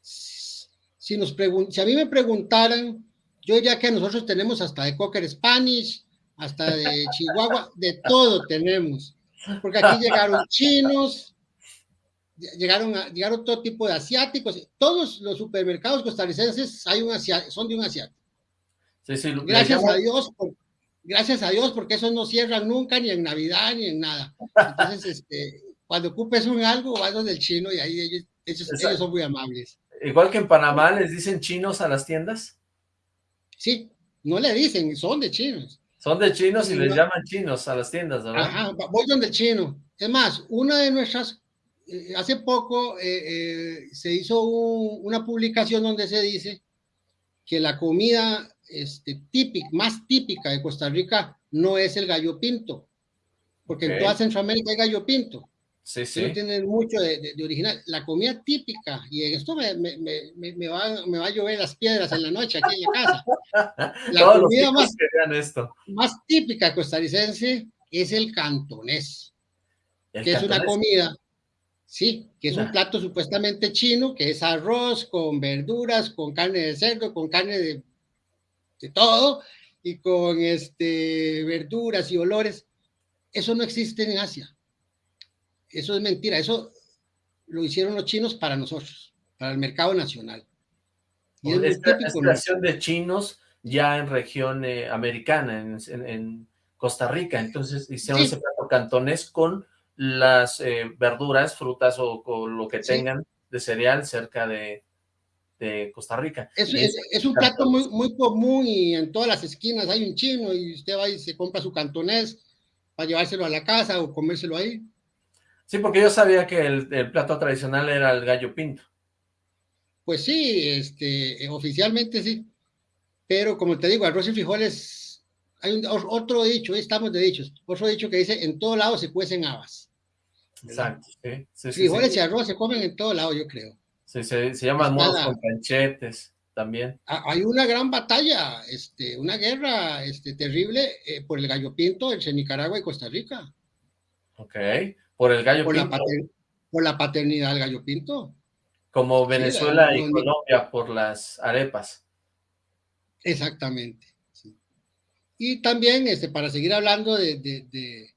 si, nos si a mí me preguntaran, yo diría que nosotros tenemos hasta de Cocker Spanish, hasta de Chihuahua, de todo tenemos, porque aquí llegaron chinos, llegaron, a, llegaron todo tipo de asiáticos. Todos los supermercados costarricenses hay un son de un asiático. gracias a Dios, gracias a Dios, porque esos no cierran nunca, ni en Navidad, ni en nada. Entonces, este, cuando ocupes un algo, vas donde el chino y ahí ellos, ellos, son muy amables. Igual que en Panamá, ¿les dicen chinos a las tiendas? Sí, no le dicen, son de chinos. Son de chinos y, les llaman chinos a las tiendas, ¿verdad? Ajá, voy donde el chino. Es más, una de nuestras eh, hace poco eh, eh, se hizo una publicación donde se dice que la comida este, típica, más típica de Costa Rica no es el gallo pinto, porque en toda Centroamérica hay gallo pinto. Sí, sí. No tienen mucho de, original. La comida típica, y en esto me, me, me, me, va, me va a llover las piedras en la noche aquí en la casa. La comida más, esto. más típica costarricense es el cantonés, que es una comida Sí, que es un plato supuestamente chino, que es arroz con verduras, con carne de cerdo, con carne de, de todo, y con este, verduras y olores. Eso no existe en Asia. Eso es mentira. Eso lo hicieron los chinos para nosotros, para el mercado nacional. Y es esta, creación de chinos ya en región eh, americana, en, Costa Rica. Entonces hicieron ese plato cantonés con las eh, verduras, frutas o, lo que tengan de cereal cerca de, Costa Rica. Es, un plato muy, muy común y en todas las esquinas hay un chino y usted va y se compra su cantonés para llevárselo a la casa o comérselo ahí. Sí, porque yo sabía que el, plato tradicional era el gallo pinto. Pues sí, este, oficialmente sí. Pero como te digo, arroz y frijoles, hay un, otro dicho, estamos de dichos, otro dicho que dice, en todo lado se cuecen habas. Exacto, sí. Frijoles y arroz se comen en todo lado, yo creo. Sí, se, se llaman modos con panchetes también. Hay una gran batalla, este, una guerra este, terrible eh, por el gallo pinto entre Nicaragua y Costa Rica. Ok, por el gallo pinto. por la paternidad del gallo pinto. Como Venezuela y Colombia por las arepas. Exactamente. Y también, este, para seguir hablando de, de, de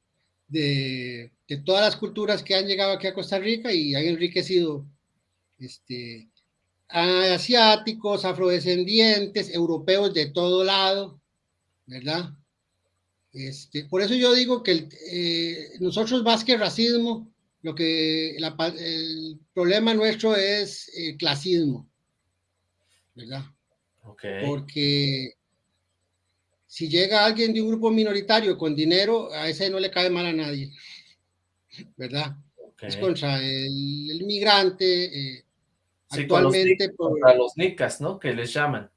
de todas las culturas que han llegado aquí a Costa Rica y han enriquecido este, asiáticos, afrodescendientes, europeos de todo lado, ¿verdad? Este, por eso yo digo que eh, nosotros más que racismo, lo que el problema nuestro es el clasismo, ¿verdad? Okay. Porque si llega alguien de un grupo minoritario con dinero, a ese no le cae mal a nadie. ¿Verdad? Es contra el, migrante, eh, actualmente los, contra los nicas, ¿no? Que les llaman.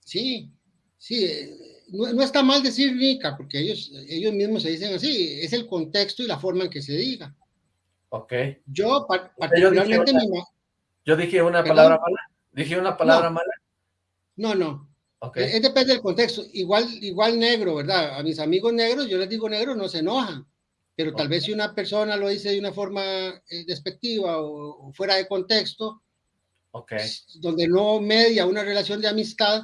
Sí, sí, eh, no, está mal decir nica, porque ellos, ellos mismos se dicen así, es el contexto y la forma en que se diga. Ok. Yo particularmente... Yo dije una, palabra mala, dije una palabra mala. No, no, Okay. Es, depende del contexto. Igual, igual negro, ¿verdad? A mis amigos negros, yo les digo negro, no se enojan. Pero tal vez si una persona lo dice de una forma eh, despectiva o, fuera de contexto, okay. donde no media una relación de amistad,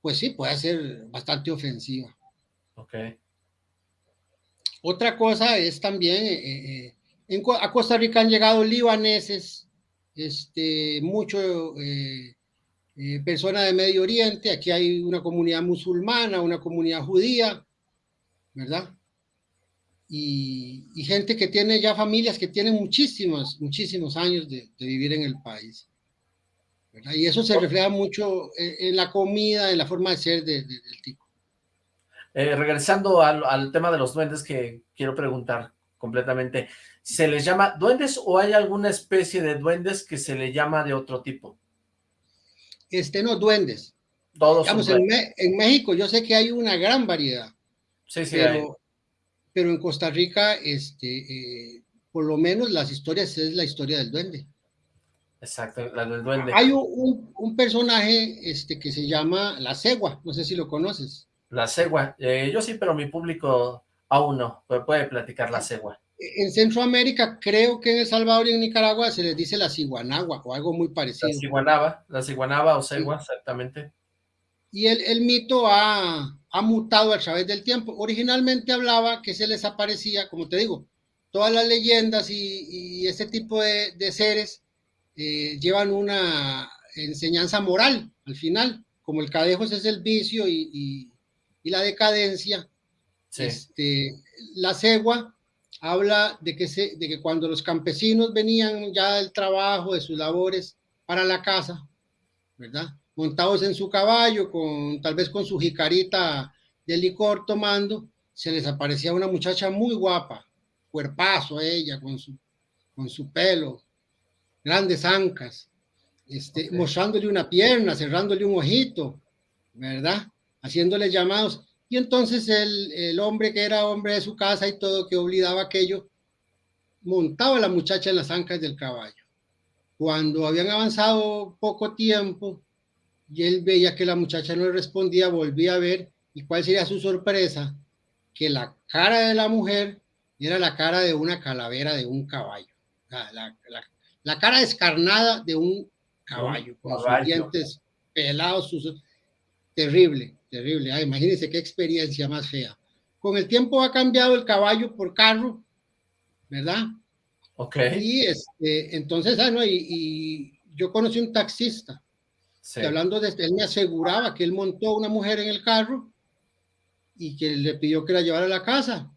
pues sí, puede ser bastante ofensiva. Okay. Otra cosa es también, eh, eh, en, a Costa Rica han llegado libaneses, este, mucho personas de Medio Oriente, aquí hay una comunidad musulmana, una comunidad judía, ¿verdad? Y, gente que tiene ya familias que tienen muchísimos, muchísimos años de, vivir en el país. ¿verdad? Y eso se refleja mucho en, la comida, en la forma de ser del tipo. Eh, regresando al, al, tema de los duendes que quiero preguntar completamente, ¿se les llama duendes o hay alguna especie de duendes que se le llama de otro tipo? este, no, duendes. Todos en, México yo sé que hay una gran variedad. Sí, sí, pero, pero en Costa Rica, este, eh, por lo menos las historias es la historia del duende. Exacto, la del duende. Hay un, un, personaje este, que se llama La Cegua, no sé si lo conoces. La Cegua, eh, yo sí, pero mi público aún no, puede platicar La Cegua en Centroamérica, creo que en El Salvador y en Nicaragua se les dice la ciguanagua o algo muy parecido. La ciguanaba, la ciguanaba o cegua, exactamente. Y el, el mito ha, ha, mutado a través del tiempo. Originalmente hablaba que se les aparecía, como te digo, todas las leyendas y, y este tipo de, de seres eh, llevan una enseñanza moral al final, como el cadejos es el vicio y, y, y la decadencia. Sí. Este, la cegua habla de que, se, de que cuando los campesinos venían ya del trabajo, de sus labores para la casa, ¿verdad? Montados en su caballo, con tal vez con su jicarita de licor tomando, se les aparecía una muchacha muy guapa, cuerpazo ella, con su, con su pelo, grandes ancas, este, mostrándole una pierna, cerrándole un ojito, ¿verdad? Haciéndole llamados. Y entonces el, el, hombre que era hombre de su casa y todo, que olvidaba aquello, montaba a la muchacha en las ancas del caballo. Cuando habían avanzado poco tiempo y él veía que la muchacha no le respondía, volvía a ver, y cuál sería su sorpresa, que la cara de la mujer era la cara de una calavera de un caballo. La, la, la, cara descarnada de un caballo, con sus dientes pelados, sus... terrible terrible. Ah, imagínense qué experiencia más fea. Con el tiempo ha cambiado el caballo por carro, ¿verdad? Ok. Y este, entonces, ah, no, y, yo conocí un taxista, sí. hablando de él me aseguraba que él montó una mujer en el carro y que le pidió que la llevara a la casa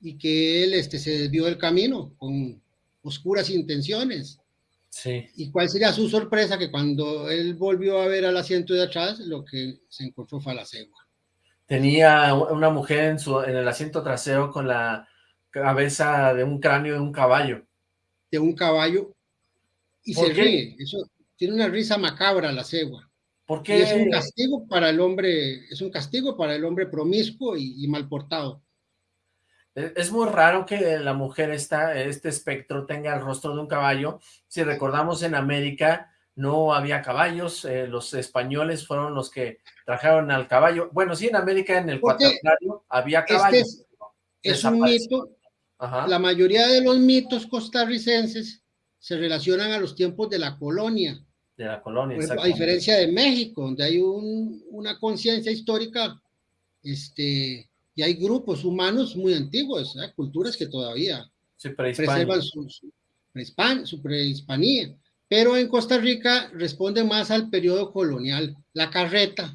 y que él este, se desvió del camino con oscuras intenciones. Sí. ¿Y cuál sería su sorpresa? Que cuando él volvió a ver al asiento de atrás, lo que se encontró fue la cegua. Tenía una mujer en, su, en el asiento trasero con la cabeza de un cráneo de un caballo. De un caballo. Y se qué? ríe. Eso tiene una risa macabra la cegua. ¿Por qué? Y es un castigo para el hombre, es un castigo para el hombre promiscuo y, y mal portado. Es muy raro que la mujer esta, este espectro tenga el rostro de un caballo. Si recordamos en América no había caballos, eh, los españoles fueron los que trajeron al caballo. Bueno, sí, en América en el cuaternario había caballos. Este es, es un mito. Ajá. La mayoría de los mitos costarricenses se relacionan a los tiempos de la colonia. De la colonia, A diferencia de México, donde hay un, una conciencia histórica este, y hay grupos humanos muy antiguos, ¿eh? culturas que todavía sí, preservan su, su, su, prehispanía. Pero en Costa Rica responde más al periodo colonial. La carreta,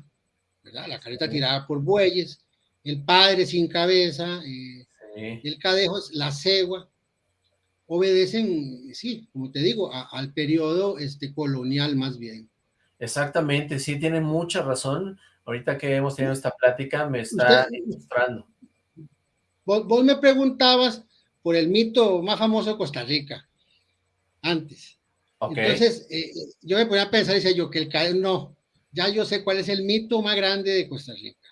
¿verdad? la carreta sí. tirada por bueyes, el padre sin cabeza, eh, sí. el cadejo, la cegua, obedecen, sí, como te digo, a, al periodo este, colonial más bien. Exactamente, sí, tiene mucha razón ahorita que hemos tenido esta plática, me está Usted, ilustrando. Vos, vos, me preguntabas por el mito más famoso de Costa Rica, antes. Okay. Entonces, eh, yo me ponía a pensar, dice yo, que el no, ya yo sé cuál es el mito más grande de Costa Rica.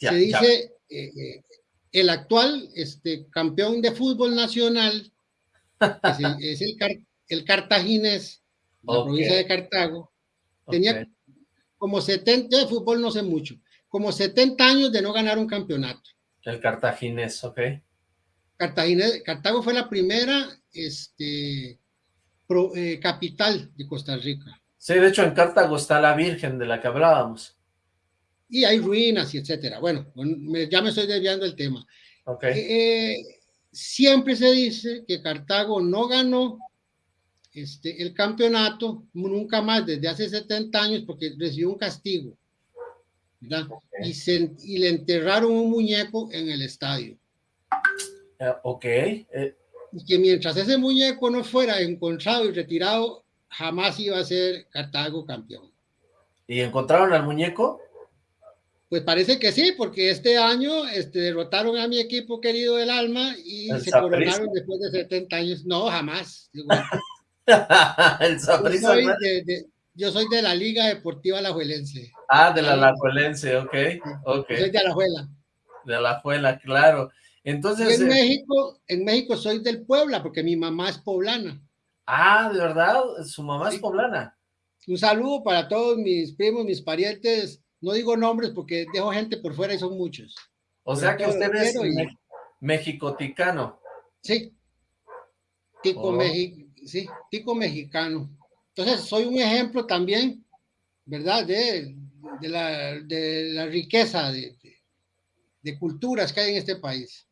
Ya, Se dice, eh, eh, el actual este, campeón de fútbol nacional, es el, es el, el cartaginés, la okay. provincia de Cartago, tenía okay como 70, de fútbol no sé mucho, como 70 años de no ganar un campeonato. El cartaginés, ok. Cartaginés, Cartago fue la primera este, eh, capital de Costa Rica. Sí, de hecho en Cartago está la Virgen de la que hablábamos. Y hay ruinas y etcétera. Bueno, ya me estoy desviando del tema. Okay. Eh, siempre se dice que Cartago no ganó este, el campeonato nunca más desde hace 70 años porque recibió un castigo. Y, se, y le enterraron un muñeco en el estadio. Uh, ok. Eh. Y que mientras ese muñeco no fuera encontrado y retirado, jamás iba a ser Cartago campeón. ¿Y encontraron al muñeco? Pues parece que sí, porque este año este, derrotaron a mi equipo querido del alma y se coronaron después de 70 años. No, jamás. el yo, soy de, yo soy de la Liga Deportiva Alajuelense. Ah, de la Alajuelense, ok. okay. Soy de Alajuela. De Alajuela, claro. Entonces. en, eh, México, en México soy del Puebla, porque mi mamá es poblana. Ah, ¿de verdad? ¿Su mamá es poblana? Un saludo para todos mis primos, mis parientes no digo nombres porque dejo gente por fuera y son muchos. O sea que usted es mexicoticano. Sí. Tico, oh. sí, tico mexicano. Entonces, soy un ejemplo también, ¿verdad? De, la, riqueza de, culturas que hay en este país.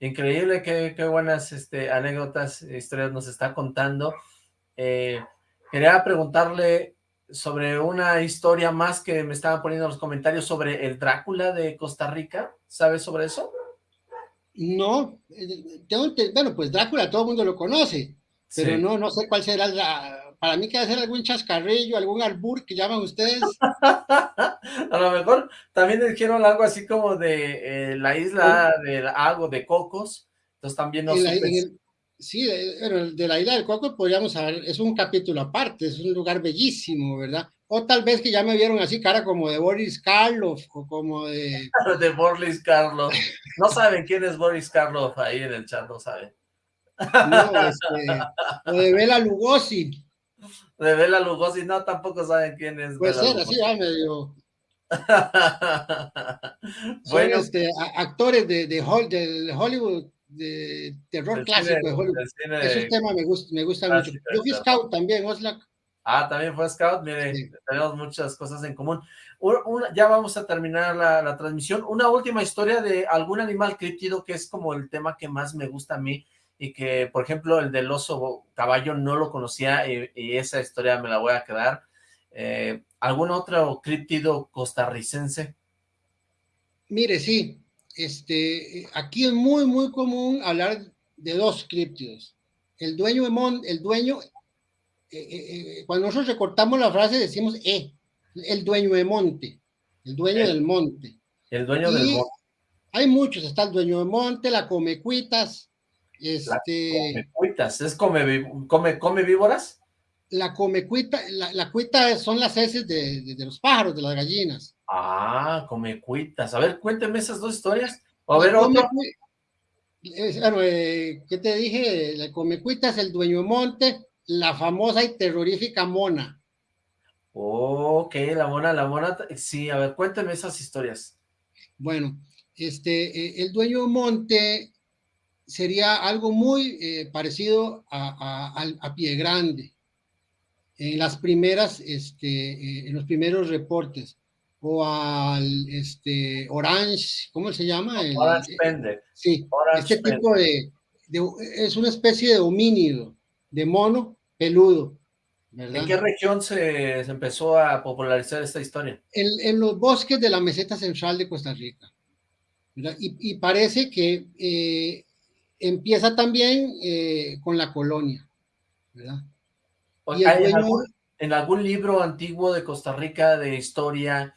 Increíble, qué, buenas este, anécdotas, historias nos está contando. Eh, quería preguntarle sobre una historia más que me estaban poniendo en los comentarios sobre el Drácula de Costa Rica. ¿Sabes sobre eso? No, eh, bueno, pues Drácula todo el mundo lo conoce, pero no, no sé cuál será la, para mí que debe ser algún chascarrillo, algún albur que llaman ustedes. a lo mejor también dijeron algo así como de eh, la isla del algo de Cocos, entonces también no Sí, de, de, la isla del Coco podríamos saber, es un capítulo aparte, es un lugar bellísimo, ¿verdad? O tal vez que ya me vieron así cara como de Boris Karloff o como de... de Boris Karloff. No saben quién es Boris Karloff ahí en el chat, no saben. No, este, o de Bela Lugosi. De Bela Lugosi, no, tampoco saben quién es. Puede ser, así ya medio... bueno, este, actores de, de Hollywood de terror clásico de Hollywood. Ese tema me gusta, me gusta mucho. Yo fui scout también, Oslak. Ah, también fue scout, mire, tenemos muchas cosas en común. ya vamos a terminar la, transmisión. Una última historia de algún animal críptido que es como el tema que más me gusta a mí y que, por ejemplo, el del oso caballo no lo conocía y, esa historia me la voy a quedar. Eh, ¿Algún otro críptido costarricense? Mire, sí, este, aquí es muy, muy común hablar de dos críptidos. El dueño de el dueño, eh, eh, eh, cuando nosotros recortamos la frase decimos E, el dueño de monte, el dueño del monte. El dueño del monte. Hay muchos, está el dueño de monte, la comecuitas. Este, la comecuitas, ¿es come, come, come víboras? La comecuita, la, la cuita son las heces de los pájaros, de las gallinas. Ah, come cuitas. A ver, cuénteme esas dos historias. A ver, otro. Eh, ¿qué te dije? La cuitas, el dueño monte, la famosa y terrorífica mona. Ok, la mona, la mona. Sí, a ver, cuénteme esas historias. Bueno, este, eh, el dueño monte sería algo muy eh, parecido a, a, a, Pie Grande. En las primeras, este, en los primeros reportes o al este, Orange, ¿cómo se llama? Orange Pende. Sí, este tipo de, es una especie de homínido, de mono peludo. ¿En qué región se, empezó a popularizar esta historia? En, los bosques de la meseta central de Costa Rica. Y, parece que eh, empieza también eh, con la colonia. ¿verdad? ¿En algún libro antiguo de Costa Rica de historia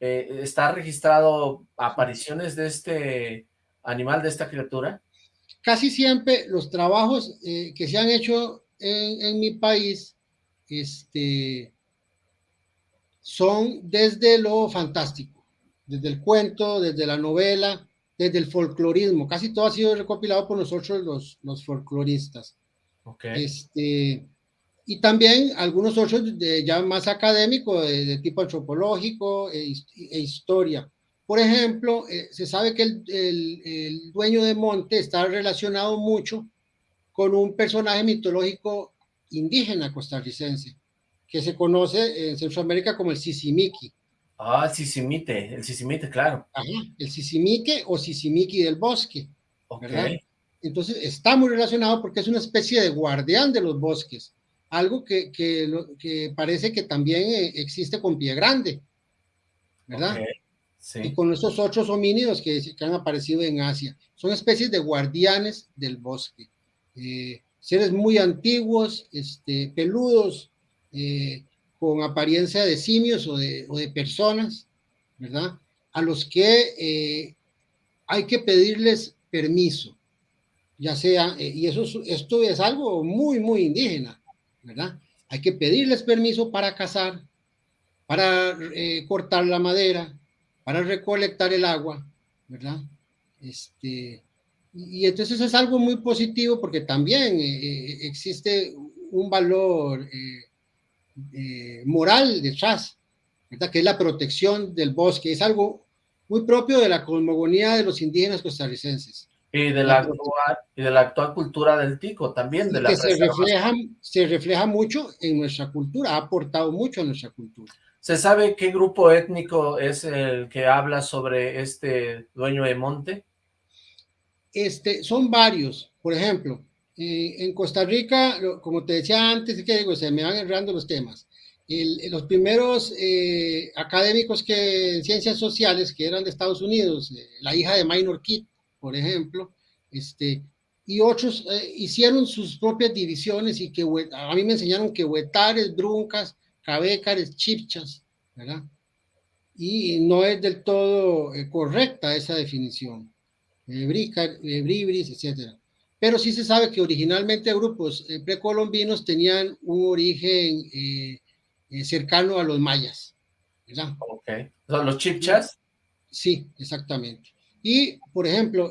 eh, ¿está registrado apariciones de este animal, de esta criatura? Casi siempre los trabajos eh, que se han hecho en, mi país este, son desde lo fantástico, desde el cuento, desde la novela, desde el folclorismo. Casi todo ha sido recopilado por nosotros los, los folcloristas. Okay. Este, y también algunos otros de, ya más académicos, de, tipo antropológico e, e historia. Por ejemplo, eh, se sabe que el, el, dueño de monte está relacionado mucho con un personaje mitológico indígena costarricense, que se conoce en Centroamérica como el Sisimiki. Ah, Sisimite, el Sisimite, claro. Ajá, el Sisimique o Sisimiki del bosque, ¿verdad? Entonces está muy relacionado porque es una especie de guardián de los bosques, algo que, que, que parece que también eh, existe con Pie Grande, ¿verdad? Sí. Y con esos otros homínidos que, que, han aparecido en Asia. Son especies de guardianes del bosque. Eh, seres muy antiguos, este, peludos, eh, con apariencia de simios o de, o de, personas, ¿verdad? A los que eh, hay que pedirles permiso, ya sea, eh, y eso, esto es algo muy, muy indígena, Hay que pedirles permiso para cazar, para eh, cortar la madera, para recolectar el agua, ¿verdad? Este, y entonces es algo muy positivo porque también existe un valor eh, moral detrás, ¿verdad? que es la protección del bosque. Es algo muy propio de la cosmogonía de los indígenas costarricenses. Y de la, actual, y de la actual cultura del tico también. De la que se refleja, se refleja mucho en nuestra cultura, ha aportado mucho a nuestra cultura. ¿Se sabe qué grupo étnico es el que habla sobre este dueño de monte? Este, son varios. Por ejemplo, eh, en Costa Rica, como te decía antes, que digo, se me van errando los temas. los primeros eh, académicos que en ciencias sociales que eran de Estados Unidos, eh, la hija de Minor Kid, por ejemplo, este, y otros hicieron sus propias divisiones y que a mí me enseñaron que huetares, bruncas, cabécares, chipchas, ¿verdad? Y no es del todo correcta esa definición. bribris, etcétera pero sí se sabe que originalmente grupos eh, precolombinos tenían un origen eh, eh, cercano a los mayas, ¿verdad? Ok. ¿Los chipchas? Sí, exactamente. Y, por ejemplo,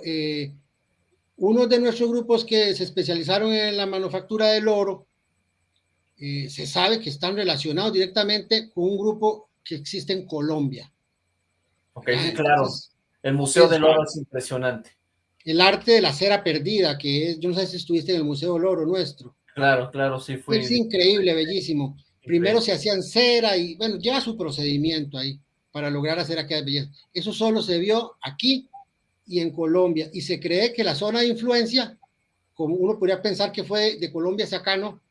uno de nuestros grupos que se especializaron en la manufactura del oro, se sabe que están relacionados directamente con un grupo que existe en Colombia. Ok, ah, claro. El Museo del Oro es impresionante el arte de la cera perdida, que es, yo no sé si estuviste en el Museo del Oro nuestro. Claro, claro, sí fue. Es increíble, bellísimo. Primero se hacían cera y, bueno, lleva su procedimiento ahí para lograr hacer aquella belleza. Eso solo se vio aquí y en Colombia. Y se cree que la zona de influencia, como uno podría pensar que fue de Colombia hacia acá, no,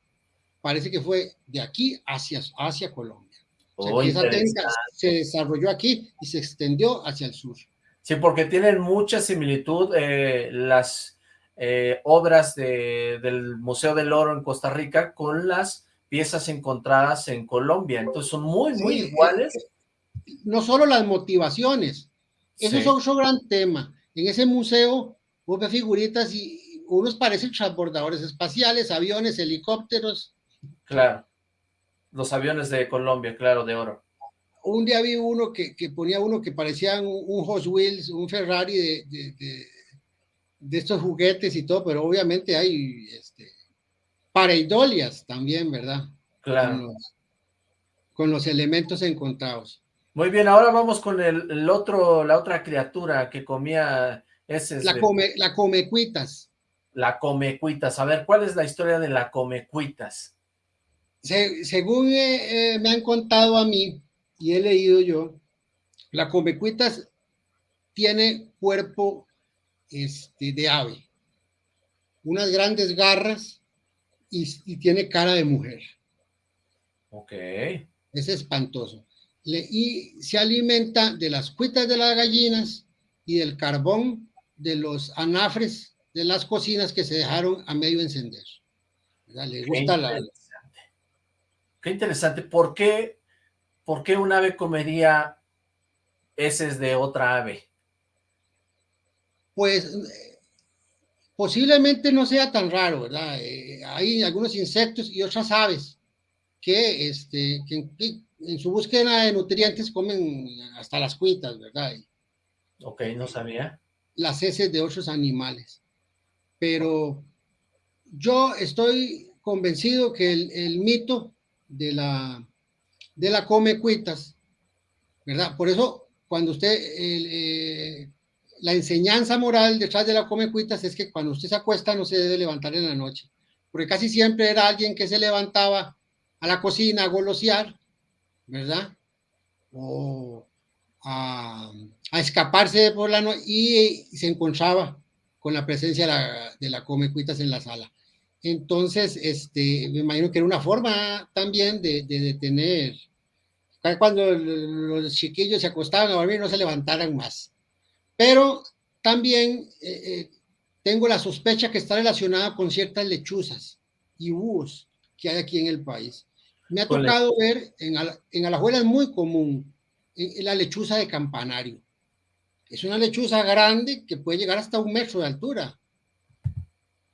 parece que fue de aquí hacia, hacia Colombia. O sea, esa técnica se desarrolló aquí y se extendió hacia el sur. Sí, porque tienen mucha similitud eh, las eh, obras del Museo del Oro en Costa Rica con las piezas encontradas en Colombia. Entonces son muy, muy iguales. No solo las motivaciones. Eso es otro gran tema. En ese museo hubo figuritas y unos parecen transbordadores espaciales, aviones, helicópteros. Claro. Los aviones de Colombia, claro, de oro un día vi uno que, ponía uno que parecía un, Hot Wheels, un Ferrari de, de, estos juguetes y todo, pero obviamente hay este, pareidolias también, ¿verdad? Claro. Con los, elementos encontrados. Muy bien, ahora vamos con el, otro, la otra criatura que comía ese. La, come, la comecuitas. La comecuitas. A ver, ¿cuál es la historia de la comecuitas? según eh, me han contado a mí, y he leído yo, la comecuitas tiene cuerpo este, de ave, unas grandes garras y, tiene cara de mujer. Ok. Es espantoso. Y se alimenta de las cuitas de las gallinas y del carbón de los anafres de las cocinas que se dejaron a medio encender. Le gusta la... Qué interesante. ¿Por qué ¿por qué un ave comería heces de otra ave? Pues posiblemente no sea tan raro, ¿verdad? Eh, hay algunos insectos y otras aves que, este, en su búsqueda de nutrientes comen hasta las cuitas, ¿verdad? ok, no sabía. Las heces de otros animales. Pero yo estoy convencido que el, mito de la, de la come cuitas, ¿verdad? Por eso, cuando usted, eh, la enseñanza moral detrás de la come cuitas es que cuando usted se acuesta no se debe levantar en la noche, porque casi siempre era alguien que se levantaba a la cocina a golosear, ¿verdad? O a, escaparse por la noche y, se encontraba con la presencia de la, de la come cuitas en la sala. Entonces, este, me imagino que era una forma también de, de detener, cuando los chiquillos se acostaban a dormir no se levantaran más. Pero también eh, eh, tengo la sospecha que está relacionada con ciertas lechuzas y búhos que hay aquí en el país. Me ha tocado ver, en, en Alajuela es muy común, la lechuza de campanario. Es una lechuza grande que puede llegar hasta un metro de altura,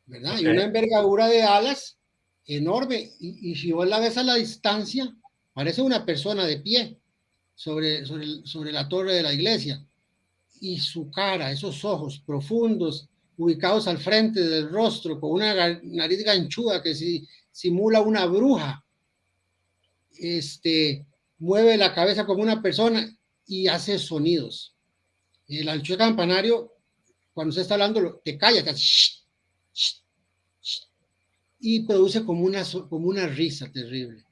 ¿verdad? Y una envergadura de alas enorme. Y, si vos la ves a la distancia, parece una persona de pie sobre, sobre, sobre la torre de la iglesia. Y su cara, esos ojos profundos, ubicados al frente del rostro, con una nariz ganchuda que si, simula una bruja, este, mueve la cabeza como una persona y hace sonidos. El ancho campanario, cuando se está hablando, te calla, te y produce como una, como una risa terrible.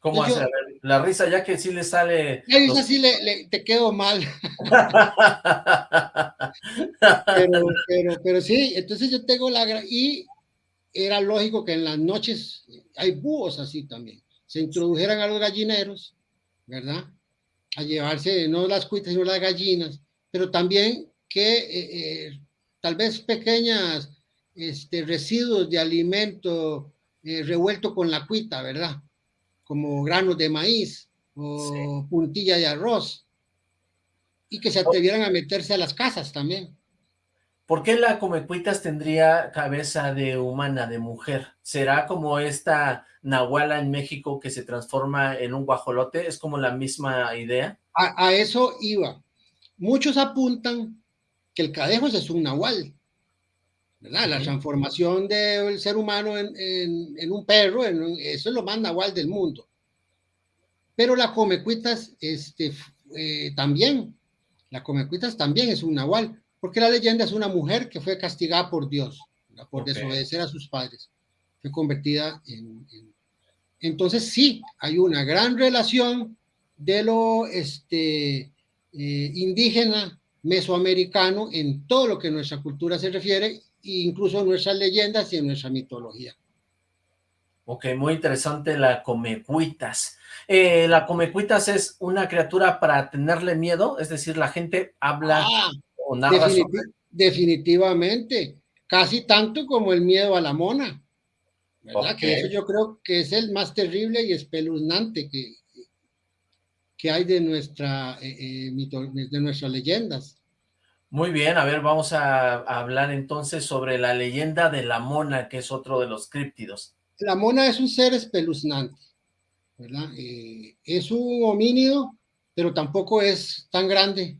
¿Cómo hace? la risa, ya que sí le sale... La risa sí le, te quedo mal. pero, pero, pero sí, entonces yo tengo la... Y era lógico que en las noches hay búhos así también. Se introdujeran a los gallineros ¿verdad? A llevarse no las cuitas, sino las gallinas, pero también que eh, eh, tal vez pequeñas este, residuos de alimento eh, revuelto con la cuita, ¿verdad? Como granos de maíz o puntilla de arroz, y que se atrevieran a meterse a las casas también. ¿Por qué la Comecuitas tendría cabeza de humana, de mujer? ¿Será como esta Nahuala en México que se transforma en un guajolote? ¿Es como la misma idea? A, eso iba. Muchos apuntan que el cadejo es un nahual, ¿verdad? La transformación del ser humano en, un perro, eso es lo más nahual del mundo. Pero la Comecuitas este, eh, también, la Comecuitas también es un nahual porque la leyenda es una mujer que fue castigada por Dios, por desobedecer a sus padres, fue convertida en, Entonces sí, hay una gran relación de lo este, eh, indígena mesoamericano en todo lo que nuestra cultura se refiere, incluso en nuestras leyendas y en nuestra mitología. Ok, muy interesante la Comecuitas. Eh, ¿La Comecuitas es una criatura para tenerle miedo? Es decir, la gente habla ah, definitivamente, casi tanto como el miedo a la mona, ¿verdad? Que eso yo creo que es el más terrible y espeluznante que, que hay de, nuestra, eh, eh, de nuestras leyendas. Muy bien, a ver, vamos a, hablar entonces sobre la leyenda de la mona, que es otro de los críptidos. La mona es un ser espeluznante, ¿verdad? Eh, es un homínido, pero tampoco es tan grande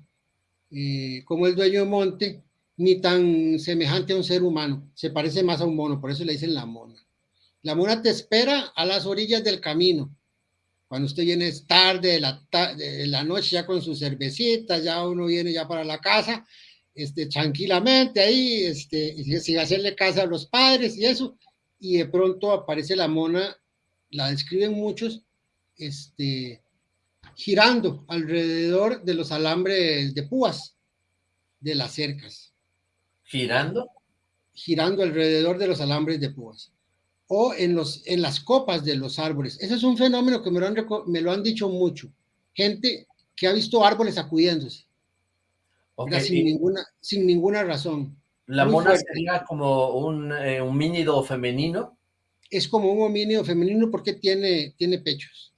eh, como el dueño de monte, ni tan semejante a un ser humano. Se parece más a un mono, por eso le dicen la mona. La mona te espera a las orillas del camino. Cuando usted viene tarde de la, de la noche ya con su cervecita, ya uno viene ya para la casa, este, tranquilamente ahí, este, sin hacerle casa a los padres y eso, y de pronto aparece la mona, la describen muchos, este, girando alrededor de los alambres de púas de las cercas. ¿Girando? Girando alrededor de los alambres de púas. O en, los, en las copas de los árboles. Ese es un fenómeno que me lo han, me lo han dicho mucho. Gente que ha visto árboles sacudiéndose. sin, ninguna, sin ninguna razón. ¿La mona sería como un eh, homínido femenino? Es como un homínido femenino porque tiene, tiene pechos.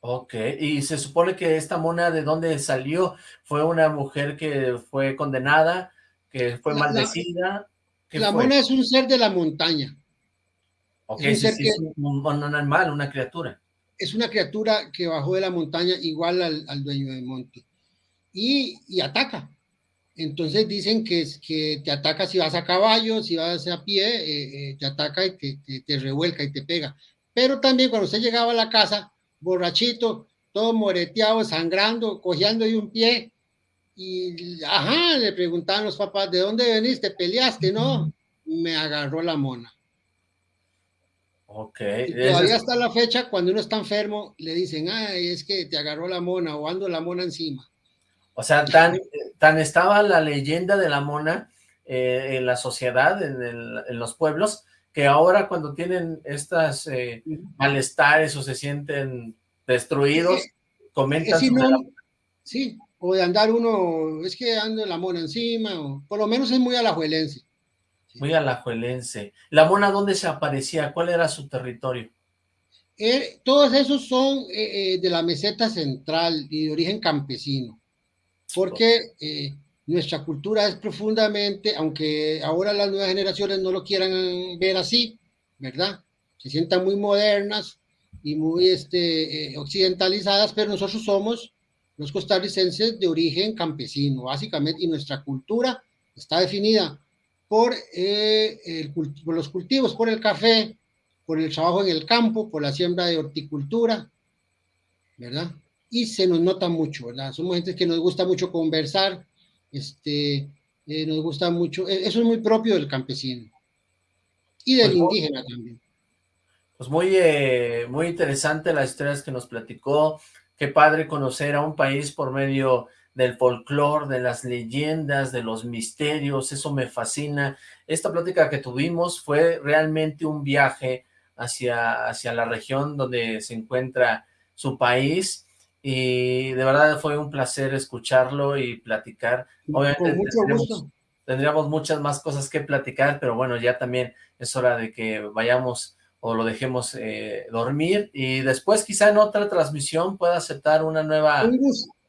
Ok, y se supone que esta mona, ¿de dónde salió? ¿Fue una mujer que fue condenada, que fue maldecida? La, mona es un ser de la montaña. Ok, es un, es un, animal, una criatura. Es una criatura que bajó de la montaña igual al, dueño del monte. Y, y, ataca. Entonces dicen que, que te ataca si vas a caballo, si vas a pie, eh, eh, te ataca y te, te, revuelca y te pega. Pero también cuando usted llegaba a la casa, borrachito, todo moreteado, sangrando, cojeando de un pie, y ajá, le preguntaban los papás, ¿de dónde veniste? ¿Peleaste? No, me agarró la mona. Ok. todavía hasta la fecha, cuando uno está enfermo, le dicen, ay, es que te agarró la mona o ando la mona encima. O sea, tan, tan estaba la leyenda de la mona eh, en la sociedad, en, los pueblos, que ahora cuando tienen estas eh, malestares o se sienten destruidos, comentan Sí, o de andar uno, es que ando la mona encima, o por lo menos es muy alajuelense. Muy alajuelense. ¿La mona dónde se aparecía? ¿Cuál era su territorio? Eh, todos esos son de la meseta central y de origen campesino porque eh, nuestra cultura es profundamente, aunque ahora las nuevas generaciones no lo quieran ver así, ¿verdad? Se sientan muy modernas y muy este, eh, occidentalizadas, pero nosotros somos los costarricenses de origen campesino, básicamente, y nuestra cultura está definida por, eh, por los cultivos, por el café, por el trabajo en el campo, por la siembra de horticultura, ¿verdad? y se nos nota mucho, ¿verdad? Somos gente que nos gusta mucho conversar, este, eh, nos gusta mucho, e, eso es muy propio del campesino y del pues indígena también. Pues muy, eh, muy interesante las historias que nos platicó, qué padre conocer a un país por medio del folclore, de las leyendas, de los misterios, eso me fascina. Esta plática que tuvimos fue realmente un viaje hacia, hacia la región donde se encuentra su país, y de verdad fue un placer escucharlo y platicar. Obviamente tendríamos, muchas más cosas que platicar, pero bueno, ya también es hora de que vayamos o lo dejemos eh, dormir y después quizá en otra transmisión pueda aceptar una nueva...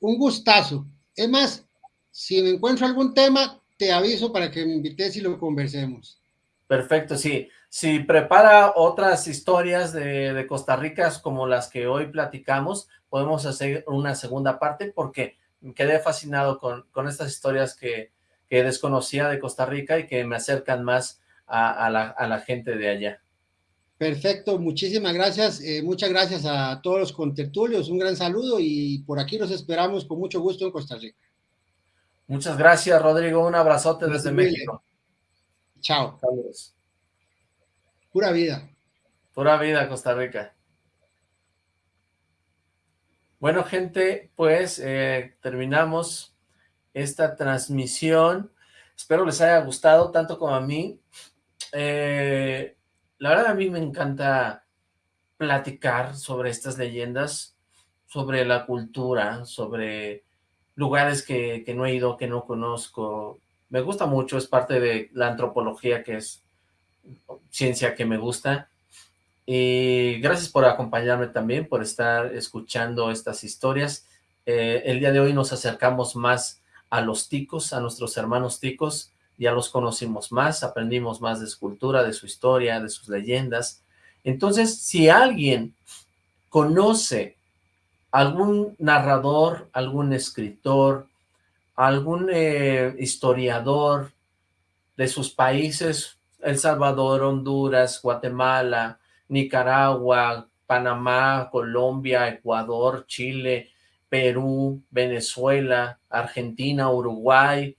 Un, gustazo. Es más, si me encuentro algún tema, te aviso para que me invites y lo conversemos. Perfecto, sí. Si prepara otras historias de, Costa Rica como las que hoy platicamos, podemos hacer una segunda parte porque quedé fascinado con, estas historias que, desconocía de Costa Rica y que me acercan más a la, gente de allá. Perfecto, muchísimas gracias, eh, muchas gracias a todos los contertulios, un gran saludo y por aquí los esperamos con mucho gusto en Costa Rica. Muchas gracias, Rodrigo, un abrazote desde México. Chao. Saludos. Pura vida. Pura vida, Costa Rica. Bueno, gente, pues eh, terminamos esta transmisión. Espero les haya gustado tanto como a mí. Eh, la verdad a mí me encanta platicar sobre estas leyendas, sobre la cultura, sobre lugares que, que no he ido, que no conozco. Me gusta mucho, es parte de la antropología, que es ciencia que me gusta. Y gracias por acompañarme también, por estar escuchando estas historias. Eh, el día de hoy nos acercamos más a los ticos, a nuestros hermanos ticos, ya los conocimos más, aprendimos más de su cultura, de su historia, de sus leyendas. Entonces, si alguien conoce algún narrador, algún escritor, algún eh, historiador de sus países, El Salvador, Honduras, Guatemala, Nicaragua, Panamá, Colombia, Ecuador, Chile, Perú, Venezuela, Argentina, Uruguay,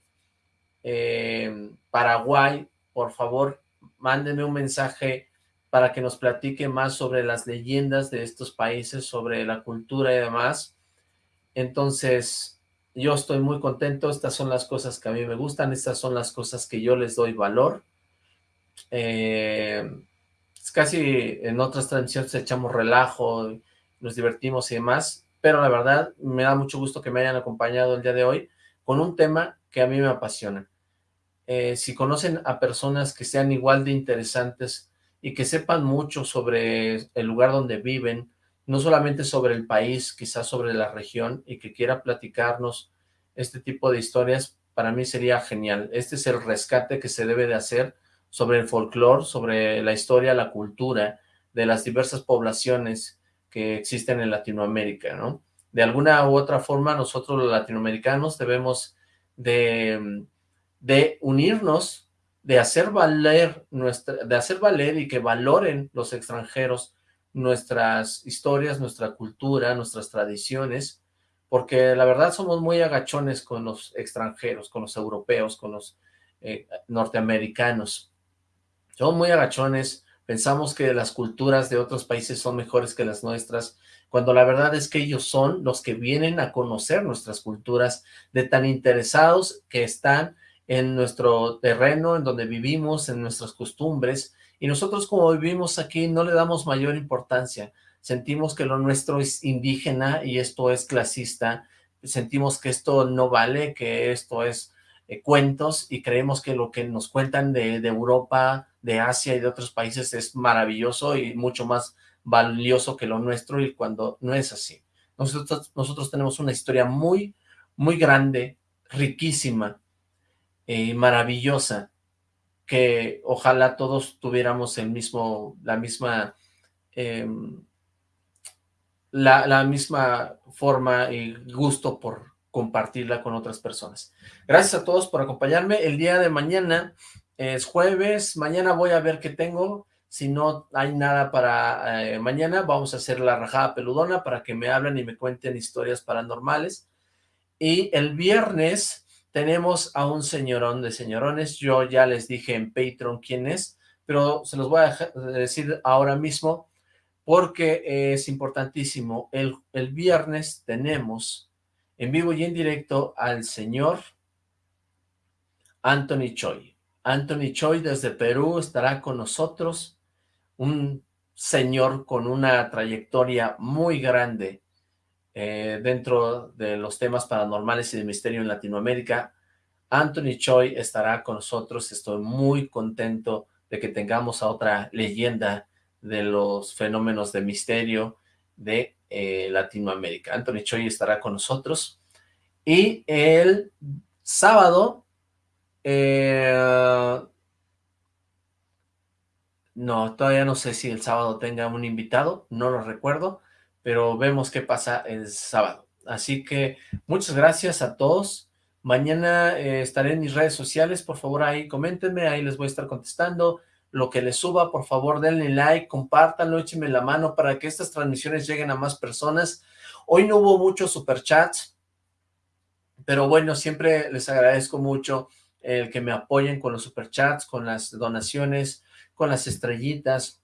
eh, Paraguay, por favor, mándenme un mensaje para que nos platique más sobre las leyendas de estos países, sobre la cultura y demás. Entonces, yo estoy muy contento, estas son las cosas que a mí me gustan, estas son las cosas que yo les doy valor. Eh, casi en otras transmisiones echamos relajo, nos divertimos y demás, pero la verdad me da mucho gusto que me hayan acompañado el día de hoy con un tema que a mí me apasiona. Eh, si conocen a personas que sean igual de interesantes y que sepan mucho sobre el lugar donde viven, no solamente sobre el país, quizás sobre la región, y que quiera platicarnos este tipo de historias, para mí sería genial. Este es el rescate que se debe de hacer sobre el folclore, sobre la historia, la cultura de las diversas poblaciones que existen en Latinoamérica, ¿no? De alguna u otra forma nosotros los latinoamericanos debemos de, de unirnos, de hacer valer nuestra, de hacer valer y que valoren los extranjeros nuestras historias, nuestra cultura, nuestras tradiciones, porque la verdad somos muy agachones con los extranjeros, con los europeos, con los eh, norteamericanos. Somos muy agachones, pensamos que las culturas de otros países son mejores que las nuestras, cuando la verdad es que ellos son los que vienen a conocer nuestras culturas, de tan interesados que están en nuestro terreno, en donde vivimos, en nuestras costumbres, y nosotros como vivimos aquí no le damos mayor importancia, sentimos que lo nuestro es indígena y esto es clasista, sentimos que esto no vale, que esto es eh, cuentos y creemos que lo que nos cuentan de, Europa, de Asia y de otros países es maravilloso y mucho más valioso que lo nuestro y cuando no es así. Nosotros, nosotros tenemos una historia muy, muy grande, riquísima y maravillosa que ojalá todos tuviéramos el mismo, la misma, em, la, la, misma forma y gusto por compartirla con otras personas. Gracias a todos por acompañarme. El día de mañana es jueves, mañana voy a ver qué tengo. Si no hay nada para eh, mañana, vamos a hacer la rajada peludona para que me hablen y me cuenten historias paranormales. Y el viernes tenemos a un señorón de señorones, yo ya les dije en Patreon quién es, pero se los voy a decir ahora mismo porque es importantísimo. El, el viernes tenemos en vivo y en directo al señor Anthony Choi. Anthony Choi desde Perú estará con nosotros, un señor con una trayectoria muy grande eh, dentro de los temas paranormales y de misterio en Latinoamérica. Anthony Choi estará con nosotros, estoy muy contento de que tengamos a otra leyenda de los fenómenos de misterio de eh, Latinoamérica. Anthony Choi estará con nosotros. Y el sábado, eh, no, todavía no sé si el sábado tenga un invitado, no lo recuerdo, pero vemos qué pasa el sábado. Así que muchas gracias a todos. Mañana eh, estaré en mis redes sociales, por favor ahí coméntenme, ahí les voy a estar contestando. Lo que les suba, por favor denle like, compártanlo, échenme la mano para que estas transmisiones lleguen a más personas. Hoy no hubo muchos superchats, pero bueno, siempre les agradezco mucho el que me apoyen con los superchats, con las donaciones, con las estrellitas,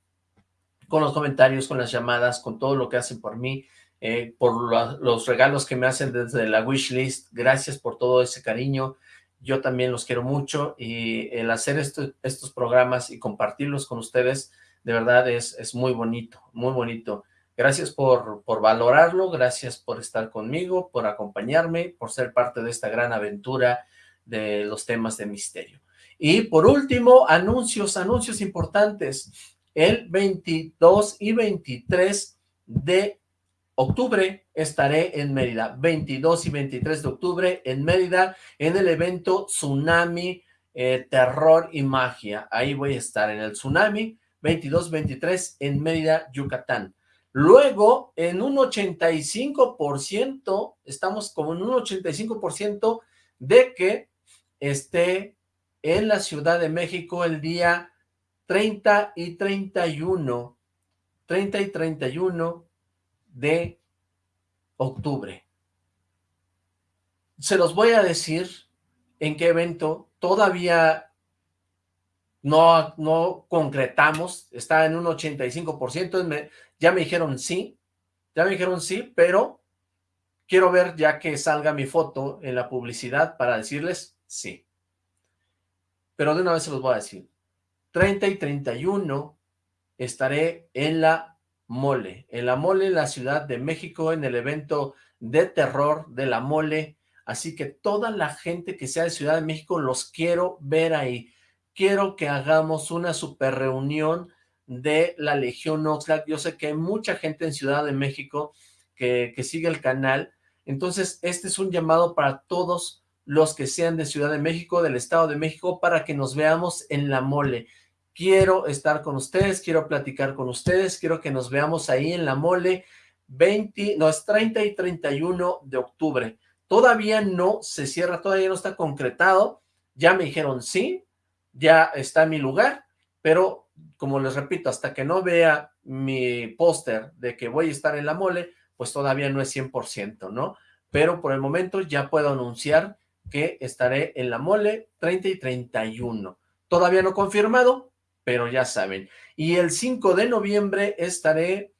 con los comentarios, con las llamadas, con todo lo que hacen por mí, eh, por los regalos que me hacen desde la wishlist. Gracias por todo ese cariño. Yo también los quiero mucho y el hacer estos programas y compartirlos con ustedes, de verdad es, es muy bonito, muy bonito. Gracias por, por valorarlo, gracias por estar conmigo, por acompañarme, por ser parte de esta gran aventura de los temas de misterio. Y por último, anuncios, anuncios importantes el 22 y 23 de octubre estaré en Mérida, 22 y 23 de octubre en Mérida, en el evento Tsunami, eh, Terror y Magia. Ahí voy a estar en el Tsunami, 22-23 en Mérida, Yucatán. Luego, en un 85%, estamos como en un 85% de que esté en la Ciudad de México el día 30 y 31, 30 y 31 de octubre. Se los voy a decir en qué evento todavía no, no concretamos, está en un 85%, ya me dijeron sí, ya me dijeron sí, pero quiero ver ya que salga mi foto en la publicidad para decirles sí. Pero de una vez se los voy a decir. 30 y 31 estaré en la Mole, en la Mole, en la Ciudad de México, en el evento de terror de la Mole, así que toda la gente que sea de Ciudad de México los quiero ver ahí, quiero que hagamos una super reunión de la Legión Oxlack, yo sé que hay mucha gente en Ciudad de México que, que sigue el canal, entonces este es un llamado para todos los que sean de Ciudad de México, del Estado de México, para que nos veamos en la mole. Quiero estar con ustedes, quiero platicar con ustedes, quiero que nos veamos ahí en la mole 20, no, es 30 y 31 de octubre. Todavía no se cierra, todavía no está concretado. Ya me dijeron sí, ya está mi lugar, pero como les repito, hasta que no vea mi póster de que voy a estar en la mole, pues todavía no es 100%, ¿no? Pero por el momento ya puedo anunciar que estaré en la mole 30 y 31. Todavía no confirmado, pero ya saben. Y el 5 de noviembre estaré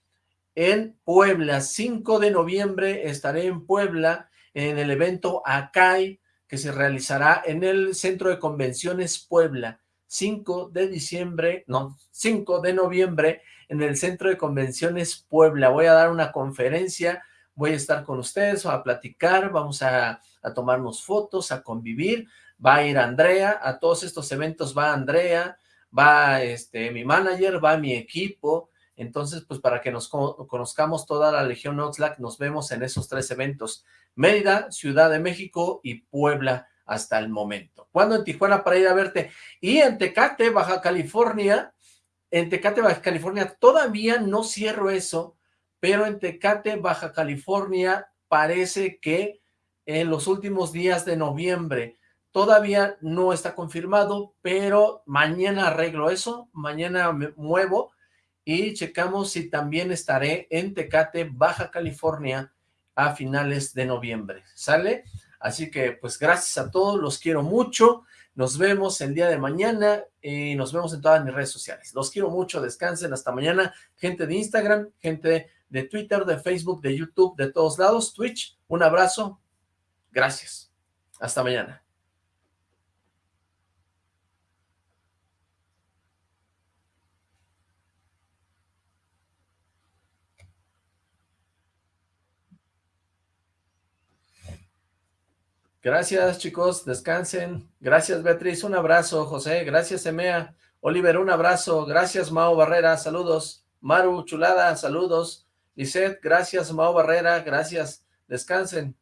en Puebla. 5 de noviembre estaré en Puebla en el evento ACAI que se realizará en el Centro de Convenciones Puebla. 5 de diciembre, no, 5 de noviembre en el Centro de Convenciones Puebla. Voy a dar una conferencia, voy a estar con ustedes, a platicar, vamos a, a tomarnos fotos, a convivir. Va a ir Andrea, a todos estos eventos va Andrea, va este mi manager, va mi equipo, entonces pues para que nos conozcamos toda la Legión Oxlack, nos vemos en esos tres eventos, Mérida, Ciudad de México y Puebla hasta el momento. ¿Cuándo en Tijuana para ir a verte? Y en Tecate, Baja California, en Tecate, Baja California, todavía no cierro eso, pero en Tecate, Baja California, parece que en los últimos días de noviembre, todavía no está confirmado, pero mañana arreglo eso, mañana me muevo y checamos si también estaré en Tecate, Baja California, a finales de noviembre, ¿sale? Así que, pues, gracias a todos, los quiero mucho, nos vemos el día de mañana y nos vemos en todas mis redes sociales. Los quiero mucho, descansen, hasta mañana, gente de Instagram, gente de Twitter, de Facebook, de YouTube, de todos lados, Twitch, un abrazo, gracias, hasta mañana. Gracias, chicos, descansen. Gracias, Beatriz, un abrazo, José. Gracias, Emea. Oliver, un abrazo. Gracias, Mao Barrera, saludos. Maru, chulada, saludos. Lisette, gracias, Mao Barrera, gracias. Descansen.